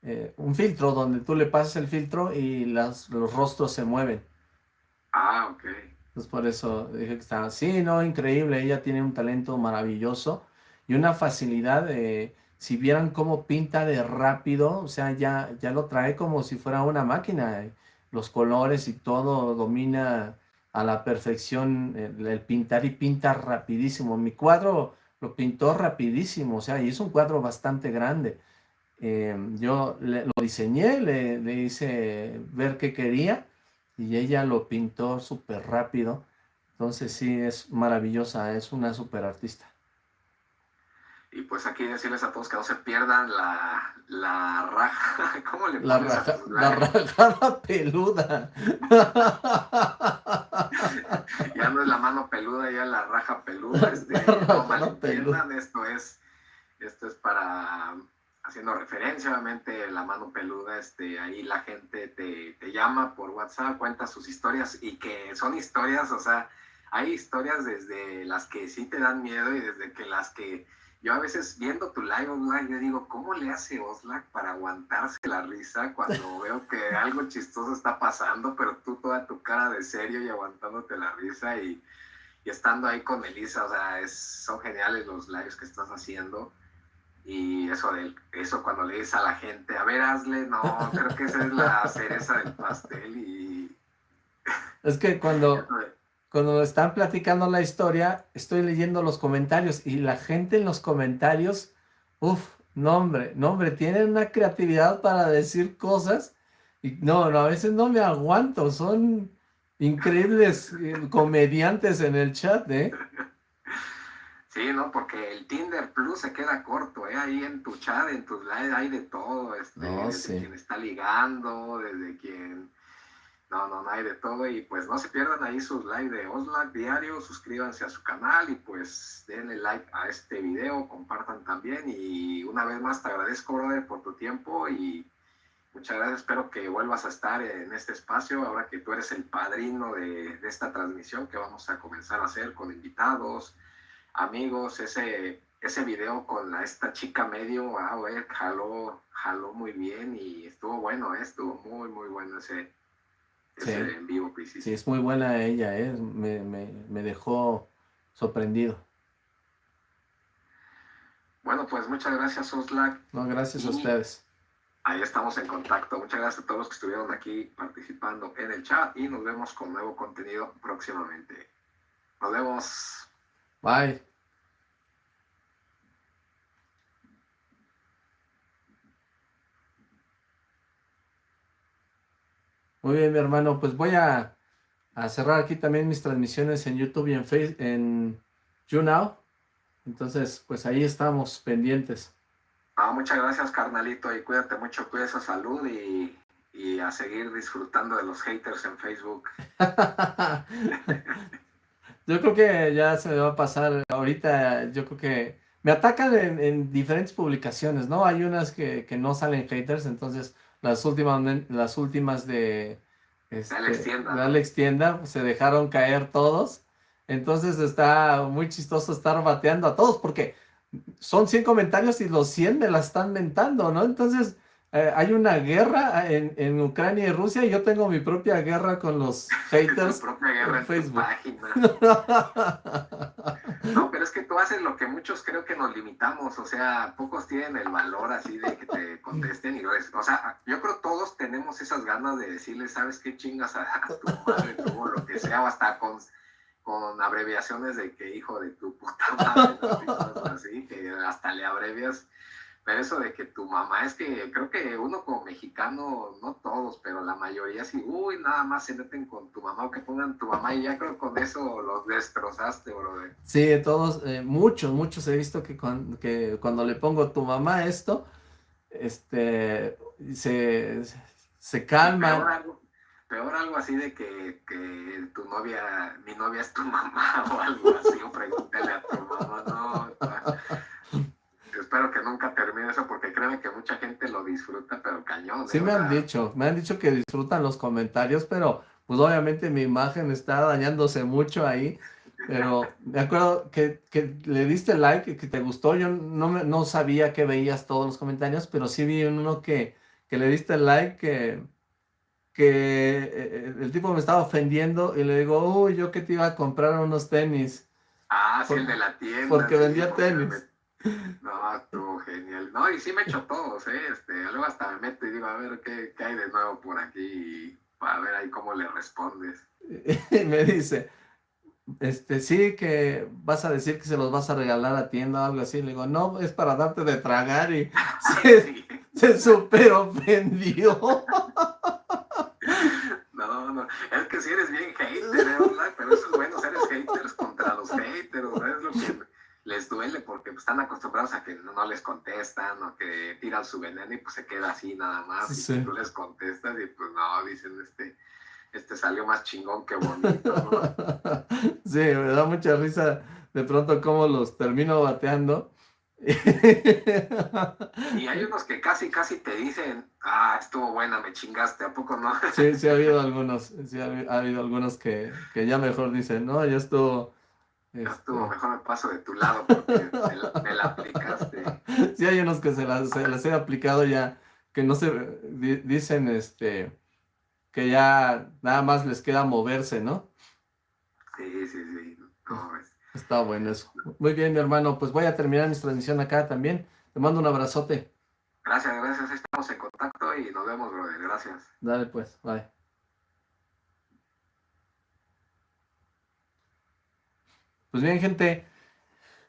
eh, un filtro donde tú le pasas el filtro y las, los rostros se mueven. Ah, ok. Entonces por eso dije que estaba, sí, no, increíble, ella tiene un talento maravilloso y una facilidad si vieran cómo pinta de rápido, o sea, ya, ya lo trae como si fuera una máquina, los colores y todo domina a la perfección el, pintar y pinta rapidísimo. Mi cuadro lo pintó rapidísimo, o sea, y es un cuadro bastante grande. Eh, yo lo diseñé, le, le hice ver qué quería y ella lo pintó súper rápido. Entonces sí, es maravillosa, es una súper artista. Y pues aquí decirles a todos que no se pierdan la, la raja, ¿cómo le la raja, La rajada peluda. ya no es la mano peluda, ya la raja peluda. Este, no peluda. esto es, esto es para haciendo referencia, obviamente, la mano peluda, este, ahí la gente te, te, llama por WhatsApp, cuenta sus historias y que son historias, o sea, hay historias desde las que sí te dan miedo y desde que las que yo a veces viendo tu live online, yo digo, ¿cómo le hace Oslac para aguantarse la risa cuando veo que algo chistoso está pasando, pero tú toda tu cara de serio y aguantándote la risa y y estando ahí con Melissa, o sea, es, son geniales los lives que estás haciendo. Y eso, de, eso cuando le dices a la gente, a ver, hazle, no, creo que esa es la cereza del pastel y... Es que cuando, cuando están platicando la historia, estoy leyendo los comentarios y la gente en los comentarios, uff, no hombre, no hombre, tienen una creatividad para decir cosas y no, no, a veces no me aguanto, son increíbles eh, comediantes en el chat, ¿eh? Sí, no, porque el Tinder Plus se queda corto, ¿eh? Ahí en tu chat, en tus lives hay de todo, este, desde quien está ligando, desde quien... No, no, no hay de todo y pues no se pierdan ahí sus likes de Oslac diario, suscríbanse a su canal y pues denle like a este video, compartan también y una vez más te agradezco, brother, por tu tiempo y Muchas gracias, espero que vuelvas a estar en este espacio ahora que tú eres el padrino de, esta transmisión que vamos a comenzar a hacer con invitados, amigos, ese, ese video con esta chica medio, wow, eh, jaló, jaló muy bien y estuvo bueno, eh, estuvo muy, muy bueno ese, en vivo que Sí, es muy buena ella, eh, me, me, me dejó sorprendido. Bueno, pues muchas gracias, Oslac. No, gracias a ustedes. Ahí estamos en contacto. Muchas gracias a todos los que estuvieron aquí participando en el chat y nos vemos con nuevo contenido próximamente. Nos vemos. Bye. Muy bien, mi hermano. Pues voy a, cerrar aquí también mis transmisiones en YouTube y en Facebook, en YouNow. Entonces, pues ahí estamos pendientes. Ah, muchas gracias, carnalito, y cuídate mucho, cuida esa salud y, a seguir disfrutando de los haters en Facebook. yo creo que ya se me va a pasar ahorita, yo creo que me atacan en, diferentes publicaciones, ¿no? Hay unas que, no salen haters, entonces las últimas, las últimas de... Este, Alex Tienda. Alex Tienda, se dejaron caer todos. Entonces está muy chistoso estar bateando a todos, porque son 100 comentarios y los 100 me la están mentando, ¿no? Entonces, eh, hay una guerra en, Ucrania y Rusia y yo tengo mi propia guerra con los haters propia guerra en Facebook. no, pero es que tú haces lo que muchos creo que nos limitamos, o sea, pocos tienen el valor así de que te contesten y o sea, yo creo todos tenemos esas ganas de decirle, ¿sabes qué chingas a, tu madre, o lo que sea, o hasta con con abreviaciones de que hijo de tu puta madre, así, que hasta le abrevias. Pero eso de que tu mamá, es que creo que uno como mexicano, no todos, pero la mayoría sí, uy, nada más se meten con tu mamá o que pongan tu mamá y ya creo que con eso los destrozaste, bro. Sí, todos, eh, muchos, muchos he visto que, que cuando le pongo tu mamá esto, este, se, se calman peor algo así de que, que, tu novia, mi novia es tu mamá o algo así, o pregúntale a tu mamá, no. Espero que nunca termine eso porque créeme que mucha gente lo disfruta, pero cañón. Sí me han dicho, me han dicho que disfrutan los comentarios, pero pues obviamente mi imagen está dañándose mucho ahí. Pero me acuerdo que, que le diste like, que te gustó. Yo no, me, no sabía que veías todos los comentarios, pero sí vi uno que, que le diste like, que, que eh, el tipo me estaba ofendiendo y le digo, uy, yo que te iba a comprar unos tenis. Ah, sí, el de la tienda. Porque vendía tenis. No, estuvo genial. No, y sí me echó todos, ¿eh? Este, luego hasta me meto y digo, a ver qué, qué hay de nuevo por aquí para ver ahí cómo le respondes. Y me dice, este, sí, que vas a decir que se los vas a regalar a tienda o algo así. Le digo, no, es para darte de tragar y se, se super ofendió. No, no, es que si eres bien hater, ¿eh? pero eso es bueno, eres haters contra los haters, es lo que les duele porque pues, están acostumbrados a que no, les contestan o que tiran su veneno y pues se queda así nada más y tú les contestas y pues no, dicen este, este salió más chingón que bonito, ¿no? Sí, me da mucha risa de pronto cómo los termino bateando y hay unos que casi, casi te dicen, ah, estuvo buena, me chingaste, ¿a poco no? Sí, sí ha habido algunos, sí ha, habido algunos que, que, ya mejor dicen, no, ya estuvo... Estuvo, este, mejor me paso de tu lado porque me, la, aplicaste. Sí hay unos que se las, se las he aplicado ya, que no se, dicen, este, que ya nada más les queda moverse, ¿no? Sí, sí, sí. Está bueno eso. Muy bien, mi hermano. Pues voy a terminar mi transmisión acá también. Te mando un abrazote. Gracias, gracias. Estamos en contacto y nos vemos, brother. Gracias. Dale, pues. Bye. Pues bien, gente.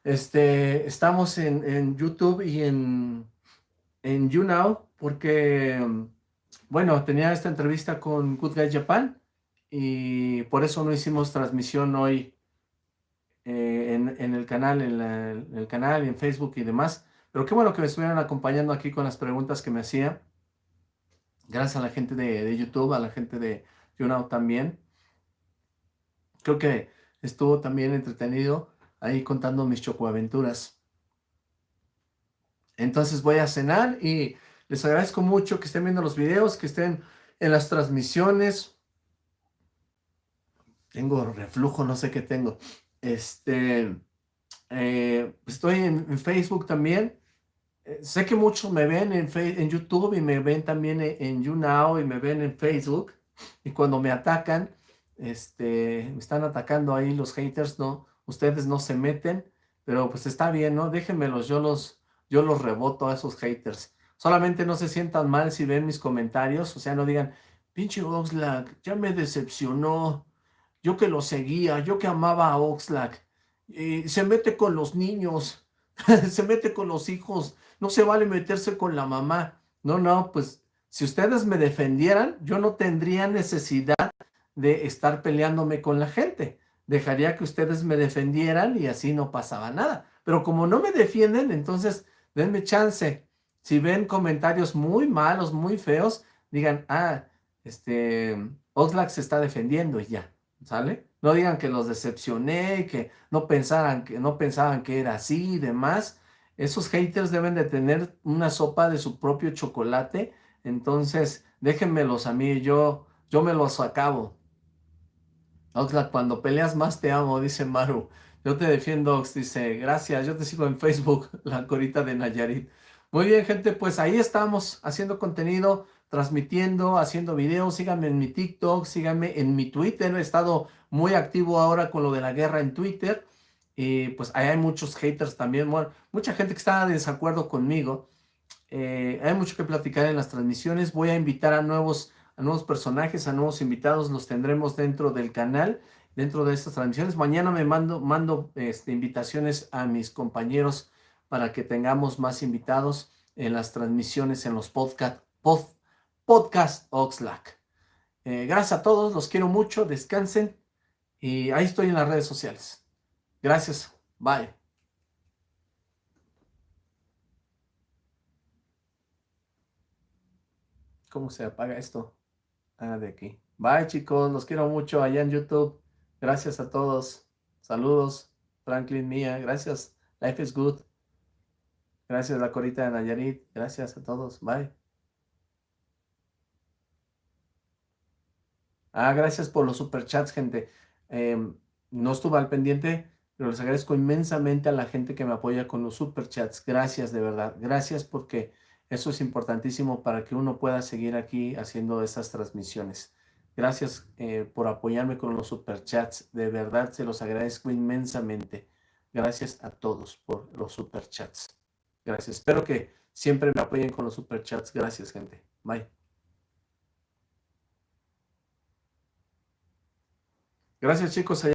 Este, estamos en, en YouTube y en, en YouNow porque, bueno, tenía esta entrevista con Good Guy Japan y por eso no hicimos transmisión hoy eh, en, el canal, en, el canal, en Facebook y demás. Pero qué bueno que me estuvieran acompañando aquí con las preguntas que me hacía. Gracias a la gente de, YouTube, a la gente de YouNow también. Creo que estuvo también entretenido ahí contando mis chocoaventuras. Entonces voy a cenar y les agradezco mucho que estén viendo los videos, que estén en las transmisiones. Tengo reflujo, no sé qué tengo. Este, eh, estoy en, Facebook también. Eh, sé que muchos me ven en, en YouTube y me ven también en, en, YouNow y me ven en Facebook. Y cuando me atacan, este, me están atacando ahí los haters, ¿no? Ustedes no se meten, pero pues está bien, ¿no? Déjenmelos, yo los, yo los reboto a esos haters. Solamente no se sientan mal si ven mis comentarios, o sea, no digan, pinche Oxlack, ya me decepcionó, yo que lo seguía, yo que amaba a Oxlack, y se mete con los niños, se mete con los hijos, no se vale meterse con la mamá. No, no, pues si ustedes me defendieran, yo no tendría necesidad de estar peleándome con la gente. Dejaría que ustedes me defendieran y así no pasaba nada. Pero como no me defienden, entonces denme chance. Si ven comentarios muy malos, muy feos, digan, ah, este, Oxlack se está defendiendo y ya. ¿sale? No digan que los decepcioné, que no pensaran que no pensaban que era así y demás. Esos haters deben de tener una sopa de su propio chocolate, entonces déjenmelos a mí, yo, yo me los acabo. Oxlack, cuando peleas más te amo, dice Maru. Yo te defiendo, Ox, dice, gracias, yo te sigo en Facebook, la corita de Nayarit. Muy bien, gente, pues ahí estamos haciendo contenido transmitiendo, haciendo videos, síganme en mi TikTok, síganme en mi Twitter, he estado muy activo ahora con lo de la guerra en Twitter, y pues ahí hay muchos haters también, mucha gente que está de desacuerdo conmigo, eh, hay mucho que platicar en las transmisiones, voy a invitar a nuevos, a nuevos personajes, a nuevos invitados, los tendremos dentro del canal, dentro de estas transmisiones, mañana me mando, mando este, invitaciones a mis compañeros para que tengamos más invitados en las transmisiones, en los podcasts, Podcast Oxlack. Eh, gracias a todos, los quiero mucho, descansen y ahí estoy en las redes sociales. Gracias, bye. ¿Cómo se apaga esto? Ah, de aquí. Bye chicos, los quiero mucho allá en YouTube. Gracias a todos. Saludos, Franklin Mía. Gracias. Life is good. Gracias, la corita de Nayarit. Gracias a todos. Bye. Ah, gracias por los superchats, gente. Em, no estuve al pendiente, pero les agradezco inmensamente a la gente que me apoya con los superchats. Gracias, de verdad. Gracias porque eso es importantísimo para que uno pueda seguir aquí haciendo estas transmisiones. Gracias eh, por apoyarme con los superchats. De verdad, se los agradezco inmensamente. Gracias a todos por los superchats. Gracias. Espero que siempre me apoyen con los superchats. Gracias, gente. Bye. Gracias chicos.